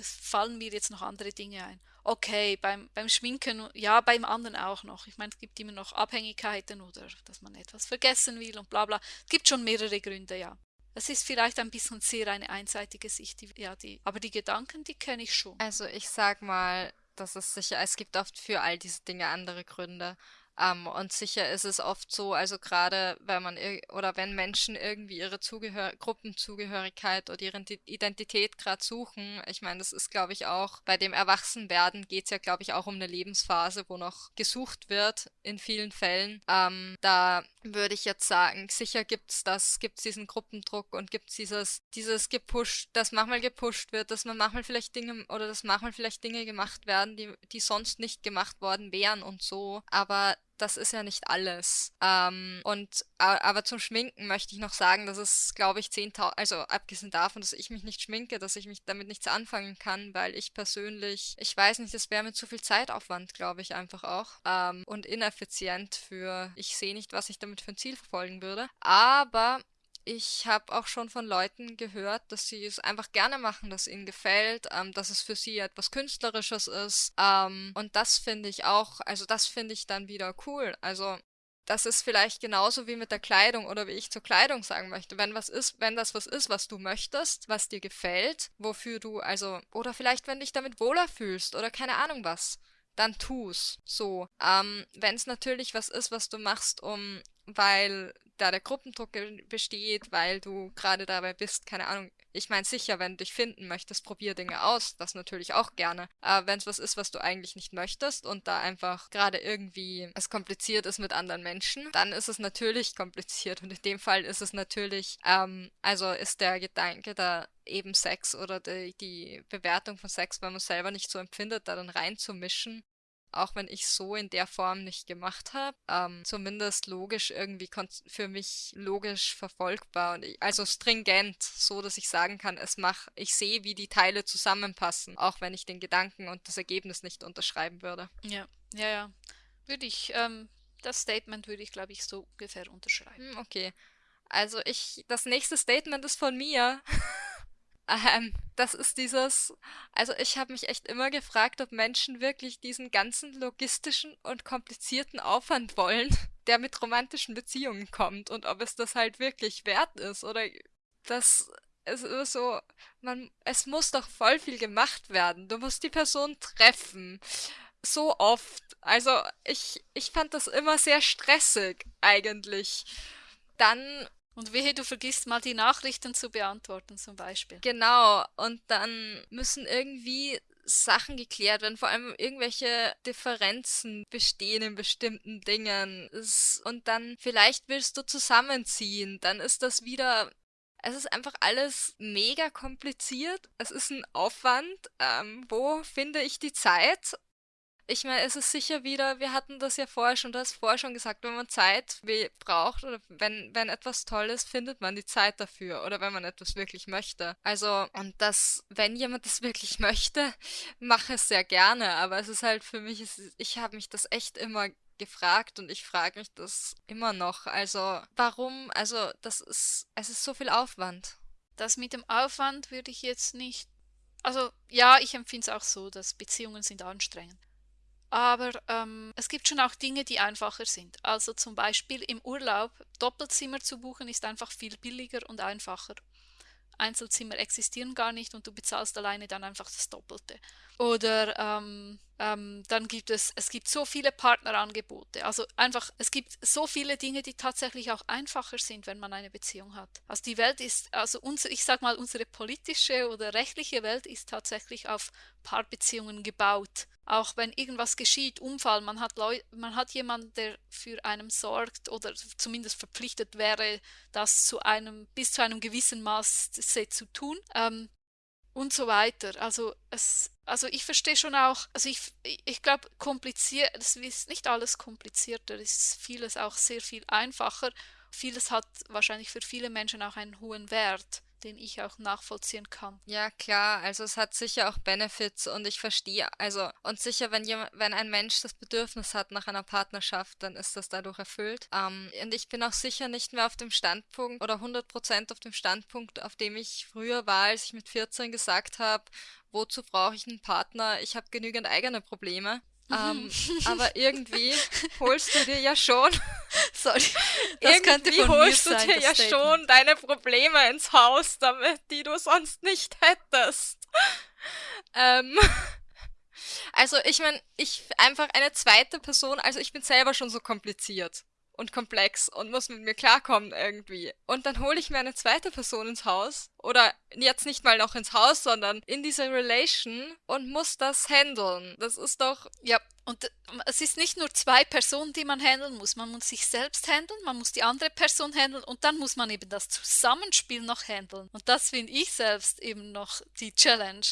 fallen mir jetzt noch andere Dinge ein. Okay, beim, beim Schminken, ja, beim anderen auch noch. Ich meine, es gibt immer noch Abhängigkeiten oder dass man etwas vergessen will und bla bla. Es gibt schon mehrere Gründe, ja. Es ist vielleicht ein bisschen sehr eine einseitige Sicht, die, ja, die, aber die Gedanken, die kenne ich schon. Also ich sag mal, das ist sicher, es gibt oft für all diese Dinge andere Gründe. Ähm, und sicher ist es oft so, also gerade wenn man oder wenn Menschen irgendwie ihre Zugehör Gruppenzugehörigkeit oder ihre Identität gerade suchen, ich meine, das ist, glaube ich, auch bei dem Erwachsenwerden geht es ja, glaube ich, auch um eine Lebensphase, wo noch gesucht wird in vielen Fällen. Ähm, da würde ich jetzt sagen, sicher gibt es das, gibt es diesen Gruppendruck und gibt es dieses, dieses gepusht, dass manchmal gepusht wird, dass man manchmal vielleicht Dinge oder dass manchmal vielleicht Dinge gemacht werden, die, die sonst nicht gemacht worden wären und so. Aber das ist ja nicht alles. Ähm, und aber zum Schminken möchte ich noch sagen, dass es, glaube ich, 10.000, also abgesehen davon, dass ich mich nicht schminke, dass ich mich damit nichts anfangen kann, weil ich persönlich, ich weiß nicht, das wäre mit zu viel Zeitaufwand, glaube ich, einfach auch. Ähm, und ineffizient für, ich sehe nicht, was ich damit für ein Ziel verfolgen würde. Aber ich habe auch schon von Leuten gehört, dass sie es einfach gerne machen, dass ihnen gefällt, ähm, dass es für sie etwas Künstlerisches ist. Ähm, und das finde ich auch, also das finde ich dann wieder cool. Also das ist vielleicht genauso wie mit der Kleidung oder wie ich zur Kleidung sagen möchte. Wenn was ist, wenn das was ist, was du möchtest, was dir gefällt, wofür du also, oder vielleicht wenn dich damit wohler fühlst oder keine Ahnung was, dann tu's. So. Ähm, wenn es natürlich was ist, was du machst, um, weil da der Gruppendruck besteht, weil du gerade dabei bist, keine Ahnung. Ich meine sicher, wenn du dich finden möchtest, probier Dinge aus, das natürlich auch gerne. Aber wenn es was ist, was du eigentlich nicht möchtest und da einfach gerade irgendwie es kompliziert ist mit anderen Menschen, dann ist es natürlich kompliziert. Und in dem Fall ist es natürlich, ähm, also ist der Gedanke da eben Sex oder die, die Bewertung von Sex, wenn man selber nicht so empfindet, da dann reinzumischen, auch wenn ich so in der Form nicht gemacht habe, ähm, zumindest logisch irgendwie für mich logisch verfolgbar und ich, also stringent, so dass ich sagen kann, es mach, ich sehe, wie die Teile zusammenpassen, auch wenn ich den Gedanken und das Ergebnis nicht unterschreiben würde. Ja, ja, ja. Würde ich, ähm, das Statement würde ich, glaube ich, so ungefähr unterschreiben. Hm, okay. Also ich, das nächste Statement ist von mir. Ähm, das ist dieses, also ich habe mich echt immer gefragt, ob Menschen wirklich diesen ganzen logistischen und komplizierten Aufwand wollen, der mit romantischen Beziehungen kommt und ob es das halt wirklich wert ist oder das es ist so, man, es muss doch voll viel gemacht werden. Du musst die Person treffen. So oft. Also ich, ich fand das immer sehr stressig eigentlich. Dann und wehe, du vergisst mal die Nachrichten zu beantworten zum Beispiel. Genau, und dann müssen irgendwie Sachen geklärt werden, vor allem irgendwelche Differenzen bestehen in bestimmten Dingen. Und dann vielleicht willst du zusammenziehen, dann ist das wieder es ist einfach alles mega kompliziert. Es ist ein Aufwand. Ähm, wo finde ich die Zeit? Ich meine, es ist sicher wieder, wir hatten das ja vorher schon, du hast vorher schon gesagt, wenn man Zeit braucht oder wenn, wenn etwas toll ist, findet man die Zeit dafür oder wenn man etwas wirklich möchte. Also, und das, wenn jemand das wirklich möchte, mache es sehr gerne, aber es ist halt für mich, ich habe mich das echt immer gefragt und ich frage mich das immer noch. Also, warum? Also, das ist, es ist so viel Aufwand. Das mit dem Aufwand würde ich jetzt nicht. Also, ja, ich empfinde es auch so, dass Beziehungen sind anstrengend. Aber ähm, es gibt schon auch Dinge, die einfacher sind. Also zum Beispiel im Urlaub Doppelzimmer zu buchen ist einfach viel billiger und einfacher. Einzelzimmer existieren gar nicht und du bezahlst alleine dann einfach das Doppelte. Oder ähm, ähm, dann gibt es, es gibt so viele Partnerangebote. Also einfach, es gibt so viele Dinge, die tatsächlich auch einfacher sind, wenn man eine Beziehung hat. Also die Welt ist, also unser, ich sag mal, unsere politische oder rechtliche Welt ist tatsächlich auf Paarbeziehungen gebaut. Auch wenn irgendwas geschieht, Unfall, man hat, Leu man hat jemanden, der für einen sorgt oder zumindest verpflichtet wäre, das zu einem, bis zu einem gewissen Maß zu tun. Ähm, und so weiter. Also es, also ich verstehe schon auch, also ich, ich glaube, kompliziert, es ist nicht alles komplizierter, es ist vieles auch sehr viel einfacher. Vieles hat wahrscheinlich für viele Menschen auch einen hohen Wert den ich auch nachvollziehen kann. Ja, klar, also es hat sicher auch Benefits und ich verstehe, also und sicher, wenn jemand, wenn ein Mensch das Bedürfnis hat nach einer Partnerschaft, dann ist das dadurch erfüllt. Ähm, und ich bin auch sicher nicht mehr auf dem Standpunkt oder 100% auf dem Standpunkt, auf dem ich früher war, als ich mit 14 gesagt habe, wozu brauche ich einen Partner? Ich habe genügend eigene Probleme. Ähm, aber irgendwie holst du dir ja schon. Sorry. Irgendwie holst du dir ja Statement. schon deine Probleme ins Haus, damit die du sonst nicht hättest. ähm, also ich meine, ich einfach eine zweite Person, also ich bin selber schon so kompliziert und komplex und muss mit mir klarkommen irgendwie. Und dann hole ich mir eine zweite Person ins Haus oder jetzt nicht mal noch ins Haus, sondern in diese Relation und muss das handeln. Das ist doch. Ja, und äh, es ist nicht nur zwei Personen, die man handeln muss. Man muss sich selbst handeln, man muss die andere Person handeln und dann muss man eben das Zusammenspiel noch handeln. Und das finde ich selbst eben noch die Challenge.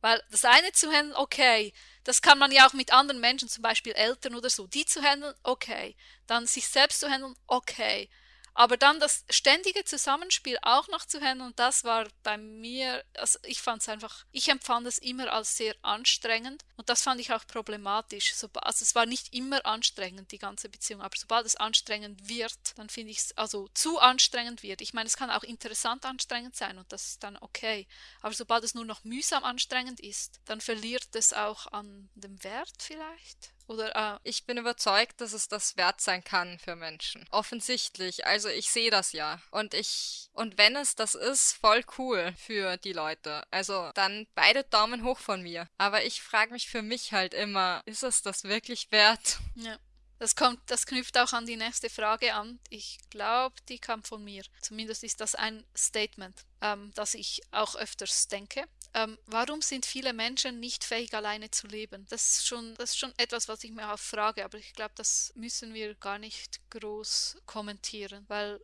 Weil das eine zu handeln, okay, das kann man ja auch mit anderen Menschen, zum Beispiel Eltern oder so, die zu handeln, okay. Dann sich selbst zu handeln, okay. Aber dann das ständige Zusammenspiel auch noch zu handeln, das war bei mir, also ich fand es einfach, ich empfand es immer als sehr anstrengend und das fand ich auch problematisch. Also es war nicht immer anstrengend, die ganze Beziehung, aber sobald es anstrengend wird, dann finde ich es, also zu anstrengend wird. Ich meine, es kann auch interessant anstrengend sein und das ist dann okay. Aber sobald es nur noch mühsam anstrengend ist, dann verliert es auch an dem Wert vielleicht. Oder äh, ich bin überzeugt, dass es das wert sein kann für Menschen. Offensichtlich. Also ich sehe das ja. Und ich. Und wenn es das ist, voll cool für die Leute. Also dann beide Daumen hoch von mir. Aber ich frage mich für mich halt immer, ist es das wirklich wert? Ja. Das kommt, das knüpft auch an die nächste Frage an. Ich glaube, die kam von mir. Zumindest ist das ein Statement, ähm, das ich auch öfters denke. Ähm, warum sind viele Menschen nicht fähig, alleine zu leben? Das ist schon, das ist schon etwas, was ich mir auch frage, aber ich glaube, das müssen wir gar nicht groß kommentieren, weil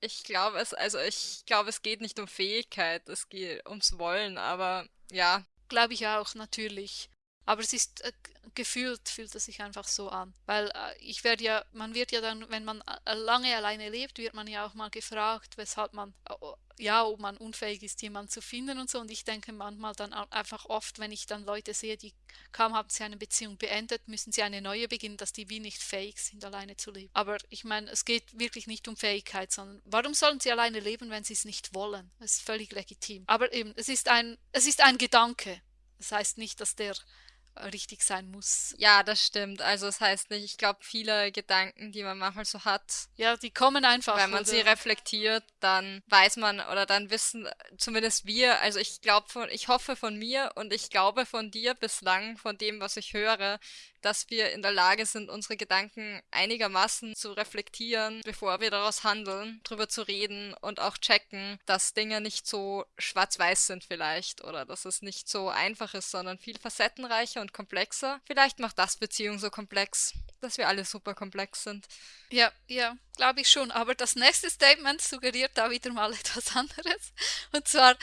ich glaube es, also ich glaube, es geht nicht um Fähigkeit, es geht ums Wollen, aber ja. Glaube ich auch, natürlich. Aber es ist äh, gefühlt, fühlt es sich einfach so an. Weil äh, ich werde ja, man wird ja dann, wenn man äh, lange alleine lebt, wird man ja auch mal gefragt, weshalb man, äh, ja, ob man unfähig ist, jemanden zu finden und so. Und ich denke manchmal dann einfach oft, wenn ich dann Leute sehe, die kaum haben sie eine Beziehung beendet, müssen sie eine neue beginnen, dass die wie nicht fähig sind, alleine zu leben. Aber ich meine, es geht wirklich nicht um Fähigkeit, sondern warum sollen sie alleine leben, wenn sie es nicht wollen? Das ist völlig legitim. Aber eben, es ist ein, es ist ein Gedanke. Das heißt nicht, dass der richtig sein muss. Ja, das stimmt. Also das heißt nicht, ich glaube, viele Gedanken, die man manchmal so hat. Ja, die kommen einfach. Wenn man oder? sie reflektiert, dann weiß man oder dann wissen zumindest wir, also ich glaube von, ich hoffe von mir und ich glaube von dir bislang, von dem, was ich höre, dass wir in der Lage sind, unsere Gedanken einigermaßen zu reflektieren, bevor wir daraus handeln, drüber zu reden und auch checken, dass Dinge nicht so schwarz-weiß sind vielleicht oder dass es nicht so einfach ist, sondern viel facettenreicher und komplexer. Vielleicht macht das Beziehung so komplex. Dass wir alle super komplex sind. Ja, ja, glaube ich schon. Aber das nächste Statement suggeriert da wieder mal etwas anderes. Und zwar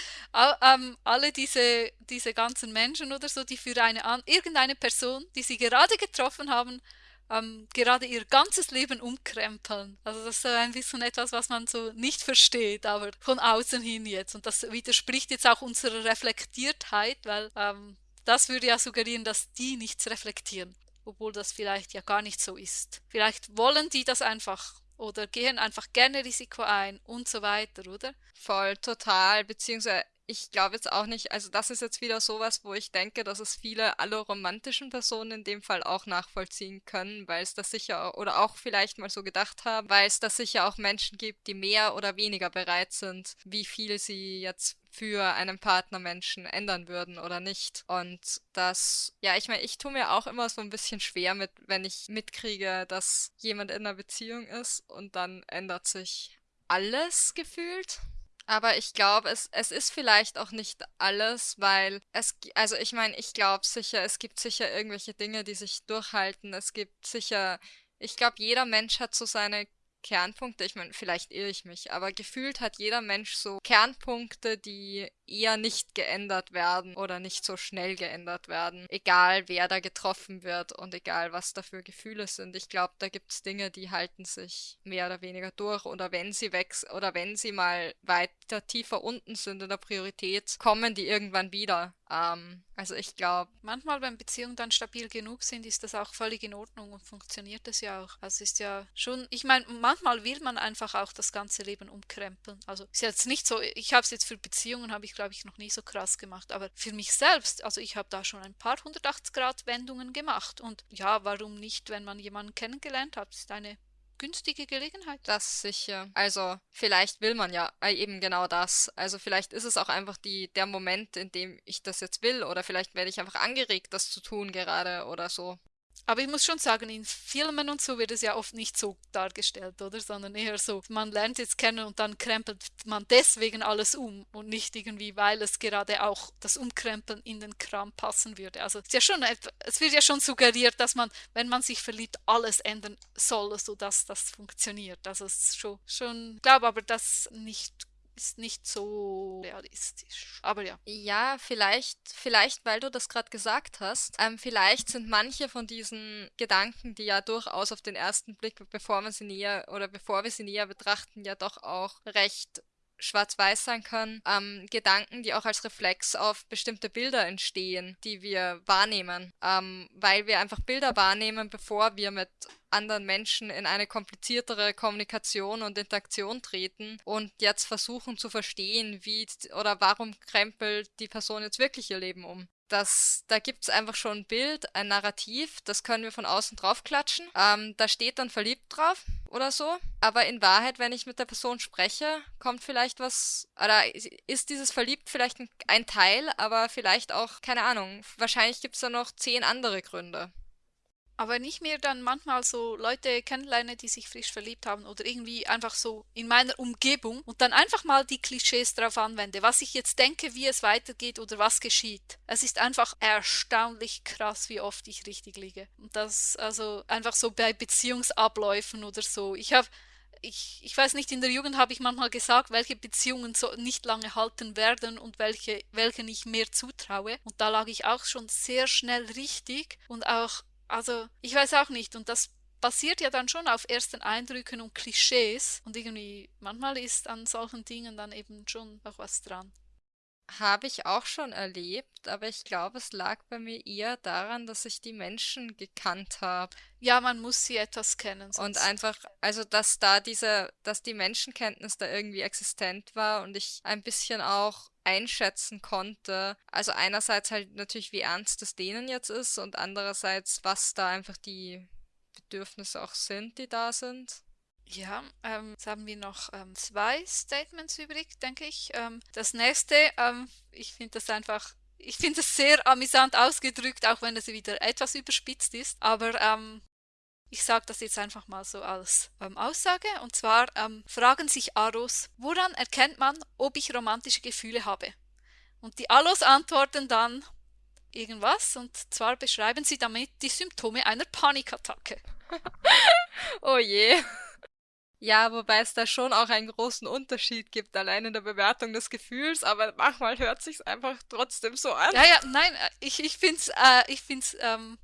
ähm, alle diese, diese ganzen Menschen oder so, die für eine irgendeine Person, die sie gerade getroffen haben, ähm, gerade ihr ganzes Leben umkrempeln. Also das ist so ein bisschen etwas, was man so nicht versteht, aber von außen hin jetzt. Und das widerspricht jetzt auch unserer Reflektiertheit, weil ähm, das würde ja suggerieren, dass die nichts reflektieren, obwohl das vielleicht ja gar nicht so ist. Vielleicht wollen die das einfach oder gehen einfach gerne Risiko ein und so weiter, oder? Voll, total, beziehungsweise ich glaube jetzt auch nicht, also das ist jetzt wieder sowas, wo ich denke, dass es viele alle romantischen Personen in dem Fall auch nachvollziehen können, weil es das sicher oder auch vielleicht mal so gedacht haben, weil es das sicher auch Menschen gibt, die mehr oder weniger bereit sind, wie viel sie jetzt für einen Partnermenschen ändern würden oder nicht. Und das, ja, ich meine, ich tue mir auch immer so ein bisschen schwer mit, wenn ich mitkriege, dass jemand in einer Beziehung ist und dann ändert sich alles gefühlt. Aber ich glaube, es, es ist vielleicht auch nicht alles, weil es, also ich meine, ich glaube sicher, es gibt sicher irgendwelche Dinge, die sich durchhalten. Es gibt sicher, ich glaube, jeder Mensch hat so seine Kernpunkte. Ich meine, vielleicht irre ich mich, aber gefühlt hat jeder Mensch so Kernpunkte, die eher nicht geändert werden oder nicht so schnell geändert werden. Egal, wer da getroffen wird und egal, was da für Gefühle sind. Ich glaube, da gibt es Dinge, die halten sich mehr oder weniger durch oder wenn sie wechseln oder wenn sie mal weiter tiefer unten sind in der Priorität, kommen die irgendwann wieder. Ähm, also ich glaube. Manchmal, wenn Beziehungen dann stabil genug sind, ist das auch völlig in Ordnung und funktioniert das ja auch. Also ist ja schon, ich meine, manchmal will man einfach auch das ganze Leben umkrempeln. Also ist jetzt nicht so, ich habe es jetzt für Beziehungen, habe ich glaube ich noch nie so krass gemacht, aber für mich selbst, also ich habe da schon ein paar 180 Grad Wendungen gemacht und ja, warum nicht, wenn man jemanden kennengelernt hat, ist eine günstige Gelegenheit. Das sicher. Also vielleicht will man ja äh, eben genau das. Also vielleicht ist es auch einfach die, der Moment, in dem ich das jetzt will oder vielleicht werde ich einfach angeregt, das zu tun gerade oder so. Aber ich muss schon sagen, in Filmen und so wird es ja oft nicht so dargestellt, oder? Sondern eher so, man lernt jetzt kennen und dann krempelt man deswegen alles um und nicht irgendwie, weil es gerade auch das Umkrempeln in den Kram passen würde. Also es, ja schon, es wird ja schon suggeriert, dass man, wenn man sich verliebt, alles ändern soll, sodass das funktioniert. Also es ist schon, schon ich glaube aber, dass nicht ist nicht so realistisch. Aber ja. Ja, vielleicht, vielleicht, weil du das gerade gesagt hast, ähm, vielleicht sind manche von diesen Gedanken, die ja durchaus auf den ersten Blick, bevor man sie näher oder bevor wir sie näher betrachten, ja doch auch recht schwarz-weiß sein können, ähm, Gedanken, die auch als Reflex auf bestimmte Bilder entstehen, die wir wahrnehmen, ähm, weil wir einfach Bilder wahrnehmen, bevor wir mit anderen Menschen in eine kompliziertere Kommunikation und Interaktion treten und jetzt versuchen zu verstehen, wie oder warum krempelt die Person jetzt wirklich ihr Leben um. Das, da gibt es einfach schon ein Bild, ein Narrativ, das können wir von außen draufklatschen. Ähm, da steht dann verliebt drauf oder so. Aber in Wahrheit, wenn ich mit der Person spreche, kommt vielleicht was, oder ist dieses verliebt vielleicht ein Teil, aber vielleicht auch, keine Ahnung, wahrscheinlich gibt es da noch zehn andere Gründe. Aber wenn ich mir dann manchmal so Leute kennenlerne, die sich frisch verliebt haben oder irgendwie einfach so in meiner Umgebung und dann einfach mal die Klischees drauf anwende, was ich jetzt denke, wie es weitergeht oder was geschieht. Es ist einfach erstaunlich krass, wie oft ich richtig liege. Und das also einfach so bei Beziehungsabläufen oder so. Ich habe ich, ich weiß nicht, in der Jugend habe ich manchmal gesagt, welche Beziehungen so nicht lange halten werden und welche, welchen ich mehr zutraue. Und da lag ich auch schon sehr schnell richtig und auch also, ich weiß auch nicht. Und das basiert ja dann schon auf ersten Eindrücken und Klischees. Und irgendwie, manchmal ist an solchen Dingen dann eben schon auch was dran. Habe ich auch schon erlebt, aber ich glaube, es lag bei mir eher daran, dass ich die Menschen gekannt habe. Ja, man muss sie etwas kennen. Und einfach, also dass da diese, dass die Menschenkenntnis da irgendwie existent war und ich ein bisschen auch einschätzen konnte. Also einerseits halt natürlich, wie ernst es denen jetzt ist und andererseits, was da einfach die Bedürfnisse auch sind, die da sind. Ja, ähm, jetzt haben wir noch ähm, zwei Statements übrig, denke ich. Ähm, das nächste, ähm, ich finde das einfach, ich finde es sehr amüsant ausgedrückt, auch wenn es wieder etwas überspitzt ist. Aber ähm, ich sage das jetzt einfach mal so als ähm, Aussage. Und zwar fragen sich Aros, woran erkennt man, ob ich romantische Gefühle habe? Und die Alos antworten dann, irgendwas und zwar beschreiben sie damit die Symptome einer Panikattacke. oh je. Ja, wobei es da schon auch einen großen Unterschied gibt, allein in der Bewertung des Gefühls, aber manchmal hört sich's einfach trotzdem so an. Ja, ja, nein, äh, ich, ich find's, äh, ähm,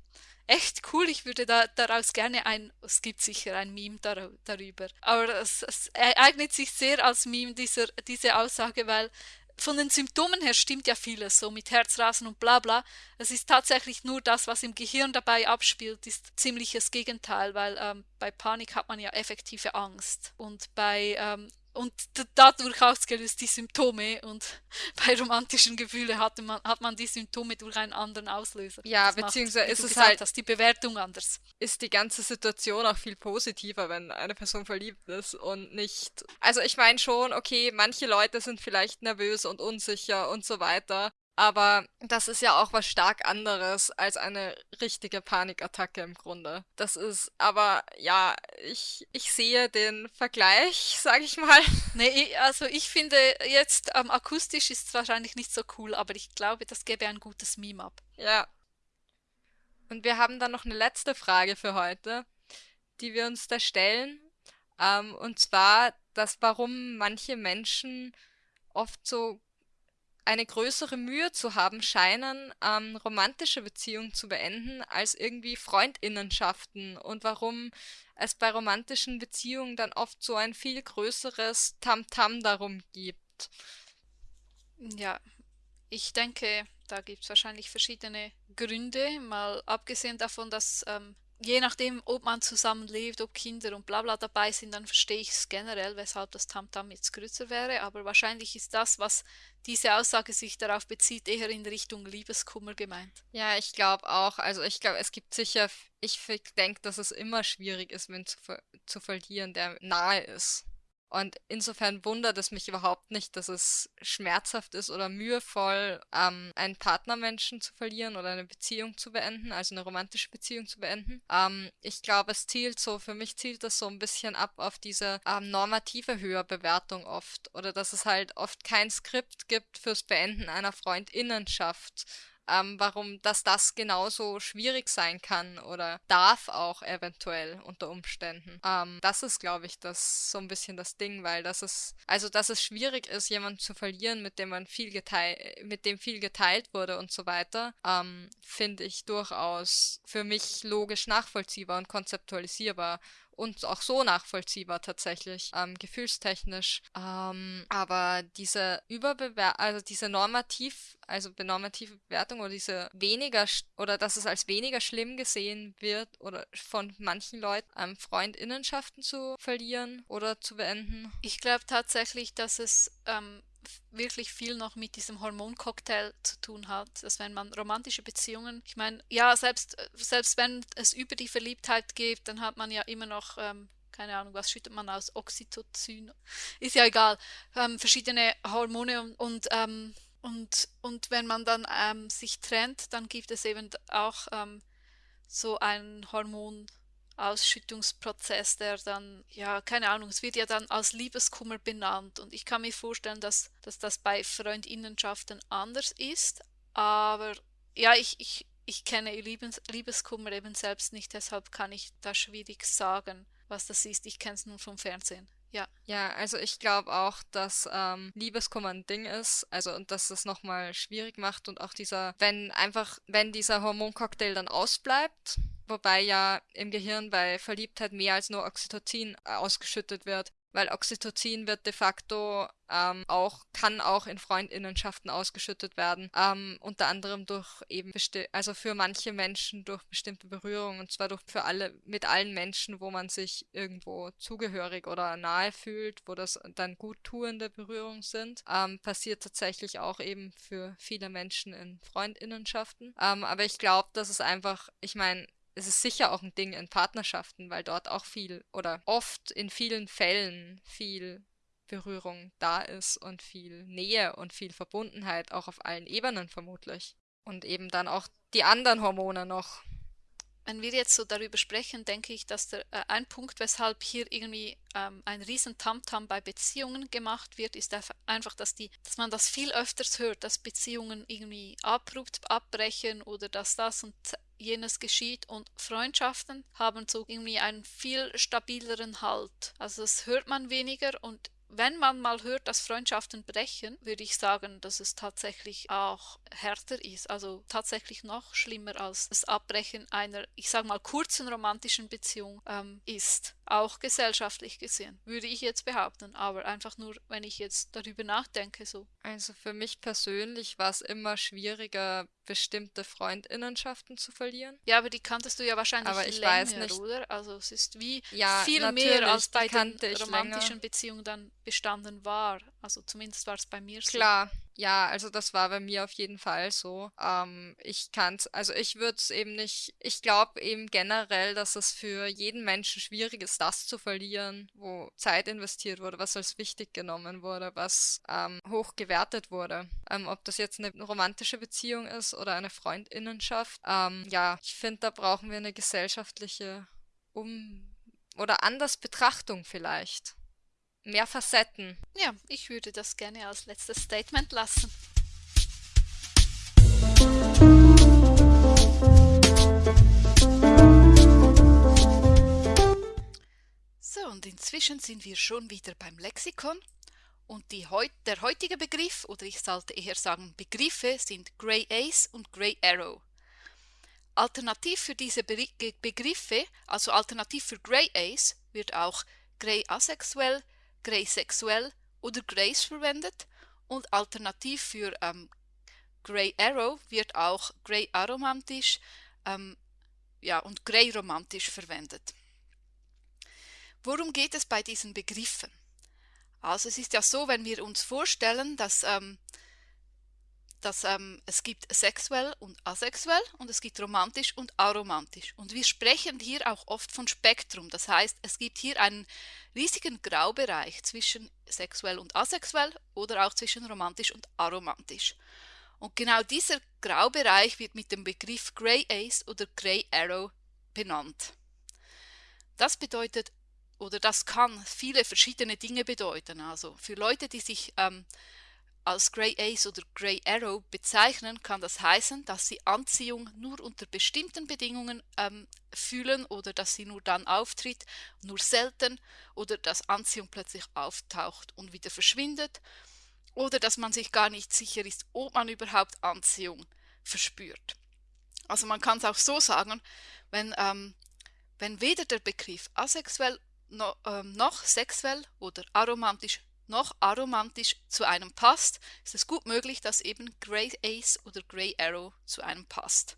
echt cool. Ich würde da, daraus gerne ein, es gibt sicher ein Meme dar, darüber, aber es, es eignet sich sehr als Meme, dieser, diese Aussage, weil von den Symptomen her stimmt ja vieles, so mit Herzrasen und bla bla. Es ist tatsächlich nur das, was im Gehirn dabei abspielt, ist ziemliches Gegenteil, weil ähm, bei Panik hat man ja effektive Angst. Und bei ähm, und dadurch ausgelöst die Symptome und bei romantischen Gefühlen hatte man, hat man die Symptome durch einen anderen Auslöser. Ja, das beziehungsweise macht, ist es halt hast, die Bewertung anders. Ist die ganze Situation auch viel positiver, wenn eine Person verliebt ist und nicht. Also ich meine schon, okay, manche Leute sind vielleicht nervös und unsicher und so weiter, aber das ist ja auch was stark anderes als eine richtige Panikattacke im Grunde. Das ist, aber ja, ich, ich sehe den Vergleich, sag ich mal. Nee, also ich finde jetzt ähm, akustisch ist es wahrscheinlich nicht so cool, aber ich glaube, das gäbe ein gutes Meme ab. Ja. Und wir haben dann noch eine letzte Frage für heute, die wir uns da stellen. Ähm, und zwar, dass warum manche Menschen oft so eine größere Mühe zu haben scheinen, ähm, romantische Beziehungen zu beenden, als irgendwie Freundinnenschaften und warum es bei romantischen Beziehungen dann oft so ein viel größeres Tamtam -Tam darum gibt. Ja, ich denke, da gibt es wahrscheinlich verschiedene Gründe, mal abgesehen davon, dass ähm, je nachdem, ob man zusammenlebt, ob Kinder und bla bla dabei sind, dann verstehe ich es generell, weshalb das Tamtam -Tam jetzt größer wäre. Aber wahrscheinlich ist das, was diese Aussage sich darauf bezieht, eher in Richtung Liebeskummer gemeint. Ja, ich glaube auch. Also ich glaube, es gibt sicher, ich denke, dass es immer schwierig ist, wenn zu, zu verlieren, der nahe ist. Und insofern wundert es mich überhaupt nicht, dass es schmerzhaft ist oder mühevoll, ähm, einen Partnermenschen zu verlieren oder eine Beziehung zu beenden, also eine romantische Beziehung zu beenden. Ähm, ich glaube, es zielt so, für mich zielt das so ein bisschen ab auf diese ähm, normative Höherbewertung oft. Oder dass es halt oft kein Skript gibt fürs Beenden einer Freundinnenschaft ähm, warum dass das genauso schwierig sein kann oder darf auch eventuell unter Umständen. Ähm, das ist, glaube ich, das so ein bisschen das Ding, weil das ist, also dass es schwierig ist, jemanden zu verlieren, mit dem man viel geteilt, mit dem viel geteilt wurde und so weiter, ähm, finde ich durchaus für mich logisch nachvollziehbar und konzeptualisierbar und auch so nachvollziehbar tatsächlich, ähm, gefühlstechnisch. Ähm, aber diese Überbewer also diese normativ, also normative Bewertung oder diese weniger oder dass es als weniger schlimm gesehen wird oder von manchen Leuten ähm, Freundinnenschaften zu verlieren oder zu beenden. Ich glaube tatsächlich, dass es ähm, wirklich viel noch mit diesem Hormoncocktail zu tun hat, dass wenn man romantische Beziehungen, ich meine, ja, selbst, selbst wenn es über die Verliebtheit geht, dann hat man ja immer noch, ähm, keine Ahnung, was schüttet man aus, Oxytocin, ist ja egal, ähm, verschiedene Hormone und, und, ähm, und, und wenn man dann ähm, sich trennt, dann gibt es eben auch ähm, so ein Hormon, Ausschüttungsprozess, der dann, ja, keine Ahnung, es wird ja dann als Liebeskummer benannt. Und ich kann mir vorstellen, dass, dass das bei Freundinnenschaften anders ist. Aber ja, ich, ich, ich kenne Liebes, Liebeskummer eben selbst nicht, deshalb kann ich da schwierig sagen, was das ist. Ich kenne es nur vom Fernsehen. Ja. Ja, also ich glaube auch, dass ähm, Liebeskummer ein Ding ist, also und dass das nochmal schwierig macht und auch dieser, wenn einfach, wenn dieser Hormoncocktail dann ausbleibt, wobei ja im Gehirn bei Verliebtheit mehr als nur Oxytocin äh, ausgeschüttet wird, weil Oxytocin wird de facto ähm, auch, kann auch in Freundinnenschaften ausgeschüttet werden, ähm, unter anderem durch eben, also für manche Menschen durch bestimmte Berührungen, und zwar durch für alle, mit allen Menschen, wo man sich irgendwo zugehörig oder nahe fühlt, wo das dann guttuende Berührungen sind, ähm, passiert tatsächlich auch eben für viele Menschen in Freundinnenschaften. Ähm, aber ich glaube, dass es einfach, ich meine, es ist sicher auch ein Ding in Partnerschaften, weil dort auch viel oder oft in vielen Fällen viel Berührung da ist und viel Nähe und viel Verbundenheit, auch auf allen Ebenen vermutlich. Und eben dann auch die anderen Hormone noch. Wenn wir jetzt so darüber sprechen, denke ich, dass der, äh, ein Punkt, weshalb hier irgendwie ähm, ein riesen Tamtam bei Beziehungen gemacht wird, ist einfach, dass, die, dass man das viel öfters hört, dass Beziehungen irgendwie abrupt abbrechen oder dass das und jenes geschieht und Freundschaften haben so irgendwie einen viel stabileren Halt. Also das hört man weniger und wenn man mal hört, dass Freundschaften brechen, würde ich sagen, dass es tatsächlich auch härter ist. Also tatsächlich noch schlimmer als das Abbrechen einer, ich sage mal, kurzen romantischen Beziehung ähm, ist. Auch gesellschaftlich gesehen, würde ich jetzt behaupten. Aber einfach nur, wenn ich jetzt darüber nachdenke, so. Also für mich persönlich war es immer schwieriger, bestimmte Freundinnenschaften zu verlieren. Ja, aber die kanntest du ja wahrscheinlich aber ich länger, weiß nicht. oder? Also es ist wie ja, viel mehr als bei den romantischen länger. Beziehungen dann bestanden war. Also zumindest war es bei mir so. Klar, ja, also das war bei mir auf jeden Fall so. Ähm, ich kann's, also ich würde es eben nicht, ich glaube eben generell, dass es für jeden Menschen schwierig ist, das zu verlieren, wo Zeit investiert wurde, was als wichtig genommen wurde, was ähm, hoch gewertet wurde. Ähm, ob das jetzt eine romantische Beziehung ist oder eine Freundinnenschaft. Ähm, ja, ich finde, da brauchen wir eine gesellschaftliche Um- oder anders Betrachtung vielleicht mehr Facetten. Ja, ich würde das gerne als letztes Statement lassen. So, und inzwischen sind wir schon wieder beim Lexikon. Und die, der heutige Begriff, oder ich sollte eher sagen Begriffe, sind Grey Ace und Grey Arrow. Alternativ für diese Begriffe, also alternativ für Grey Ace, wird auch Grey asexuell, Grey sexuell oder Grace verwendet und alternativ für ähm, Grey Arrow wird auch Grey aromantisch ähm, ja, und Grey romantisch verwendet. Worum geht es bei diesen Begriffen? Also es ist ja so, wenn wir uns vorstellen, dass ähm, dass ähm, es gibt sexuell und asexuell und es gibt romantisch und aromantisch. Und wir sprechen hier auch oft von Spektrum. Das heißt, es gibt hier einen riesigen Graubereich zwischen sexuell und asexuell oder auch zwischen romantisch und aromantisch. Und genau dieser Graubereich wird mit dem Begriff Grey Ace oder Grey Arrow benannt. Das bedeutet oder das kann viele verschiedene Dinge bedeuten. Also für Leute, die sich ähm, als Grey Ace oder Grey Arrow bezeichnen, kann das heißen, dass sie Anziehung nur unter bestimmten Bedingungen ähm, fühlen oder dass sie nur dann auftritt, nur selten oder dass Anziehung plötzlich auftaucht und wieder verschwindet oder dass man sich gar nicht sicher ist, ob man überhaupt Anziehung verspürt. Also man kann es auch so sagen, wenn, ähm, wenn weder der Begriff asexuell no, ähm, noch sexuell oder aromantisch noch aromantisch zu einem passt, ist es gut möglich, dass eben Grey Ace oder Grey Arrow zu einem passt.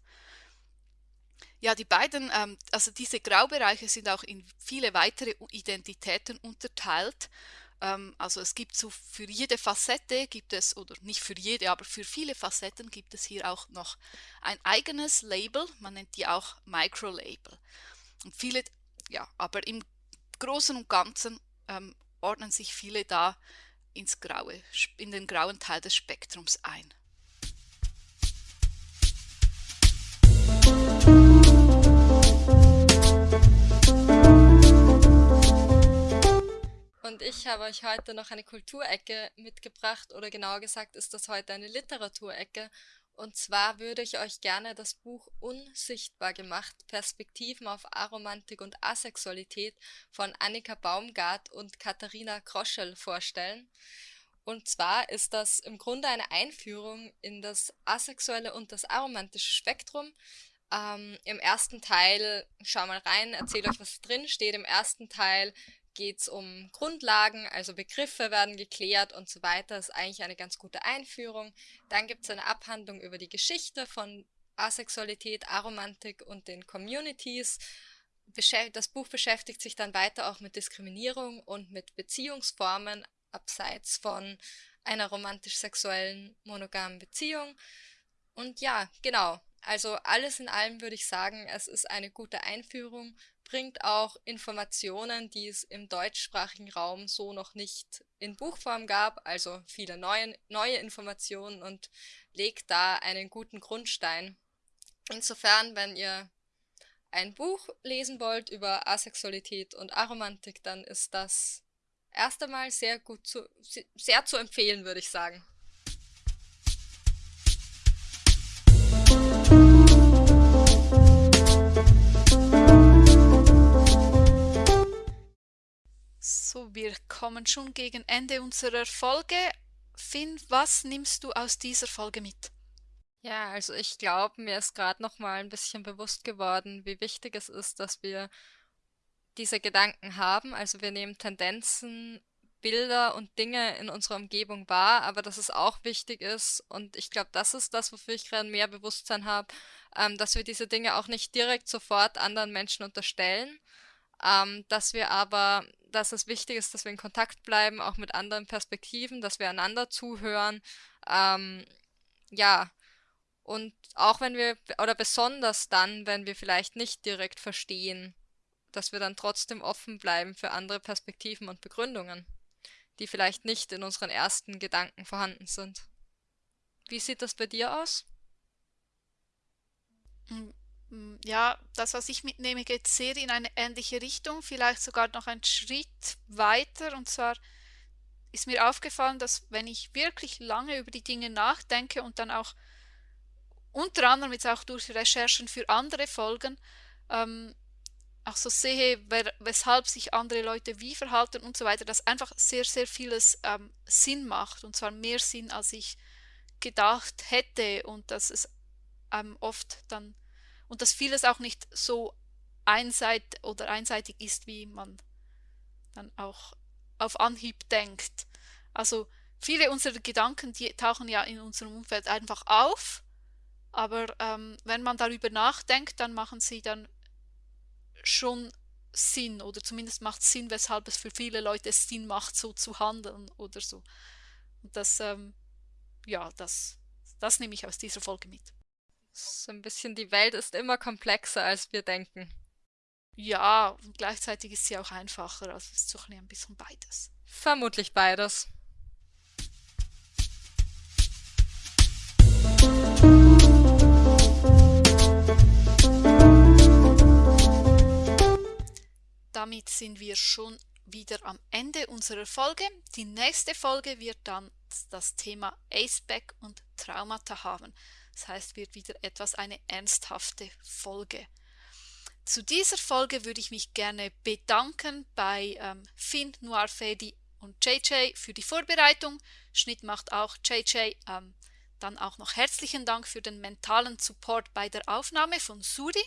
Ja, die beiden, ähm, also diese Graubereiche sind auch in viele weitere Identitäten unterteilt. Ähm, also es gibt so für jede Facette gibt es, oder nicht für jede, aber für viele Facetten gibt es hier auch noch ein eigenes Label, man nennt die auch Microlabel. Und viele, ja, aber im Großen und Ganzen ähm, ordnen sich viele da ins Graue, in den grauen Teil des Spektrums ein. Und ich habe euch heute noch eine Kulturecke mitgebracht, oder genauer gesagt ist das heute eine Literaturecke. Und zwar würde ich euch gerne das Buch Unsichtbar gemacht, Perspektiven auf Aromantik und Asexualität von Annika Baumgart und Katharina Kroschel vorstellen. Und zwar ist das im Grunde eine Einführung in das asexuelle und das aromantische Spektrum. Ähm, Im ersten Teil, schau mal rein, erzähle euch, was drin steht. Im ersten Teil geht es um Grundlagen, also Begriffe werden geklärt und so weiter. Das ist eigentlich eine ganz gute Einführung. Dann gibt es eine Abhandlung über die Geschichte von Asexualität, Aromantik und den Communities. Das Buch beschäftigt sich dann weiter auch mit Diskriminierung und mit Beziehungsformen abseits von einer romantisch-sexuellen monogamen Beziehung. Und ja, genau. Also alles in allem würde ich sagen, es ist eine gute Einführung bringt auch Informationen, die es im deutschsprachigen Raum so noch nicht in Buchform gab, also viele neue, neue Informationen und legt da einen guten Grundstein. Insofern, wenn ihr ein Buch lesen wollt über Asexualität und Aromantik, dann ist das erst einmal sehr gut zu, sehr zu empfehlen, würde ich sagen. So, wir kommen schon gegen Ende unserer Folge. Finn, was nimmst du aus dieser Folge mit? Ja, also ich glaube, mir ist gerade noch mal ein bisschen bewusst geworden, wie wichtig es ist, dass wir diese Gedanken haben. Also wir nehmen Tendenzen, Bilder und Dinge in unserer Umgebung wahr, aber dass es auch wichtig ist, und ich glaube, das ist das, wofür ich gerade mehr Bewusstsein habe, ähm, dass wir diese Dinge auch nicht direkt sofort anderen Menschen unterstellen, ähm, dass wir aber dass es wichtig ist, dass wir in Kontakt bleiben, auch mit anderen Perspektiven, dass wir einander zuhören. Ähm, ja, und auch wenn wir, oder besonders dann, wenn wir vielleicht nicht direkt verstehen, dass wir dann trotzdem offen bleiben für andere Perspektiven und Begründungen, die vielleicht nicht in unseren ersten Gedanken vorhanden sind. Wie sieht das bei dir aus? Hm, ja, das, was ich mitnehme, geht sehr in eine ähnliche Richtung, vielleicht sogar noch einen Schritt weiter. Und zwar ist mir aufgefallen, dass wenn ich wirklich lange über die Dinge nachdenke und dann auch unter anderem jetzt auch durch Recherchen für andere Folgen, ähm, auch so sehe, wer, weshalb sich andere Leute wie verhalten und so weiter, dass einfach sehr, sehr vieles ähm, Sinn macht und zwar mehr Sinn, als ich gedacht hätte und dass es ähm, oft dann und dass vieles auch nicht so einseit oder einseitig ist, wie man dann auch auf Anhieb denkt. Also viele unserer Gedanken, die tauchen ja in unserem Umfeld einfach auf, aber ähm, wenn man darüber nachdenkt, dann machen sie dann schon Sinn oder zumindest macht Sinn, weshalb es für viele Leute Sinn macht, so zu handeln oder so. Und das, ähm, ja, das, das nehme ich aus dieser Folge mit. So ein bisschen, die Welt ist immer komplexer, als wir denken. Ja, und gleichzeitig ist sie auch einfacher. Also es ist so ein bisschen beides. Vermutlich beides. Damit sind wir schon wieder am Ende unserer Folge. Die nächste Folge wird dann das Thema Aceback und Traumata haben. Das heißt, wird wieder etwas eine ernsthafte Folge. Zu dieser Folge würde ich mich gerne bedanken bei ähm, Finn, Noir Fedi und JJ für die Vorbereitung. Schnitt macht auch JJ. Ähm, dann auch noch herzlichen Dank für den mentalen Support bei der Aufnahme von Suri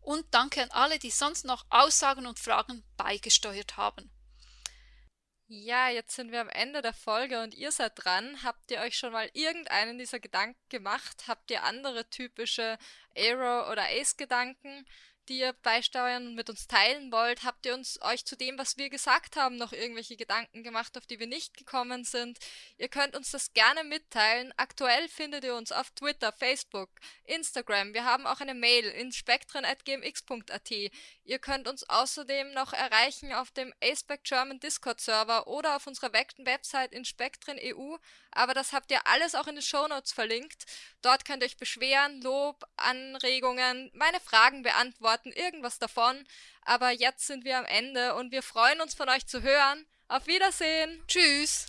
und danke an alle, die sonst noch Aussagen und Fragen beigesteuert haben. Ja, jetzt sind wir am Ende der Folge und ihr seid dran. Habt ihr euch schon mal irgendeinen dieser Gedanken gemacht? Habt ihr andere typische Aero- oder Ace-Gedanken? Die ihr beisteuern und mit uns teilen wollt? Habt ihr uns euch zu dem, was wir gesagt haben, noch irgendwelche Gedanken gemacht, auf die wir nicht gekommen sind? Ihr könnt uns das gerne mitteilen. Aktuell findet ihr uns auf Twitter, Facebook, Instagram. Wir haben auch eine Mail in spektren.gmx.at. Ihr könnt uns außerdem noch erreichen auf dem Aspect German Discord Server oder auf unserer Website in Spektren EU. Aber das habt ihr alles auch in den Shownotes verlinkt. Dort könnt ihr euch beschweren, Lob, Anregungen, meine Fragen beantworten, irgendwas davon. Aber jetzt sind wir am Ende und wir freuen uns von euch zu hören. Auf Wiedersehen. Tschüss.